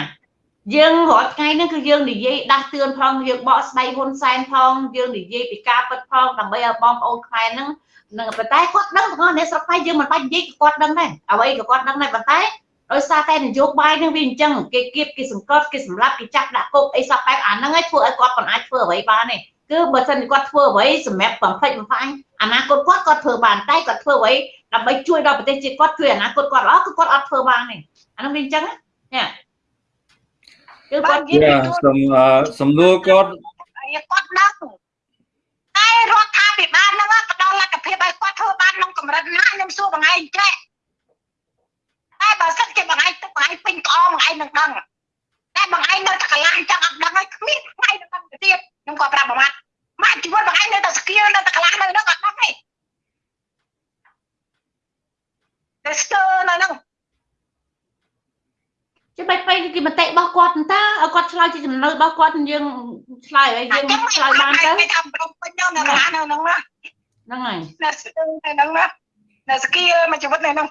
យើងរាល់ថ្ងៃហ្នឹងគឺយើងនិយាយដាស់តឿនផងយើងបកស្បែកហ៊ុនសែនផងយើងនិយាយពីការពិតផងដើម្បីឲ្យបងប្អូនខ្មែរហ្នឹងនឹងប៉ុន្តែគាត់ដឹងទាំងអស់អ្នកស្រុកខ្មែរយើងមិនបាច់និយាយក៏គាត់ដឹងដែរអ្វីក៏គាត់ដឹងដែរប៉ុន្តែដោយសារតែនយោបាយហ្នឹងវាអញ្ចឹងគេគៀបគេសង្កត់គេសម្លាប់គេចាប់ដាក់គុកអីសពបែបអាហ្នឹងឯងធ្វើឲ្យគាត់មិនអាចធ្វើអ្វីបានទេគឺបើសិនជាគាត់ធ្វើអ្វីសម្រាប់បំផ្លិចបំផ្លាញអនាគតគាត់គាត់ធ្វើបានតែគាត់ធ្វើអ្វី ដើម្បីជួយដល់ប្រទេសជាតិគាត់ជួយអនាគតគាត់ល្អគឺគាត់អត់ធ្វើបានទេអាហ្នឹងវាអញ្ចឹងណាគឺគាត់យ៉ាសំអឺសំណួរគាត់គាត់ដឹងតែរដ្ឋាភិបាលហ្នឹងផ្ដល់លទ្ធភាពឲ្យគាត់ធ្វើបានក្នុងកម្រិតណាខ្ញុំសួរបងឯងចេះតែបើសិនជាបងឯងទឹកបងឯងពេញក្អមបងឯងនឹងដឹងតែបងឯងនៅតែកន្លះចឹងអត់ដឹងហើយគ្មានថ្ងៃនឹងដឹងទៅទៀតខ្ញុំក៏ប្រាប់បងម៉ាត់ម៉ាត់ជីវិតបងឯងនៅតែស្គៀលនៅតែកន្លះនៅហ្នឹងអត់ដឹងទេ តែស្ទើរនៅហ្នឹងជាបាច់ពេកគេមតិរបស់គាត់តើឲ្យគាត់ឆ្លើយជាចំណៅរបស់គាត់យើងឆ្លើយឲ្យយើងឆ្លើយបានទៅគេថាប្រំពេញនៅកន្លះនៅហ្នឹងណាហ្នឹងហើយនៅស្ទើរនៅហ្នឹងណានៅស្គីមកជីវិតនៅហ្នឹង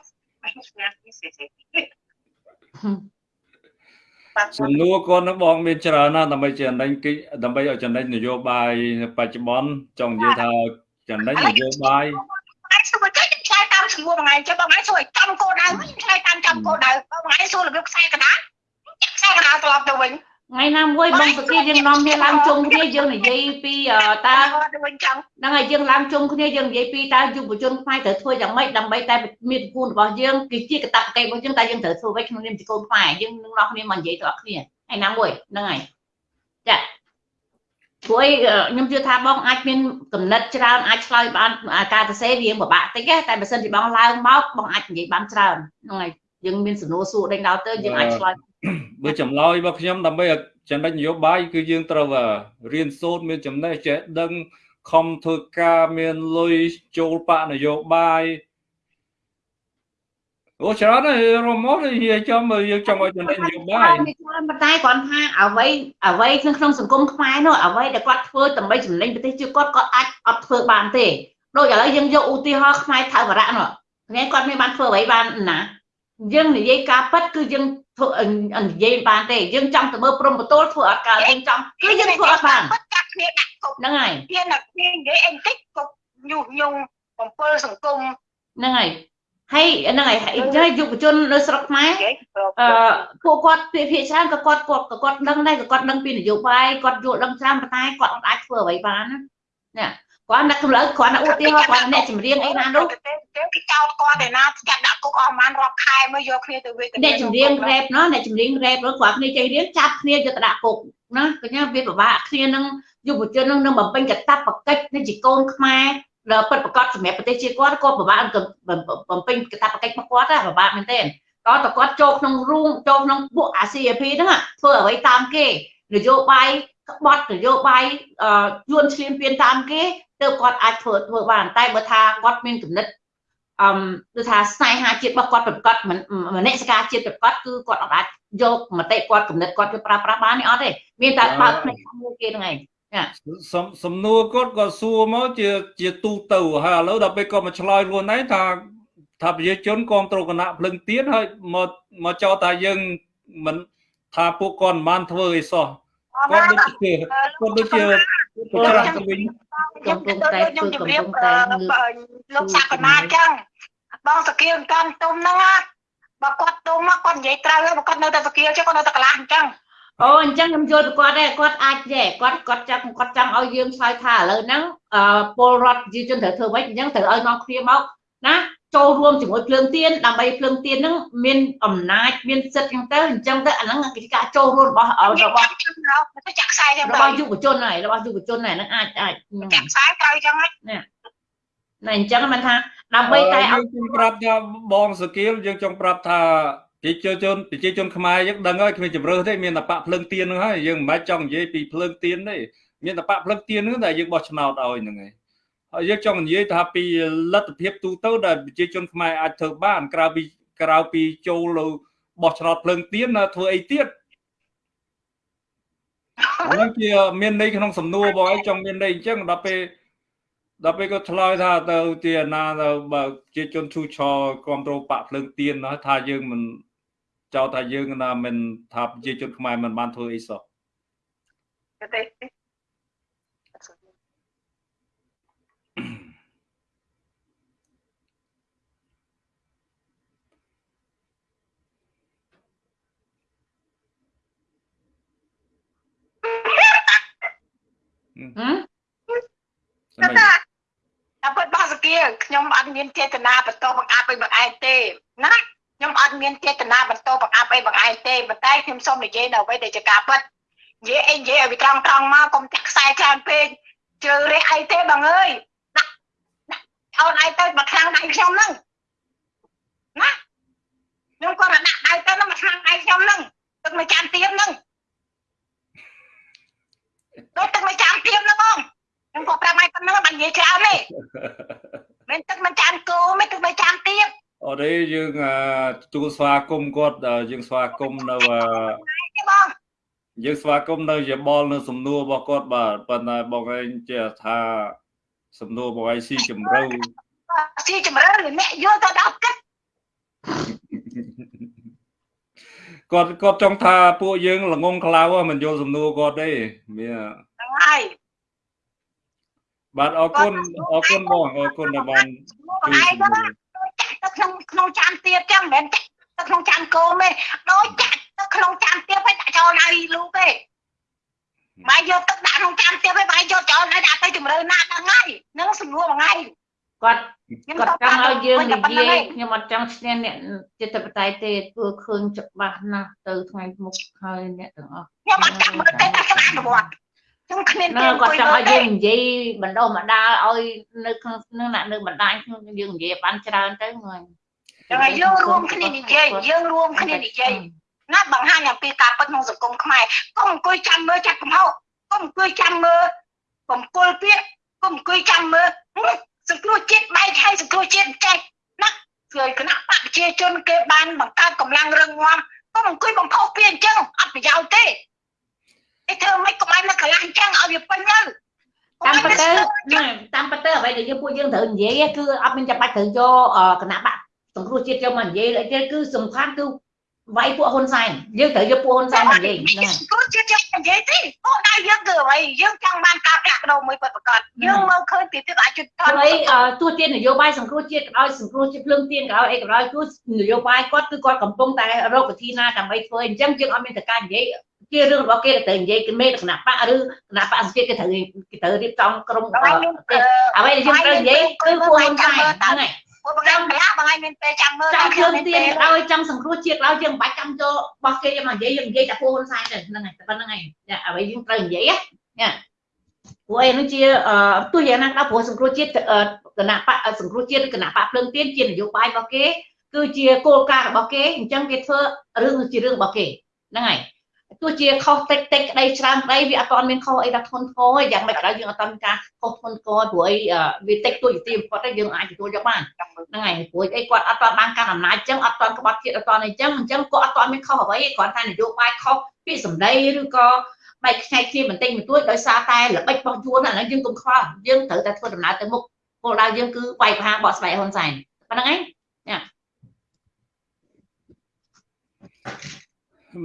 សំណួរគាត់នឹងបងមានច្រើនណាស់ដើម្បីចំណេញគេដើម្បីឲ្យចំណេញនយោបាយបច្ចុប្បន្នចង់និយាយថាចំណេញនយោបាយអាចសួរចេះឆ្លើយ តាមសំណួរបងឯងចេះបងឯងសួរឲ្យចំគោលដៅវិញឆ្លើយតាមចំគោលដៅបងឯងសួររបៀបខ្សែកណ្ដាលចាក់ខ្សែកណ្ដាលត្រឡប់ទៅវិញថ្ងៃណាមួយបងសុគីយើងនាំគ្នាឡើងជុំគ្នាយើងនិយាយពីតើទៅវិញចឹងហ្នឹងហើយយើងឡើងជុំគ្នាយើងនិយាយពីតើយុវជនខ្មែរត្រូវធ្វើយ៉ាងម៉េចដើម្បីតែមានពូនរបស់យើងគឺជាកតបកិច្ចរបស់យើងតែយើងត្រូវធ្វើវិញក្នុងនាមជាកូនខ្មែរយើងនឹងនាំគ្នាមកនិយាយទៅអស់គ្នាថ្ងៃណាមួយហ្នឹងហើយចា ព្រោះអីខ្ញុំជឿថាបងអាចមានកំណត់ច្រើនអាចឆ្លើយបានការសរសេរវាពិបាកតិចតែបើសិនជាបងឡើងមកបងអាចនិយាយបានច្រើនហ្នឹងហើយយើងមានសំណួរសួរដេញដល់ទៅយើងអាចឆ្លើយបើចម្លើយរបស់ខ្ញុំដើម្បីឲ្យចំណេញនយោបាយគឺយើងត្រូវរៀនសូត្រមានចំណេះចេះដឹងខំធ្វើការមានលុយចូលបកនយោបាយ អូច្រើនហើយរមមកនិយាយចំយើងចង់ឲ្យចំណេញនយោបាយច្រើនប៉ុន្តែគាត់ថាអ្វីអ្វីក្នុងក្នុងសង្គមខ្មែរនោះអ្វីដែលគាត់ធ្វើដើម្បីចំណេញប្រទេសជាតិគាត់គាត់អាចអត់ធ្វើបានទេដូចឥឡូវយើងយកឧទាហរណ៍ខ្មែរថៅវរៈនោះថ្ងៃគាត់មានបានធ្វើអ្វីបានណាយើងនិយាយការពិតគឺយើងធ្វើនិយាយបានទេយើងចង់ទៅមើលព្រំបទលធ្វើអត់កើតយើងចង់គឺយើងធ្វើអត់បានពិតកាត់គ្នាដាក់គុកហ្នឹងហើយមានតែគ្នានិយាយអីបន្តិចគុកញុះញង់បំពើសង្គមហ្នឹងហើយ ហើយហ្នឹងហើយហើយយុវជននៅស្រុកខ្មែរនិយាយអឺពួកគាត់ភាគភាគច្រើនក៏គាត់គាត់ក៏គាត់ដឹងដែរក៏គាត់ដឹងពីនយោបាយគាត់យល់ដឹងច្រើនប៉ុន្តែគាត់អត់អាចធ្វើអ្វីបានណាណាគាត់អ្នកកំឡៅគាត់អ្នកឧទាហរណ៍គាត់អ្នកចម្រៀងអីណានោះគេគេចោតគាត់ឯណាចាត់ដាក់គុកអស់ប្រហែលរាប់ខែមកយកគ្នាទៅវេទនាអ្នកចម្រៀងរ៉េបណោះអ្នកចម្រៀងរ៉េបនោះគាត់គ្នាចេះរៀនចាប់គ្នាយកទៅដាក់គុកណាកញ្ញាវាពិបាកគ្នានឹងយុវជននឹងនឹងបំពេញកតាបកិច្ចនេះជាកូនខ្មែរ ដល់ពិតប្រកបសម្រាប់ប្រទេសជាតិគាត់គាត់ពិបាកបំពេញកតាបកិច្ចមកគាត់ណាពិបាកមែនទេតើតើគាត់ចូលក្នុងរូងចូលក្នុងពួកអា CAP ហ្នឹងធ្វើអ្វីតាមគេនយោបាយក្បត់នយោបាយយួនឈ្លានពានតាមគេទើបគាត់អាចធ្វើធ្វើបានតែបើថាគាត់មានគំនិតអឹមគឺថាស្នេហាជាតិរបស់គាត់ប្រកបមនសិការជាតិប្រកបគឺគាត់អាចយកមតិគាត់គំនិតគាត់ទៅប្រើប្រាស់បាននេះអត់ទេមានតែបើកភ្នែកមួយគេហ្នឹងឯង សំសំណួរគាត់ក៏សួរមកជាជាទូទៅហើយឥឡូវដល់ពេលគាត់មកឆ្លើយខ្លួនឯងថាថាប្រជាជនគ្រប់គ្រងគណៈភ្លឹងទៀនហើយមកមកចោទថាយើងមិនថាពួកគាត់មិនបានធ្វើអីសោះគាត់ដូចជាគាត់ដូចជាប្រច្រាស់ទៅវិញខ្ញុំទៅខ្ញុំជម្រាបលោកសាកណាចឹងបងសកៀវកំទុំហ្នឹងបើគាត់ទុំមកគាត់និយាយត្រូវហើយបើគាត់នៅតែសកៀវចឹងគាត់នៅតែកន្លះអញ្ចឹង អូអញ្ចឹងខ្ញុំយល់ពីគាត់ដែរគាត់អាចដែរគាត់គាត់ចង់គាត់ចង់ឲ្យយើងឆ្លើយថាឥឡូវហ្នឹងអឺពលរដ្ឋប្រជាជនត្រូវធ្វើម៉េចអញ្ចឹងត្រូវឲ្យនាំគ្នាមកណាចូលរួមជាមួយភ្លើងទៀនដើម្បីភ្លើងទៀនហ្នឹងមានអំណាចមានសិទ្ធិអញ្ចឹងទៅអញ្ចឹងទៅអាហ្នឹងគឺជាការចូលរួមរបស់របស់ទៅចាក់ខ្សែចឹងរបស់យុវជនហើយរបស់យុវជនហើយហ្នឹងអាចអាចចាក់ខ្សែត្រូវចឹងហ្នឹងណាអញ្ចឹងមិនថាដើម្បីតែឲ្យយើងចង់ប្រាប់ថាបងសកៀមយើងចង់ប្រាប់ថា ប្រជាជនប្រជាជនខ្មែរយើងដឹងហើយគ្មានជំរឿសទេមានតែបាក់ភ្លើងទៀនហ្នឹងហើយយើងមិនបាច់ចង់និយាយពីភ្លើងទៀនទេមានតែបាក់ភ្លើងទៀនហ្នឹងដែលយើងបោះឆ្នោតឲ្យហ្នឹងហើយហើយយើងចង់និយាយថាពីលទ្ធភាពទូទៅដែលប្រជាជនខ្មែរអាចធ្វើបានក្រៅពីក្រៅពីចូលលើបោះឆ្នោតភ្លើងទៀនធ្វើអីទៀតហ្នឹងជាមានន័យក្នុងសំណួរបងឯងចង់មានន័យអញ្ចឹងដល់ពេលដល់ពេលគាត់ឆ្លើយថាទៅជាណាទៅបើជាជនឈូឆរគ្រប់គ្រងបាក់ភ្លើងទៀនណាថាយើងមិន ចោទថាយើងណាមិនថាប្រជាជនខ្មែរមិនបានធ្វើអីសោះទេហឹមសម្រាប់តែពិតបងសគាខ្ញុំអត់មានចេតនាបន្តបង្អាប់ឲ្យបងឯងទេណា ខ្ញុំអត់មានចេតនាបន្តបង្អាប់អីបងឯងទេប៉ុន្តែខ្ញុំសូមនិយាយនៅអ្វីដែលជាការពិតនិយាយអីនិយាយឲ្យវាត្រង់ត្រង់មកកុំចាក់ខ្សែច្រើនពេកជើរះអីទេបងអើយដាក់ដាក់អូនឯងទៅមកខាងដៃខ្ញុំហ្នឹងណាខ្ញុំគាត់ដាក់ដៃទៅមកខាងដៃខ្ញុំហ្នឹងទឹកមួយចានទៀមហ្នឹងដូចទឹកមួយចានទៀមហ្នឹងបងខ្ញុំក៏ប្រាប់ឲ្យប៉ុណ្្នឹងបាននិយាយច្រើនទេមិនទឹកមិនចានគោមិនទឹកមិនចានទៀម អត់ទេយើងទទួលស្វាគមន៍គាត់យើងស្វាគមន៍នៅទេបងយើងស្វាគមន៍នៅយោបល់នៅសំណួររបស់គាត់បាទប៉ុន្តែបងឯងជាថាសំណួរបងឯងស៊ីជម្រៅស៊ីជំរឿអ្នកយល់ទៅដល់គិតគាត់គាត់ចង់ថាពួកយើងល្ងងខ្លៅមិនយល់សំណួរគាត់ទេមានហ្នឹងហើយបាទអរគុណអរគុណបងអរគុណដែលបានបងឯង ទៅទៅក្នុងក្នុងចានទៀតចឹងមិនមែនចាក់ទៅក្នុងចានគោទេដូចចាក់ទៅក្នុងចានទៀតទៅដាក់ចោលឲ្យលូទេបាយយកទឹកដាក់ក្នុងចានទៀតទៅបាយយកចោលឲ្យដាក់ទៅជំរឿណាហ្នឹងហើយហ្នឹងសំណួរបងឯងគាត់គាត់ចង់ឲ្យយើងនិយាយខ្ញុំអត់ចង់ឈ្នះអ្នកចិត្តបតៃទេធ្វើឃើញច្បាស់ណាស់ទៅថ្ងៃមុខហើយអ្នកទាំងអស់ខ្ញុំអត់ចាំមើលទេតែខ្ញុំអនុវត្ត ខ្ញុំគ្មាននៅគាត់ចង់ឲ្យយើងនិយាយបណ្ដោះបណ្ដាលឲ្យនៅក្នុងនឹងអ្នកនៅបណ្ដាញខ្ញុំយើងនិយាយបានច្រើនទៅហ្នឹងចឹងហើយយើងរួមគ្នានិយាយយើងរួមគ្នានិយាយណាបង្ហាញអំពីការពិតក្នុងសង្គមខ្មែរកុំអង្គុយចាំមើលចាត់កំហុសកុំអង្គុយចាំមើលបំពុលពាក្យកុំអង្គុយចាំមើលសង្គ្រោះជាតិបែកហើយសង្គ្រោះជាតិចេះណាគឺគណៈបកប្រជាជនគេបានបង្កើតកម្លាំងរឹងមាំកុំអង្គុយបំផុសពីអញ្ចឹងអត់ប្រយោជន៍ទេ ឯធ្វើម៉េចកុំឲ្យនៅកន្លះអញ្ចឹងឲ្យវាពេញទៅតាមពិតទៅតាមពិតទៅអ្វីដែលយើងពួកយើងត្រូវនិយាយគឺអត់មានចាំបាច់ត្រូវយកគណៈបកសង្គ្រោះជាតិយកមកនិយាយទេគឺសំខាន់គឺវាយពួកហ៊ុនសែនយើងត្រូវយកពួកហ៊ុនសែនមកនិយាយហ្នឹងព្រោះជាតិយើងនិយាយទេអូដៅយើងគឺអ្វីយើងចង់បានការផ្លាស់ប្ដូរមួយពិតប្រាកដយើងមើលឃើញពីទិដ្ឋអយុត្តិធម៌ហើយទោះជានយោបាយសង្គ្រោះជាតិក៏ដោយសង្គ្រោះជាតិភ្លើងទៀនក៏ដោយអីក៏ដោយគឺនយោបាយគាត់គឺគាត់កំពុងតែរកវិធីណាដើម្បីធ្វើអញ្ចឹងយើងអត់មានតការនិយាយ ជារឿងរបស់គេទៅនិយាយគេមេគណៈបកឬគណៈបកសង្គេត្រូវគេត្រូវរៀបចំក្រុមបងឯងមានអ្វីដែលយើងត្រូវនិយាយគឺពួកហ៊ុនសែនហ្នឹងហើយពួកបងឯងកន្លះបងឯងមានពេលចាំមើលចាំយើងទៀនឲ្យចង់សង្គ្រោះជាតិឲ្យយើងមិនបាច់ចាំចូលរបស់គេមកនិយាយយើងនិយាយតែពួកហ៊ុនសែនទៅហ្នឹងហើយតែប៉ុណ្្នឹងហើយចាអ្វីយើងត្រូវនិយាយណាព្រោះអីនោះជាទោះយ៉ាងណាក៏ដោយព្រោះសង្គ្រោះជាតិគណៈបកសង្គ្រោះជាតិគណៈបកភ្លើងទៀនជានយោបាយរបស់គេគឺជាគោលការណ៍របស់គេអញ្ចឹងគេធ្វើរឿងជារឿងរបស់គេហ្នឹងហើយ ទោះជាខុសតិចតិចក្តីច្រើនក្តីវាអត់ទាន់មានខុសអីដល់ធ្ងន់ធ្ងរទេយ៉ាងម៉េចក៏ដោយយើងអត់ទាន់មានការខុសធ្ងន់ធ្ងរព្រោះអីវាតិចតួចទីបំផុតទេយើងអាចទទួលយកបានហ្នឹងហើយព្រោះអីគាត់អត់ទាន់បានកាន់អំណាចអញ្ចឹងអត់ទាន់ក្បត់ជាតិអត់ទាន់អីចឹងអញ្ចឹងគាត់អត់ទាន់មានខុសអ្វីគ្រាន់តែនយោបាយខុសពាក្យសម្ដីឬក៏បែកខ្ញែកគ្នាបន្តិចបន្តួចដោយសារតែល្បិចរបស់យួនអាហ្នឹងយើងកុំខ្វល់យើងត្រូវតែធ្វើដំណើរទៅមុខគោលដៅយើងគឺវាយប្រហារបកស្បែកហ៊ុនសែនប៉ុណ្្នឹងឯង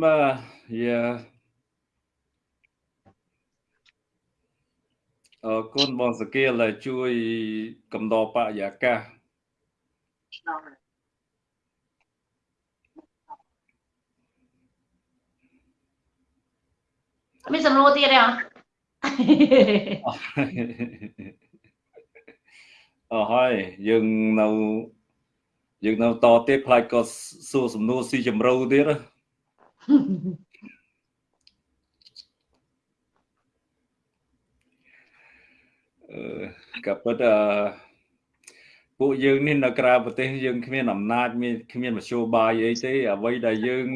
បាទ យាអរគុណបងសកៀលដែលជួយកំដរបរិយាកាសមានសំណួរទៀតទេអត់អស់ហើយយើងនៅយើងនៅតទៀតខ្លាចក៏សួរសំណួរស៊ីជម្រៅទៀតហ៎ ក៏ប៉ុន្តែពួកយើងនេះនៅក្រៅប្រទេសយើងគ្មានអំណាចមានគ្មានមធ្យោបាយអីទេអ្វីដែលយើង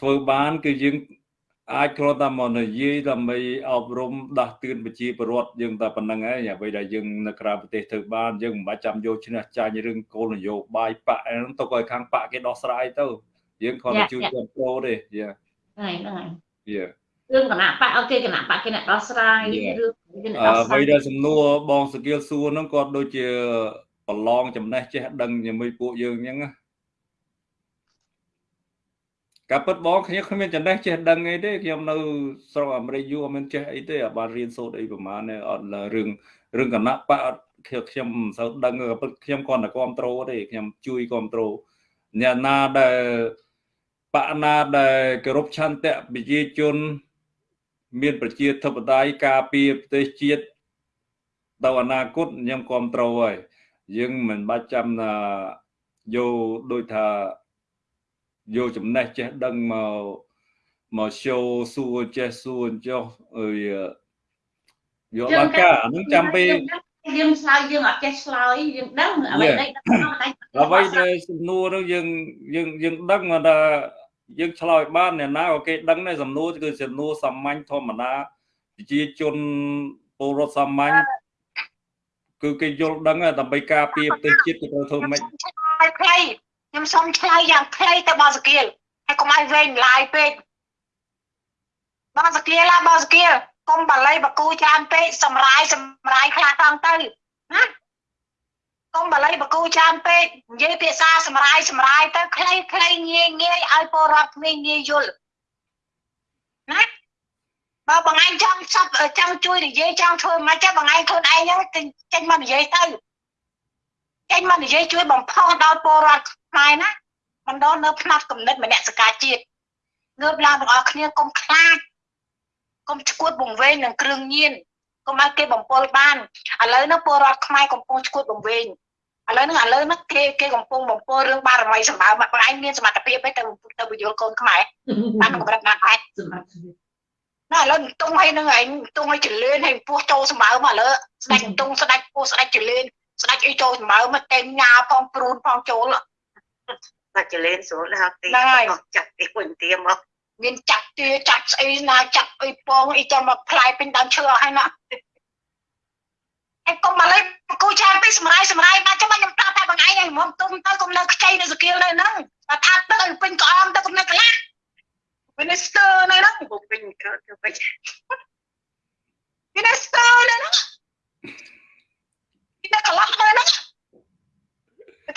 ធ្វើបានគឺយើងអាចគ្រាន់តែមកនិយាយដើម្បីអប់រំដាស់តឿនប្រជាពលរដ្ឋយើងតែប៉ុណ្្នឹងឯងអ្វីដែលយើងនៅក្រៅប្រទេសធ្វើបានយើងមិនបាច់ចាំយកឈ្នះចាញ់រឿងគោលនយោបាយបកហ្នឹងទៅឲ្យខាងបកគេដោះស្រាយទៅយើងគ្រាន់តែជួយគ្រប់គ្រងទេយ៉ាហ្នឹងហើយហ្នឹងហើយយ៉ា រឿងគណៈបកអូខេគណៈបកគេអ្នកដោះស្រាយរឿងគេអ្នកដោះអ្ស្រាវីយដែលសំណួរបងសកៀលសួរហ្នឹងគាត់ដូចជាប្រឡងចំណេះចេះដឹងជាមួយពួកយើងអញ្ចឹងណាការពិតបងខ្ញុំគ្មានចំណេះចេះដឹងអីទេខ្ញុំនៅស្រុកអាមេរិកយូរអត់មានចេះអីទេអត់បានរៀនសូត្រអីប្រហែលទេអត់រឿងរឿងគណៈបកអត់ខ្ញុំមិនសូវដឹងក៏ពិតខ្ញុំគ្រាន់តែគ្រប់ត្រូលទេខ្ញុំជួយគ្រប់ត្រូលអ្នកណាដែលបកណាដែលគោរពឆន្ទៈប្រជាជន មានប្រជាធិបតេយ្យការពារប្រទេសជាតិដល់អនាគតខ្ញុំគ្រប់ត្រូលហើយយើងមិនបាច់ចាំថាយកដូចថាយកចំណេះចេះដឹងមកមក show សួរចេះសួរចុះអើយយកឡើងការអានឹងចាំពេលយើងឆ្លើយយើងអត់ចេះឆ្លើយយើងដឹងអ្វីដែលដឹងតែអ្វីដែលសំណួរនោះយើងយើងយើងដឹងថា យើងឆ្លើយបានអ្នកណាក៏គេដឹងដែរសំណួរគឺសំណួរសាមញ្ញធម្មតាប្រជាជនពលរដ្ឋសាមញ្ញគឺគេយល់ដឹងហើយដើម្បីការពារប្រទេសជាតិគេត្រូវធ្វើម៉េចហើយខ្លីខ្ញុំសុំឆ្លើយយ៉ាងខ្លីទៅបងសកៀលហើយកុំឲ្យវែងឡាយពេកបងសកៀលឡាបងសកៀលកុំបល័យបកូច្រើនពេកសម្រាយសម្រាយខ្លះតង់ទៅណា កុំបល័យបកូច្រើនពេកនិយាយភាសាសម្រាយសម្រាយទៅខ្លីខ្លីងាយងាយឲ្យពលរដ្ឋក្មេងងាយយល់ណាបើបងឯងចង់សັບចង់ជួយនិយាយចង់ធ្វើមិនចេះបងឯងខ្លួនឯងហ្នឹងចេញមកនិយាយទៅចេញមកនិយាយជួយបំផុសដល់ពលរដ្ឋខ្មែរណាមិនដល់នៅផ្នែកកំណត់មនសិការជាតិងើបឡើងទាំងអស់គ្នាកុំខ្លាចកុំឈួតបង្វេងនឹងគ្រឿងញៀនកុំឲ្យគេបំពល់បានឥឡូវនេះពលរដ្ឋខ្មែរកំពុងឈួតបង្វេង ឥឡូវហ្នឹងឥឡូវហ្នឹងគេគេកំពុងបំពល់រឿងបារមីសម្បើមបងឯងមានសមត្ថភាពទេទៅទៅបញ្យល់កូនខ្មែរបានកម្រិតណាស់ដែរសម្រាប់ណាឥឡូវតុងឲ្យនឹងឯងតុងឲ្យចលឿនឲ្យពោះចូលសម្បើមឥឡូវស្ដេចតុងស្ដេចពោះស្ដេចចលឿនស្ដេចអីចូលសម្បើមតែញ៉ាផងព្រូនផងចូលបាច់ចលេនស្រួលណាស់ទីហ្នឹងហើយចាក់ទីវិញទៀមកមានចាក់ទាចាក់ស្អីណាចាក់អីពងអីចាំមកផ្លាយពេញដើមឈើអស់ហើយណា ឯងកុំមកលេងគូចាំពីសម្រាយសម្រាយបាទចាំខ្ញុំប្រាប់តែបងឯងឲ្យមកទុំទៅកុំនៅខ្ចីនៅសកៀលនៅហ្នឹងតែថាទឹកឲ្យពេញក្អមទៅកុំនៅកន្លះ Minister នៅហ្នឹងពុកវិញកើតទៅវិញ Minister នៅហ្នឹងពីនៅកន្លះនៅហ្នឹង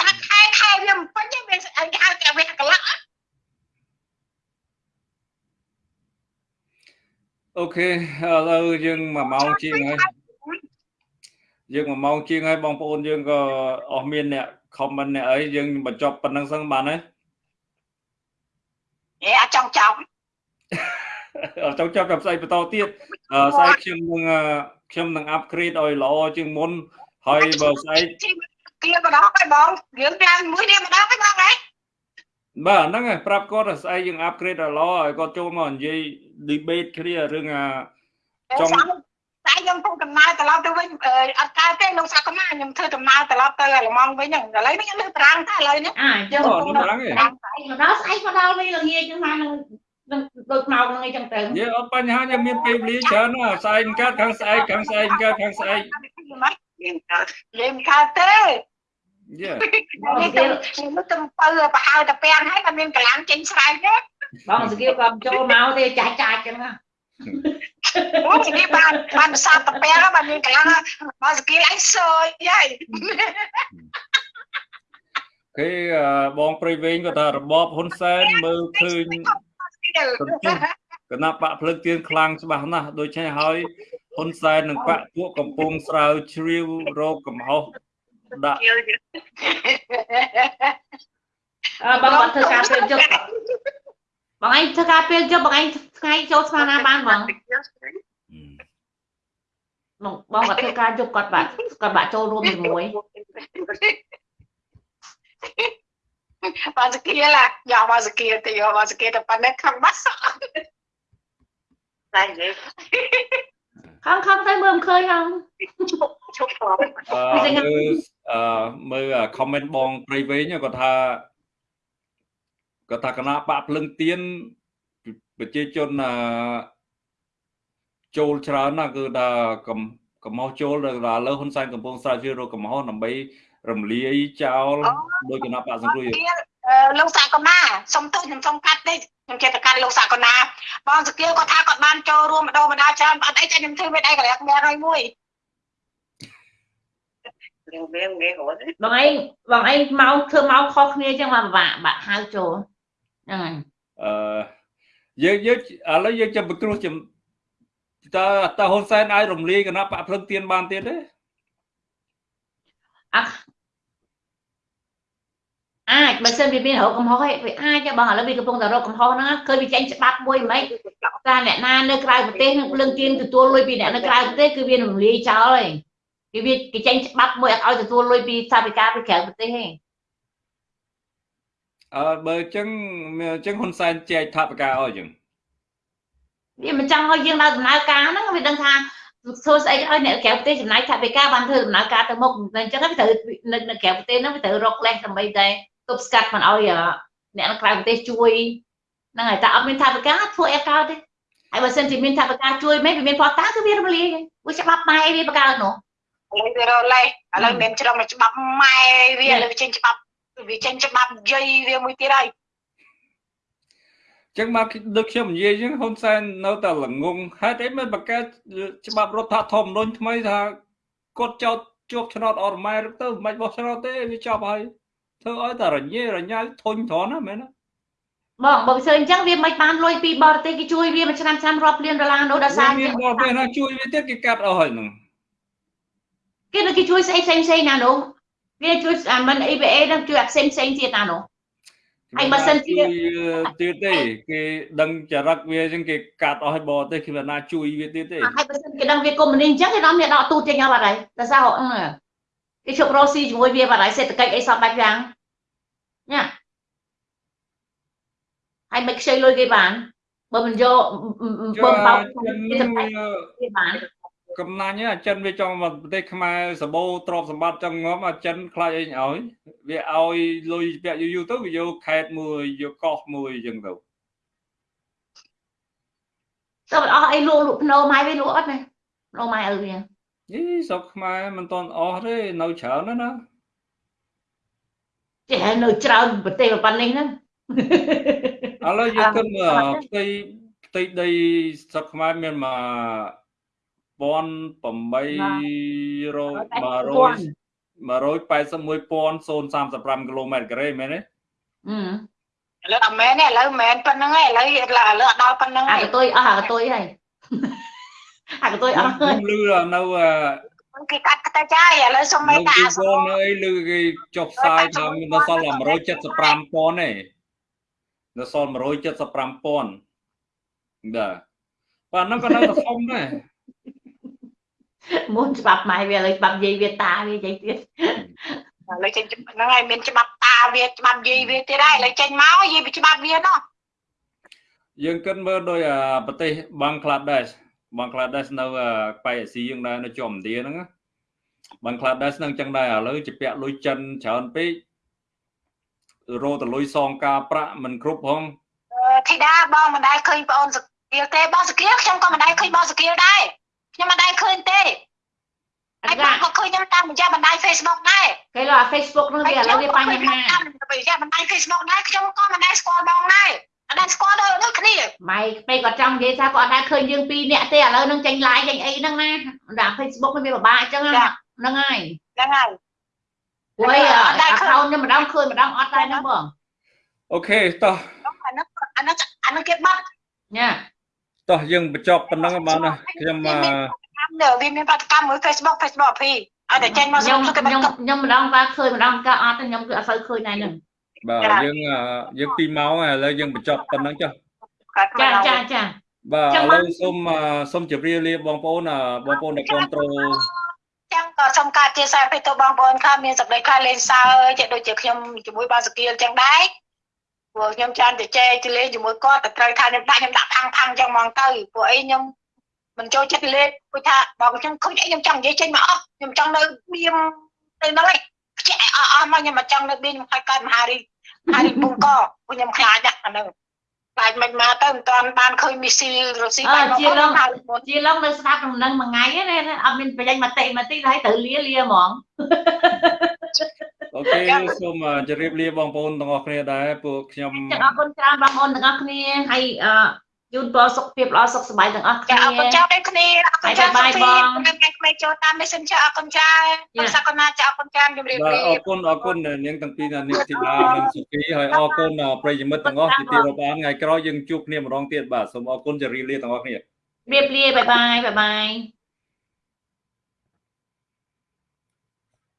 ថាខែខែវាមិនពេញទេវាអញហៅតែវាកន្លះអូខេឥឡូវយើង1ម៉ោងជាងហើយ យើង1ម៉ោងជាងហើយបងប្អូនយើងក៏អស់មានអ្នក comment អ្នកអីយើងបញ្ចប់ប៉ុណ្្នឹងសិនបានហើយហេអាចចង់ចង់អត់ចង់ចាប់តែផ្សាយបន្តទៀតអឺស្អែកខ្ញុំនឹងអឺខ្ញុំនឹង upgrade ឲ្យល្អជាងមុនហើយបើស្អែកគៀម្ដងហើយបងរឿងឡើងមួយនេះម្ដងហើយបងហ៎បាទហ្នឹងហើយប្រាប់គាត់ថាស្អែកយើង upgrade ឲ្យល្អឲ្យគាត់ចូលមកនិយាយ debate គ្នារឿងអាចុង តែខ្ញុំពុំដំណើរត្រឡប់ទៅវិញអឺអត់កើតទេលោកសាកណាខ្ញុំធ្វើដំណើរត្រឡប់ទៅអាឡម៉ង់វិញហ្នឹងឥឡូវនេះខ្ញុំលើប្រាំងតែឥឡូវនេះអាអញ្ចឹងអូកំពុងនឹងហ្នឹងឯងដល់ស្អែកមកដល់ស្អែកមកដល់វិញល្ងាចចឹងមកនឹងនឹងដូចមកនឹងអីចឹងទៅនិយាយអត់បញ្ហាខ្ញុំមានពេលវេលាច្រើនណាស់ស្អែកកើតខាងស្អែកខាងស្អែកកើតខាងស្អែកយើងកើតយើងមិនកើតទេយេនេះទៅនេះទៅបើប្រហើតាពាំងហើយតែមានកម្លាំងចេញស្រែកទេបងសគៀវក៏ចូលមកទេចាច់ចាច់ចឹងណា អូជំនាញបានបានប្រសាទតាពាំងហើយបានមានកម្លាំងបើស្គីឯងសើយហើយគេអឺបងព្រៃវែងគាត់ថារបបហ៊ុនសែនមើលឃើញគណៈបកភ្លើងទៀនខ្លាំងច្បាស់ណាស់ដូច្នេះហើយហ៊ុនសែននិងបកពួកកំពុងស្រាវជ្រាវរោគកំហុសដាក់ជឿយើងអើបងអត់ធ្វើការពេលជប់ បងឯងធ្វើការពេលជប់បងឯងថ្ងៃចូលស្មានណាបានបងបងបងគាត់ធ្វើការជប់គាត់បាក់គាត់បាក់ចូលរួមជាមួយបើស្គីឡាយកបើស្គីទៅយកបើស្គីទៅប៉ុណ្ណេះខំបាត់សក់តែនិយាយខំខំទៅមើលមិនឃើញហងឈប់ផងអឺមើលអឺមើល comment បងព្រៃវែងគាត់ថា គាត់ថាគណៈបកភ្លឹងទៀនប្រជាជនអឺចូលច្រើនណាស់គឺថាកំកំហុសចូលដល់ឥឡូវហ៊ុនសែនកំពុងស្រាវជ្រាវរកកំហុសដើម្បីរំលាយចោលដោយគណៈបកសង្គ្រោះជាតិលោកសាកណាសុំទោសខ្ញុំសុំកាត់ទេខ្ញុំចេះតែកាត់លោកសាកណាបងស្គីគាត់ថាគាត់បានចូលរួមម្ដងម្ដងច្រើនអត់អីចាខ្ញុំធ្វើមិនអីកន្លែងមានហើយមួយយើងវាងាយរត់បងឯងបងឯងមកធ្វើមកខុសគ្នាចឹងមកពិបាកបាក់ហៅចូល ហ្នឹងហើយអឺយើងយើងឥឡូវយើងចាំពិគ្រោះចាំតើតើហ៊ុនសែនអាចរំលាយគណៈបកភ្លឹងទៀនបានទៀតទេអាចបើសិនវាមានរោគកំហុសឯងវាអាចទេបងឥឡូវវាកំពុងតែរោគកំហុសហ្នឹងឃើញវាចេញច្បាប់មួយមិនតែអ្នកណានៅក្រៅប្រទេសនឹងភ្លើងទៀនទទួលលុយពីអ្នកនៅក្រៅប្រទេសគឺវារំលាយចោលហើយគេវាគេចេញច្បាប់មួយអត់ឲ្យទទួលលុយពីសាភិការពីក្រៅប្រទេសទេ អឺបើអញ្ចឹងអញ្ចឹងហ៊ុនសែនចែកថវិកាឲ្យអញ្ចឹងវាមិនចង់ឲ្យយើងដើរដំណើរការហ្នឹងវាដឹងថាធ្វើស្អីឲ្យអ្នកក្រៅប្រទេសចំណាយថវិកាបានធ្វើដំណើរការទៅមុខតែអញ្ចឹងវាត្រូវនៅនៅក្រៅប្រទេសហ្នឹងវាត្រូវរកលេសដើម្បីតែទប់ស្កាត់មិនឲ្យអ្នកនៅក្រៅប្រទេសជួយហ្នឹងហើយតែអត់មានថវិកាធ្វើអីកើតទេហើយបើសិនជាមានថវិកាជួយមិនវាមានផតតាគឺវារំលាយវាច្បាប់ម៉ែវាបកើតនោះឥឡូវវារលេឥឡូវមានច្រំច្បាប់ម៉ែវាឥឡូវវាចេញច្បាប់ វាចេញច្បាប់យាយវាមួយទៀតហើយអញ្ចឹងមកដូចខ្ញុំនិយាយអញ្ចឹងហ៊ុនសែននៅតែល្ងងហេតុអីមិនបង្កើតច្បាប់រដ្ឋធម្មនុញ្ញថ្មីថាគាត់ចោតជាប់ឆ្នោតអរម៉ែទៅមិនបាច់បោះឆ្នោតទេវាចប់ហើយធ្វើឲ្យតែរញ៉េរញ៉ៅធុញត្រង់ណាមែនទេបងបើមិនអញ្ចឹងវាមិនបានលុយពីបរទេសគេជួយវាមួយឆ្នាំឆ្នាំរាប់លានដុល្លារនោះដល់សារមានបរទេសណាជួយវាទៀតគេកាត់អស់ហើយហ្នឹងគេគេជួយស្អីផ្សេងផ្សេងណានោះ គេជួយអាមិន EBA នឹងជួយអាផ្សេងផ្សេងទៀតណានោះហើយបើសិនជាជួយទៀតទេគេដឹងចរិតវាអញ្ចឹងគេកាត់អស់ឲ្យបរទេសគេមិនណាជួយវាទៀតទេហើយបើសិនគេដឹងវាកុំមុនីអញ្ចឹងគេនាំវាដកទូចេញអស់បាត់ហើយតែសារហ្នឹងគេជប់រកស៊ីជាមួយវាបាត់ហើយសេដ្ឋកិច្ចអីសពបែបយ៉ាងញ៉ាហើយមិនខ្ចីលុយគេបានបើមិនយកបើបោកចិនគេនឹងទៅគេបាន កំណាញ់អាចិនវាចង់មកប្រទេសខ្មែរសបោទ្រព្យសម្បត្តិចង់ងំអាចិនខ្លាចអីឲ្យវាឲ្យលុយពាក់យូរយូរទៅវាយកខេតមួយយកកោះមួយអញ្ចឹងទៅទៅអស់អីលក់លក់ភ្នោម៉ៃវាលក់អត់ណាភ្នោម៉ៃឪវាយីស្រុកខ្មែរមិនតន់អស់ទេនៅច្រើនណាស់ណាចេះនៅច្រើនប្រទេសប៉ុណ្ណេះហ្នឹងឥឡូវយើងគិតមើលផ្ទៃផ្ទៃដីស្រុកខ្មែរមានមក1800 181,035គីឡូម៉ែត្រការ៉េមែនទេអឺឥឡូវអត់មែនទេឥឡូវមិនមែនប៉ុណ្្នឹងទេឥឡូវឥឡូវអត់ដល់ប៉ុណ្្នឹងអាហើកតុយអស់អាកតុយហើយអាកតុយអស់ហើខ្ញុំយឮនៅយគេកាត់ទៅចាយឥឡូវសុំនៅមេតាទីអសវងនៅអីឮគេចុះផ្សាយថាមានដល់សល់175,000ទេដល់សល់175,000បាទបាទហ្នឹងក៏នៅតែធំដែរ មុនច្បាប់ម៉ែវាឥឡូវច្បាប់យាយវាតាវាយាយទៀតឥឡូវចេញហ្នឹងហើយមានច្បាប់តាវាច្បាប់យាយវាទៀតហើយឥឡូវចេញមកយាយវាច្បាប់វាណោះយើងគិតមើលដោយអាប្រទេសបង់ក្លាដេសបង់ក្លាដេសនៅអាក្បែរអាស៊ីយើងដែរនៅជាប់ឥណ្ឌាហ្នឹងណាបង់ក្លាដេសហ្នឹងអញ្ចឹងដែរឥឡូវជាពាក់លុយចិនច្រើនពេករោតលុយសងការប្រាក់មិនគ្រប់ផងធីតាបងមិនដែលឃើញបងអូនសកៀលទេបងសកៀលខ្ញុំក៏មិនដែលឃើញបងសកៀលដែរ ខ្ញុំមិនដែលឃើញទេអហើយត់បងថាក៏ឃើញខ្ញុំតាមរយៈបណ្ដាញ Facebook ដែរគេលើ Facebook ហ្នឹងវាឥឡូវវាបញ្ហាតាមរយៈបណ្ដាញ Facebook ដែរខ្ញុំក៏មិនដែលស្គាល់បងដែរអត់ដែលស្គាល់ដូចដូចគ្នាម៉ែពេកគាត់ចង់និយាយថាគាត់អត់ដែរឃើញយើងពីរនាក់ទេឥឡូវនឹងចេញ live ចេញអីហ្នឹងណាដល់ Facebook ហ្នឹងវាពិបាកអញ្ចឹងណាហ្នឹងហើយហ្នឹងហើយព្រោះអីអត់ដែរឃើញ account ខ្ញុំម្ដងឃើញម្ដងអត់ដែរហ្នឹងបងអូខេតោះអាហ្នឹងអាហ្នឹងអាហ្នឹងគេបាត់ញ៉ា តោះយើងបញ្ចប់ប៉ុណ្ណឹងបានណាខ្ញុំអឺនៅវាមានបាតកម្មមួយ Facebook Facebook ពីឲ្យតែចេញមកខ្ញុំសុំគេបាខ្ញុំត់កម្មខ្ញុំម្ដងថាឃើញម្ដងក៏អត់ទេខ្ញុំគឺអត់សូវឃើញដែរហ្នឹងបាទចា៎យើងអឺយើង2ម៉ោងហើយឥឡូវយើងបញ្ចប់ប៉ុណ្ណឹងចុះចាចាចាបាទចឹឥងឡូមកវសូមអឺសូមជម្រាបលាបងប្អូនអឺបងប្អូនដែលគ្រប់គ្រងចឹងក៏សូមការជាសារទៅបងប្អូនខ្លះមានសម្ដីខ្លះលេងសើចដូចជាខ្ញុំជាមួយបងសកៀលចឹងដែរ ព្រោះខ្ញុំចាំតែចែកទៅលេងជាមួយគាត់តែត្រូវថាខ្ញុំដាក់ខ្ញុំដាក់ផាំងផាំងចឹងហ្មងទៅព្រោះអីខ្ញុំមិនចូលចិត្តលេងព្រោះថាបងខ្ញុំឃើញអីខ្ញុំចង់និយាយចេញមកអស់ខ្ញុំចង់នៅបៀមទៅហ្នឹងឯងខ្ជិះអស់អស់មកខ្ញុំមកចង់នៅបៀមខ្ញុំខ្លាចកើតមហារីកមហារីកបង្កព្រោះខ្ញុំខ្លាចណាស់អាហ្នឹង ខ្លាចមិនមកទៅមិនតាន់បានឃើញមីស៊ីលរុស្ស៊ីបានមកគាត់ហៅមុនជាឡងនៅស្ដាប់ដំណឹងមួយថ្ងៃទេណាអត់មានប្រយ័ត្នមកតិមកតិហើយត្រូវលាលាហ្មងអូខេសូមអឺជម្រាបលាបងប្អូនទាំងអស់គ្នាដែរពួកខ្ញុំចឹងអរគុណច្រើនបងប្អូនទាំងអស់គ្នាហើយអឺ ជូនពរសុខភាពល្អសុខសប្បាយទាំងអស់គ្នាចាអរគុណច្រើនដូចគ្នាអរគុណច្រើនបាយបាយបងខ្ញុំក្មេងចូលតាម Messenger អរគុណច្រើនចាបងសកលណាចាអរគុណច្រើនជម្រាបបាទលាអរគុណអរគុណនាងទាំងពីរនាងធីតានិងសុគីហើយអរគុណប្រិយមិត្តទាំងអស់ទីទីរាប់អានថ្ងៃក្រោយយើងជួបគ្នាម្ដងទៀតបាទសូមអរគុណជម្រាបលាទាំងអស់គ្នារៀបលាបាយបាយបាយបាយ